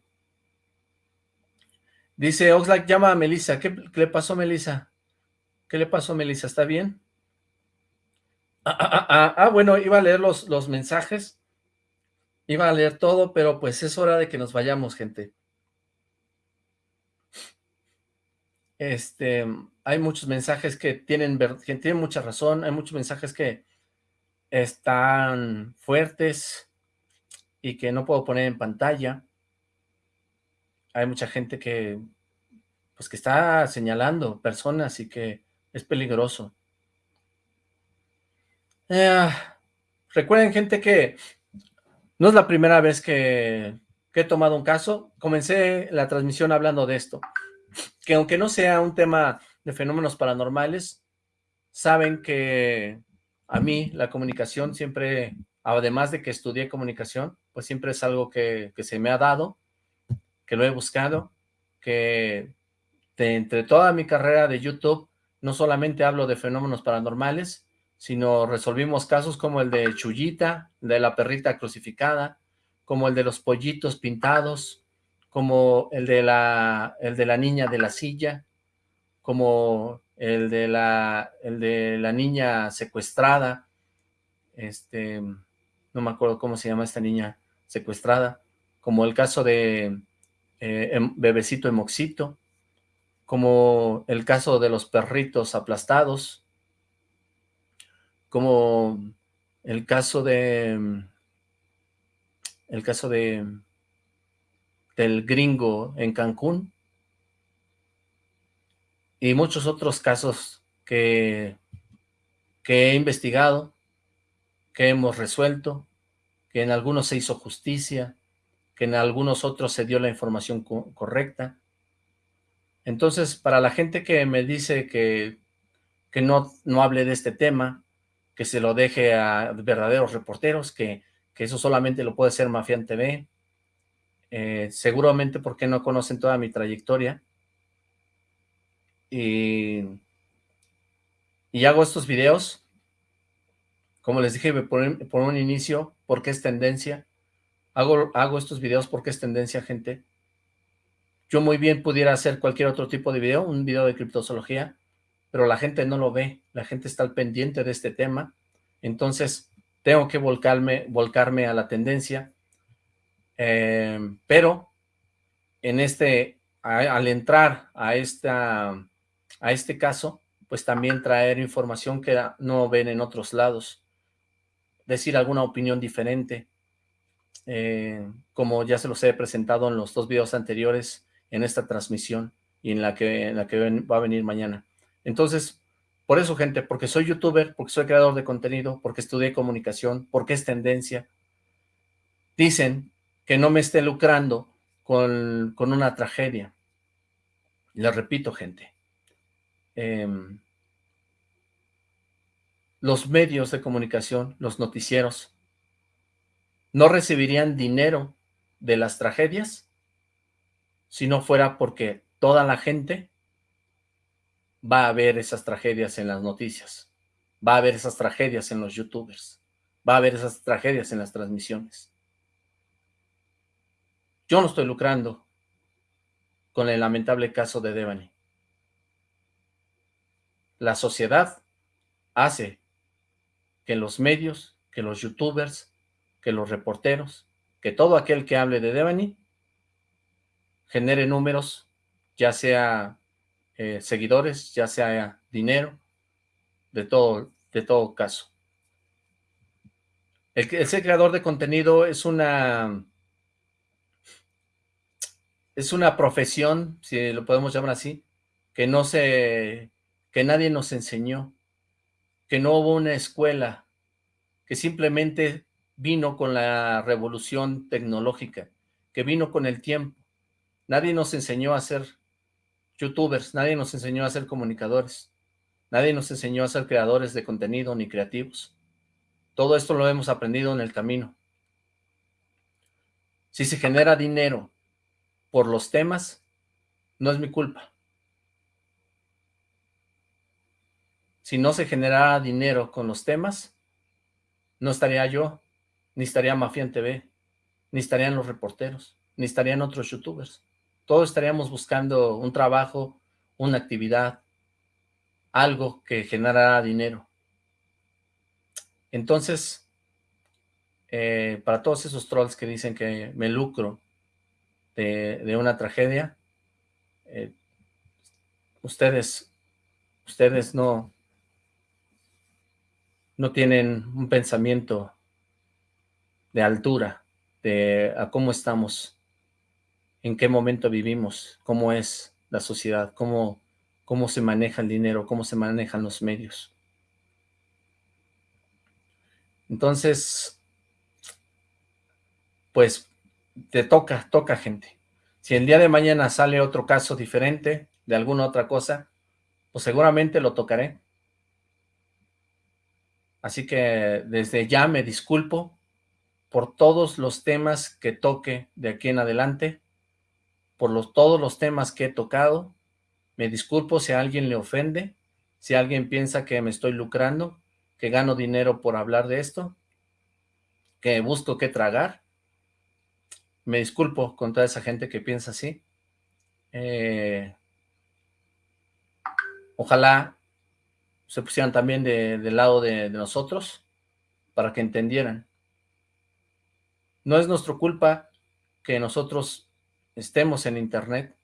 Dice Oxlack, llama a Melissa. ¿Qué, le pasó Melissa? ¿Qué le pasó Melissa? ¿Está bien? Ah, ah, ah, ah, bueno, iba a leer los, los mensajes. Iba a leer todo, pero pues es hora de que nos vayamos, gente. Este, hay muchos mensajes que tienen, que tienen mucha razón, hay muchos mensajes que están fuertes y que no puedo poner en pantalla. Hay mucha gente que, pues que está señalando personas y que es peligroso. Eh, recuerden, gente, que no es la primera vez que, que he tomado un caso. Comencé la transmisión hablando de esto que aunque no sea un tema de fenómenos paranormales, saben que a mí la comunicación siempre, además de que estudié comunicación, pues siempre es algo que, se me ha dado, que lo he buscado, que entre toda mi carrera de YouTube, no solamente hablo de fenómenos paranormales, sino resolvimos casos como el de Chullita, de la perrita crucificada, como el de los pollitos pintados, como el de la, el de la niña de la silla, como el de la, el de la niña secuestrada, este, no me acuerdo cómo se llama esta niña secuestrada, como el caso de eh, em, Bebecito Emoxito, como el caso de los perritos aplastados, como el caso de, el caso de, del gringo en Cancún y muchos otros casos que, que he investigado, que hemos resuelto, que en algunos se hizo justicia, que en algunos otros se dio la información correcta. Entonces, para la gente que me dice que, que no, no hable de este tema, que se lo deje a verdaderos reporteros, que, que eso solamente lo puede hacer Mafián TV, eh, seguramente porque no conocen toda mi trayectoria. Y, hago estos videos, como les dije por, por un inicio, porque es tendencia. Hago, hago estos videos porque es tendencia, gente. Yo muy bien pudiera hacer cualquier otro tipo de video, un video de criptozoología, pero la gente no lo ve, la gente está al pendiente de este tema, entonces tengo que volcarme, volcarme a la tendencia, Em, pero en este al entrar a, esta, a este caso, pues también traer información que no ven en otros lados, decir alguna opinión diferente, eh, como ya se los he presentado en los dos videos anteriores en esta transmisión y en la que, en la que va a venir mañana. Entonces, por eso, gente, porque soy youtuber, porque soy creador de contenido, porque estudié comunicación, porque es tendencia, dicen que no me esté lucrando con, una tragedia. Les repito, gente, em, los medios de comunicación, los noticieros, no recibirían dinero de las tragedias si no fuera porque toda la gente va a ver esas tragedias en las noticias, va a ver esas tragedias en los youtubers, va a ver esas tragedias en las transmisiones. Yo no estoy lucrando con el lamentable caso de Devani. La sociedad hace que los medios, que los youtubers, que los reporteros, que todo aquel que hable de Devani genere números, ya sea eh, seguidores, ya sea dinero, de todo, de todo caso. El, el ser creador de contenido es una es una profesión, si lo podemos llamar así, que no se, que nadie nos enseñó, que no hubo una escuela, que simplemente vino con la revolución tecnológica, que vino con el tiempo. Nadie nos enseñó a ser youtubers, nadie nos enseñó a ser comunicadores, nadie nos enseñó a ser creadores de contenido ni creativos. Todo esto lo hemos aprendido en el camino. Si se genera dinero por los temas, no es mi culpa. Si no se generara dinero con los temas, no estaría yo, ni estaría Mafián TV, ni estarían los reporteros, ni estarían otros youtubers. Todos estaríamos buscando un trabajo, una actividad, algo que generara dinero. Entonces, eh, para todos esos trolls que dicen que me lucro de, una tragedia, eh, ustedes, ustedes no, no tienen un pensamiento de altura, de a cómo estamos, en qué momento vivimos, cómo es la sociedad, cómo, cómo se maneja el dinero, cómo se manejan los medios. Entonces, pues te toca, toca gente. Si el día de mañana sale otro caso diferente de alguna otra cosa, pues seguramente lo tocaré. Así que desde ya me disculpo por todos los temas que toque de aquí en adelante, por los, todos los temas que he tocado. Me disculpo si a alguien le ofende, si alguien piensa que me estoy lucrando, que gano dinero por hablar de esto, que busco qué tragar. Me disculpo con toda esa gente que piensa así. Eh, ojalá se pusieran también del lado de, nosotros para que entendieran. No es nuestra culpa que nosotros estemos en internet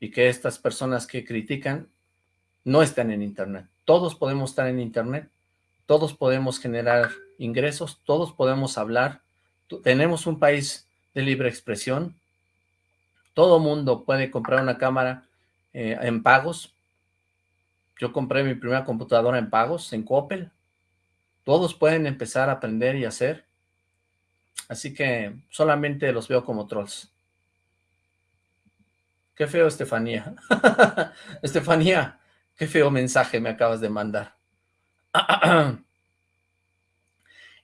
y que estas personas que critican no estén en internet. Todos podemos estar en internet, todos podemos generar ingresos, todos podemos hablar. Tenemos un país de libre expresión. Todo mundo puede comprar una cámara eh, en pagos. Yo compré mi primera computadora en pagos, en Coppel. Todos pueden empezar a aprender y hacer. Así que solamente los veo como trolls. Qué feo, Estefanía. Estefanía, qué feo mensaje me acabas de mandar.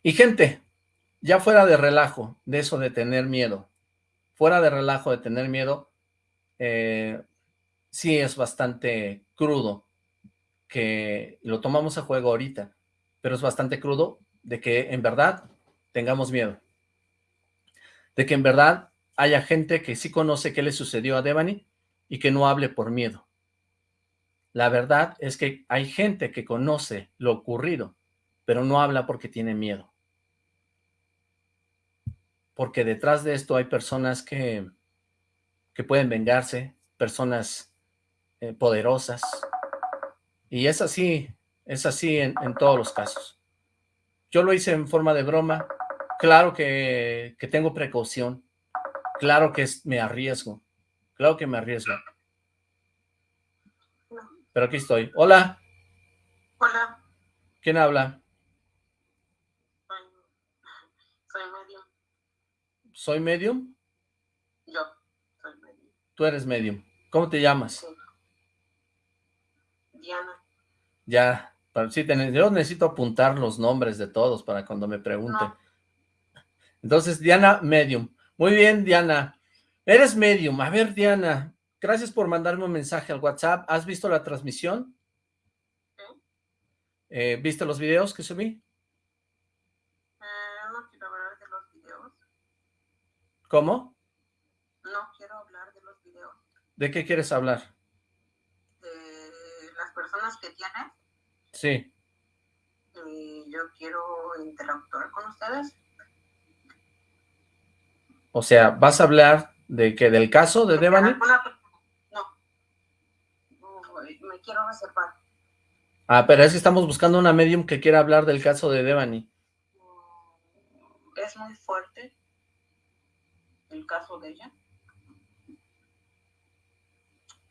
y gente, ya fuera de relajo, de eso de tener miedo, fuera de relajo de tener miedo, eh, sí es bastante crudo, que lo tomamos a juego ahorita, pero es bastante crudo de que en verdad tengamos miedo. De que en verdad haya gente que sí conoce qué le sucedió a Devani y que no hable por miedo. La verdad es que hay gente que conoce lo ocurrido, pero no habla porque tiene miedo porque detrás de esto hay personas que, que pueden vengarse, personas eh, poderosas. Y es así, es así en, en, todos los casos. Yo lo hice en forma de broma. Claro que, que tengo precaución. Claro que es, me arriesgo. Claro que me arriesgo. Pero aquí estoy. Hola. Hola. ¿Quién habla? Soy, soy medium. ¿Soy medium? Yo soy medium. Tú eres medium. ¿Cómo te llamas? Sí. Diana. Ya, pero sí, yo necesito apuntar los nombres de todos para cuando me pregunten. No. Entonces, Diana, medium. Muy bien, Diana. Eres medium. A ver, Diana, gracias por mandarme un mensaje al WhatsApp. ¿Has visto la transmisión? ¿Sí? Eh, ¿Viste los videos que subí? Eh, no quiero hablar de los videos. ¿Cómo? No quiero hablar de los videos. ¿De qué quieres hablar? De las personas que tienes. Sí. Y yo quiero interactuar con ustedes. O sea, ¿vas a hablar de que del caso de Devani? No. Me quiero reservar. Ah, pero es que estamos buscando una medium que quiera hablar del caso de Devani. Es muy fuerte el caso de ella.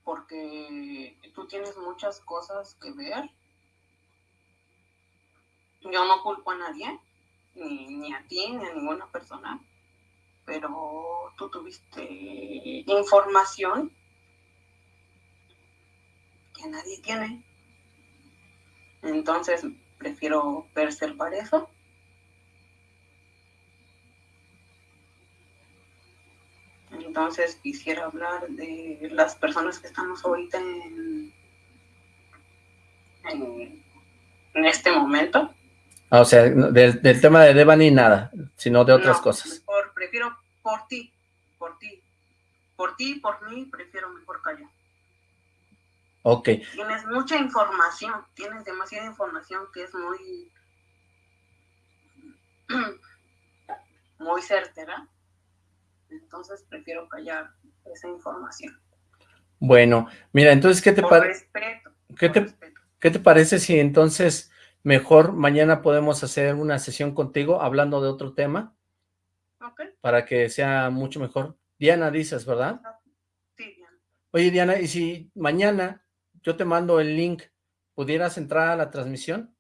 Porque tú tienes muchas cosas que ver. Yo no culpo a nadie, ni, ni a ti, ni a ninguna persona pero tú tuviste información que nadie tiene. Entonces, prefiero preservar eso. Entonces, quisiera hablar de las personas que estamos ahorita en, en, en este momento. Ah, o sea, del, del, tema de Devani nada, sino de otras no, cosas. Mejor, prefiero por ti, por ti. Por ti y por mí, prefiero mejor callar. Ok. Tienes mucha información, tienes demasiada información que es muy... muy certera. Entonces prefiero callar esa información. Bueno, mira, entonces, ¿qué te parece? ¿Qué, te, respeto. ¿Qué te parece si entonces mejor mañana podemos hacer una sesión contigo hablando de otro tema? Ok. Para que sea mucho mejor. Diana dices, ¿verdad? Sí, Diana. Oye, Diana, ¿y si mañana yo te mando el link, pudieras entrar a la transmisión?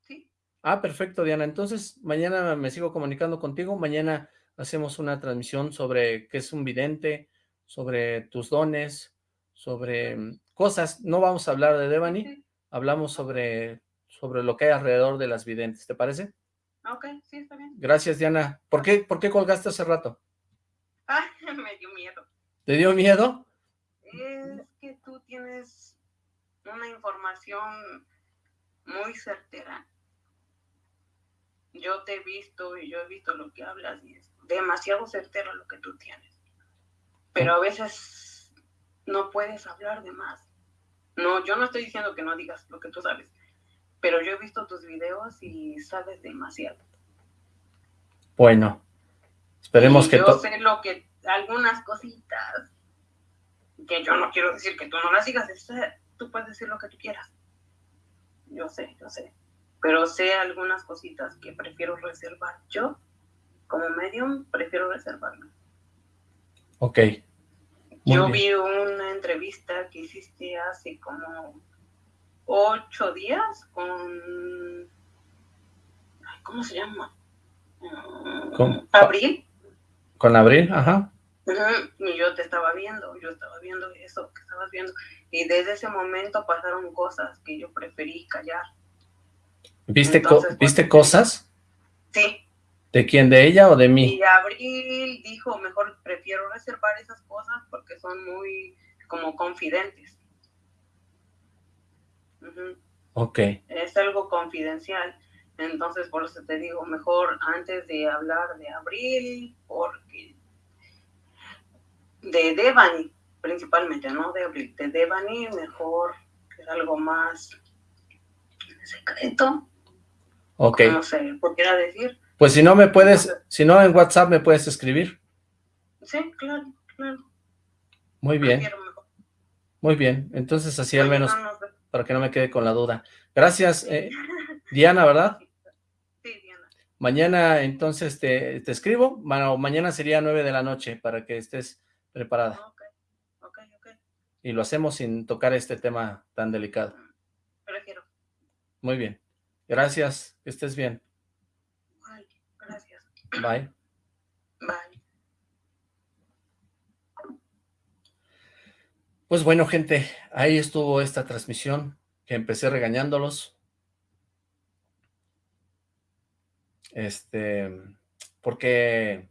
Sí. Ah, perfecto, Diana. Entonces, mañana me sigo comunicando contigo. Mañana hacemos una transmisión sobre qué es un vidente, sobre tus dones, sobre mm, cosas. No vamos a hablar de Devani, hablamos sobre, sobre lo que hay alrededor de las videntes. ¿Te parece? Ok, sí, está bien. Gracias, Diana. ¿Por qué, ¿Por qué colgaste hace rato? Ah, me dio miedo. ¿Te dio miedo? Es que tú tienes una información muy certera. Yo te he visto y yo he visto lo que hablas y es demasiado certero lo que tú tienes. Pero a veces no puedes hablar de más. No, yo no estoy diciendo que no digas lo que tú sabes, pero yo he visto tus videos y sabes demasiado. Bueno, esperemos Y que yo sé lo que, algunas cositas que yo no quiero decir que tú no las digas, eh, tú puedes decir lo que tú quieras. Yo sé, yo sé. Pero sé algunas cositas que prefiero reservar. Yo, como medium, prefiero reservarme. Ok. Muy Yo bien. vi una entrevista que hiciste hace como ocho días con... ¿Cómo se llama? Mm, ¿Cómo? Abril. ¿Con Abril? Ajá. Y yo te estaba viendo, yo estaba viendo eso que estabas viendo. Y desde ese momento pasaron cosas que yo preferí callar. ¿Viste, co- Entonces, ¿viste pues, cosas? Sí, ¿De quién? ¿De ella o de mí? y Abril dijo, mejor prefiero reservar esas cosas porque son muy como confidentes. Ujú, Ok. Es algo confidencial. Entonces, por eso te digo, mejor antes de hablar de Abril, porque de Devani, principalmente, no de Abril, de Devani, mejor que algo más secreto, Ok. no sé, ¿por qué era decir? Pues si no me puedes, si no en WhatsApp me puedes escribir. Sí, claro, claro. Muy bien. Muy bien, entonces así al menos, para que no me quede con la duda. Gracias, eh, Diana, ¿verdad? Sí, Diana. Mañana entonces te, te escribo, bueno, mañana sería nueve de la noche para que estés preparada. Ok, ok, ok. Y lo hacemos sin tocar este tema tan delicado. Prefiero. Muy bien. Gracias, que estés bien. Bye. Bye. Pues bueno, gente, ahí estuvo esta transmisión, que empecé regañándolos. Este, porque,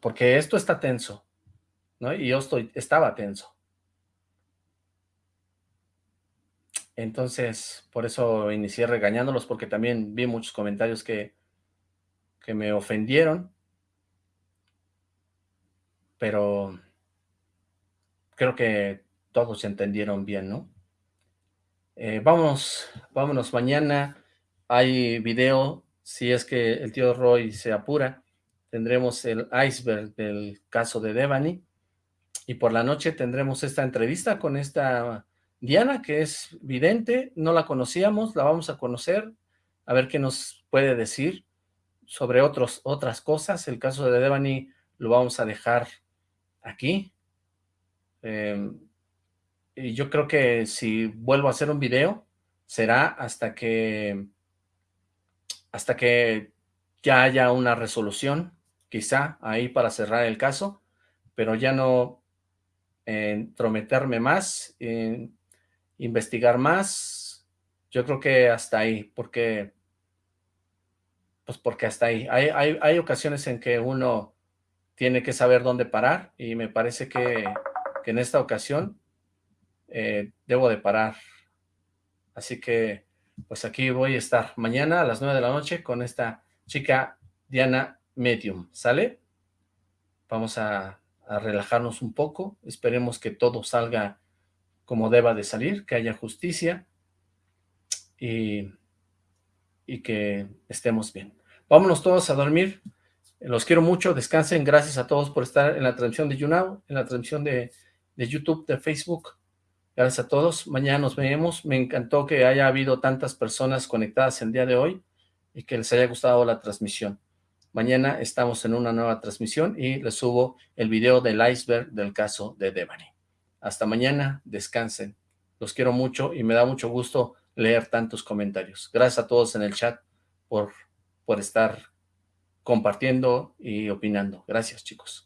porque esto está tenso, ¿no? Y yo estoy, estaba tenso. Entonces, por eso inicié regañándolos, porque también vi muchos comentarios que, que me ofendieron. Pero creo que todos entendieron bien, ¿no? Eh, vamos, vámonos mañana. Hay video, si es que el tío Roy se apura. Tendremos el iceberg del caso de Devani. Y por la noche tendremos esta entrevista con esta Diana, que es vidente. No la conocíamos, la vamos a conocer. A ver qué nos puede decir sobre otros, otras cosas. El caso de Devani lo vamos a dejar aquí. Em, y yo creo que si vuelvo a hacer un video, será hasta que, hasta que ya haya una resolución, quizá ahí para cerrar el caso, pero ya no entrometerme más, investigar más, yo creo que hasta ahí, porque, pues porque hasta ahí. Hay, hay, hay ocasiones en que uno tiene que saber dónde parar y me parece que que en esta ocasión eh, debo de parar. Así que, pues aquí voy a estar mañana a las 9 de la noche con esta chica Diana Medium, ¿sale? Vamos a, a relajarnos un poco, esperemos que todo salga como deba de salir, que haya justicia y, y que estemos bien. Vámonos todos a dormir, los quiero mucho, descansen, gracias a todos por estar en la transmisión de YouNow, en la transmisión de de YouTube, de Facebook. Gracias a todos. Mañana nos vemos. Me encantó que haya habido tantas personas conectadas el día de hoy y que les haya gustado la transmisión. Mañana estamos en una nueva transmisión y les subo el video del iceberg del caso de Devani. Hasta mañana, descansen. Los quiero mucho y me da mucho gusto leer tantos comentarios. Gracias a todos en el chat por, por estar compartiendo y opinando. Gracias, chicos.